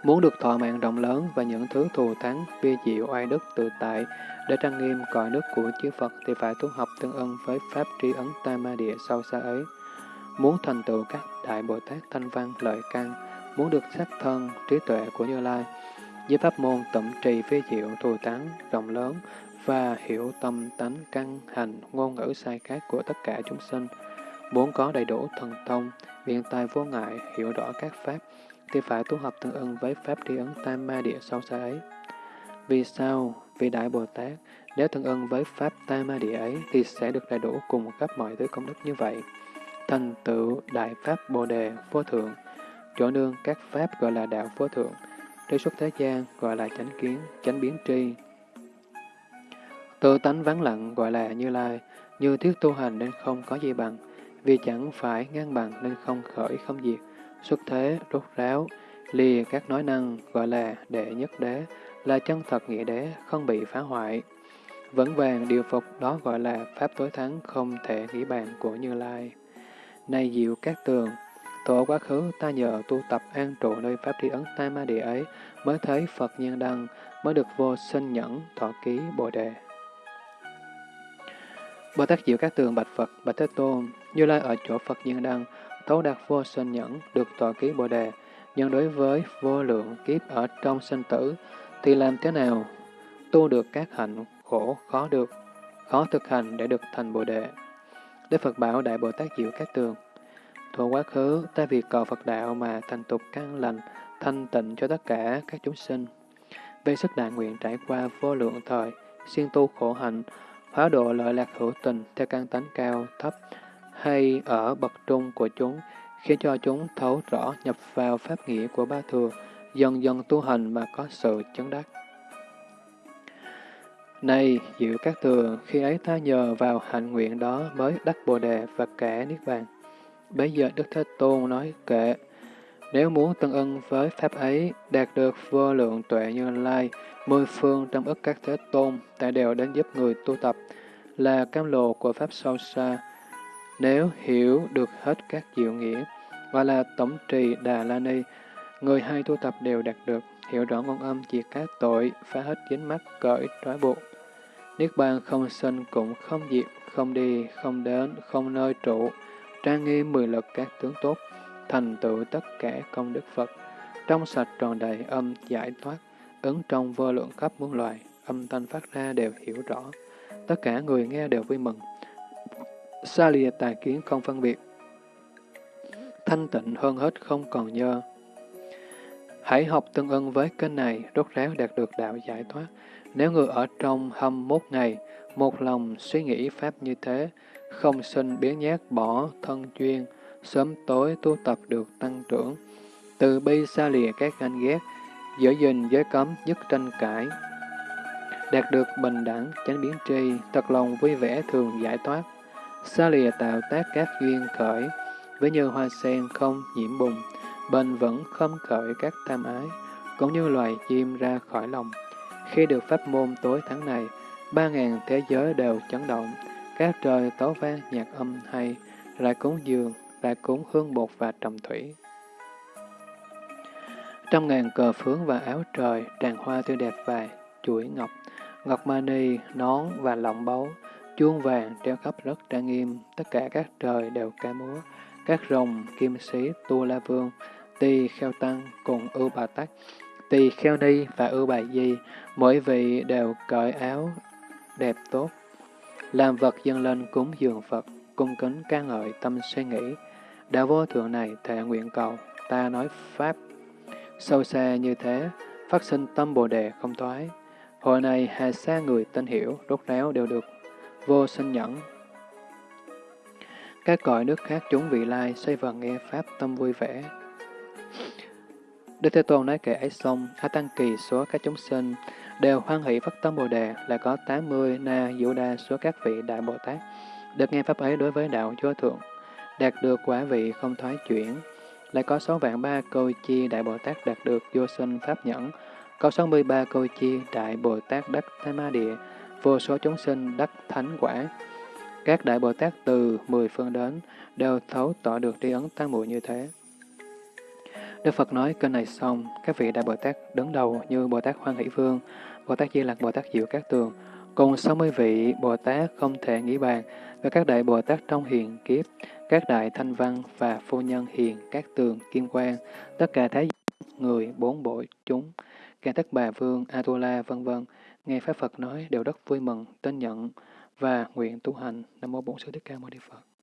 A: Muốn được thọ mạng rộng lớn và những thứ thù thắng, vi diệu oai đức tự tại để trang nghiêm cõi nước của chư Phật thì phải tu học tương ưng với Pháp tri ấn Tam Ma Địa sâu xa ấy. Muốn thành tựu các Đại Bồ Tát thanh văn lợi căn, muốn được sắc thân, trí tuệ của Như Lai, với pháp môn tẩm trì phi diệu thù thắng, rộng lớn và hiểu tâm tánh căn hành ngôn ngữ sai khác của tất cả chúng sinh, muốn có đầy đủ thần thông, biện tài vô ngại, hiểu rõ các pháp, thì phải tu học tương ưng với pháp tri ấn tam ma địa sâu xa ấy. Vì sao? Vì Đại Bồ Tát, nếu tương ưng với pháp tam ma địa ấy, thì sẽ được đầy đủ cùng khắp mọi thứ công đức như vậy. Thành tựu Đại Pháp Bồ Đề Vô Thượng, chỗ nương các pháp gọi là Đạo Vô Thượng, trí xuất thế gian gọi là chánh kiến, chánh biến tri. Tự tánh vắng lặng gọi là Như Lai, như thiết tu hành nên không có gì bằng, vì chẳng phải ngang bằng nên không khởi không diệt, xuất thế, rốt ráo, lìa các nói năng gọi là đệ nhất đế, là chân thật nghĩa đế, không bị phá hoại. Vẫn vàng điều phục đó gọi là pháp tối thắng không thể nghĩ bàn của Như Lai. Này diệu các tường, Tổ quá khứ ta nhờ tu tập an trụ nơi Pháp tri ấn Tam Ma Địa ấy, mới thấy Phật nhân đăng, mới được vô sinh nhẫn, thọ ký Bồ Đề. Bồ Tát Diệu Các Tường Bạch Phật, Bạch Thế Tôn, Như Lai ở chỗ Phật nhân đăng, thấu đạt vô sinh nhẫn, được thọ ký Bồ Đề, nhưng đối với vô lượng kiếp ở trong sinh tử, thì làm thế nào tu được các hạnh khổ khó được, khó thực hành để được thành Bồ Đề. Đức Phật bảo Đại Bồ Tát Diệu Các Tường, Thuở quá khứ, ta vì cầu Phật đạo mà thành tục căn lành, thanh tịnh cho tất cả các chúng sinh. Về sức đại nguyện trải qua vô lượng thời, siêng tu khổ hạnh, hóa độ lợi lạc hữu tình theo căn tánh cao, thấp, hay ở bậc trung của chúng, khiến cho chúng thấu rõ nhập vào pháp nghĩa của ba thừa, dần dần tu hành mà có sự chấn đắc. Này, diệu các thừa, khi ấy ta nhờ vào hạnh nguyện đó mới đắc Bồ Đề và cả Niết Bàn. Bây giờ Đức Thế Tôn nói kệ, nếu muốn tương ưng với Pháp ấy, đạt được vô lượng tuệ như lai, mười phương trong ức các Thế Tôn, tại đều đến giúp người tu tập, là cam lộ của Pháp sâu xa. Nếu hiểu được hết các diệu nghĩa, và là tổng trì Đà La Ni, người hay tu tập đều đạt được, hiểu rõ ngôn âm diệt các tội, phá hết dính mắc cởi trói buộc. Niết bàn không sinh cũng không diệt, không đi, không đến, không nơi trụ, trang nghiêm mười lực các tướng tốt, thành tựu tất cả công đức Phật, trong sạch tròn đầy âm giải thoát, ứng trong vô lượng khắp muôn loài, âm thanh phát ra đều hiểu rõ. Tất cả người nghe đều vui mừng. Xa lìa tài kiến không phân biệt. Thanh tịnh hơn hết không còn nhơ. Hãy học tương ưng với kênh này, rốt ráo đạt được đạo giải thoát. Nếu người ở trong hâm mốt ngày, một lòng suy nghĩ Pháp như thế, không sinh biến nhát bỏ thân chuyên, sớm tối tu tập được tăng trưởng. Từ bi xa lìa các ganh ghét, giữ gìn giới cấm nhất tranh cãi. Đạt được bình đẳng, chánh biến tri, thật lòng vui vẻ thường giải thoát. Xa lìa tạo tác các duyên khởi, với như hoa sen không nhiễm bùng, bền vững không khởi các tham ái, cũng như loài chim ra khỏi lòng. Khi được pháp môn tối tháng này, ba ngàn thế giới đều chấn động, các trời tấu vang nhạc âm hay, lại cúng dường, lại cúng hương bột và trầm thủy. Trăm ngàn cờ phướng và áo trời, tràn hoa tươi đẹp và chuỗi ngọc, ngọc mani, nón và lọng báu, chuông vàng treo khắp rất trang nghiêm, tất cả các trời đều ca múa, các rồng, kim sĩ, tu la vương, tỳ kheo tăng cùng ưu bà tắc, tỳ kheo ni và ưu bà di, mỗi vị đều cởi áo đẹp tốt, làm vật dâng lên cúng dường Phật, cung kính ca ngợi tâm suy nghĩ. Đạo vô thượng này thệ nguyện cầu, ta nói Pháp. Sâu xa như thế, phát sinh tâm Bồ Đề không thoái. Hồi này hà xa người tin hiểu, rốt ráo đều được vô sinh nhẫn. Các cõi nước khác chúng vị lai xoay vần nghe Pháp tâm vui vẻ. Đức Thế Tôn nói kể ấy xong, A Tăng Kỳ số các chúng sinh đều hoan hỷ phát tâm Bồ Đề là có 80 na diệu đa số các vị Đại Bồ Tát được nghe Pháp ấy đối với đạo Chúa Thượng, đạt được quả vị không thoái chuyển. Lại có 6 vạn ba câu chi Đại Bồ Tát đạt được vô sinh Pháp nhẫn, có 63 câu chi Đại Bồ Tát đắc Tham Ma Địa, vô số chúng sinh đắc thánh quả. Các Đại Bồ Tát từ mười phương đến đều thấu tỏ được tri ấn tăng muội như thế. Đức Phật nói kênh này xong, các vị Đại Bồ Tát đứng đầu như Bồ Tát Hoan Hỷ Vương, Bồ Tát Di Lặc, Bồ Tát Diệu Các Tường, cùng 60 vị Bồ Tát không thể nghĩ bàn, và các Đại Bồ Tát trong hiền kiếp, các Đại Thanh Văn và Phu Nhân Hiền, các Tường, Kim Quang, tất cả Thái người, bốn bộ chúng, cả tất bà Vương, Atula, vân vân nghe Pháp Phật nói đều rất vui mừng, tin nhận và nguyện tu hành. Nam Mô Bổn Sư Thích Ca Mâu Ni Phật.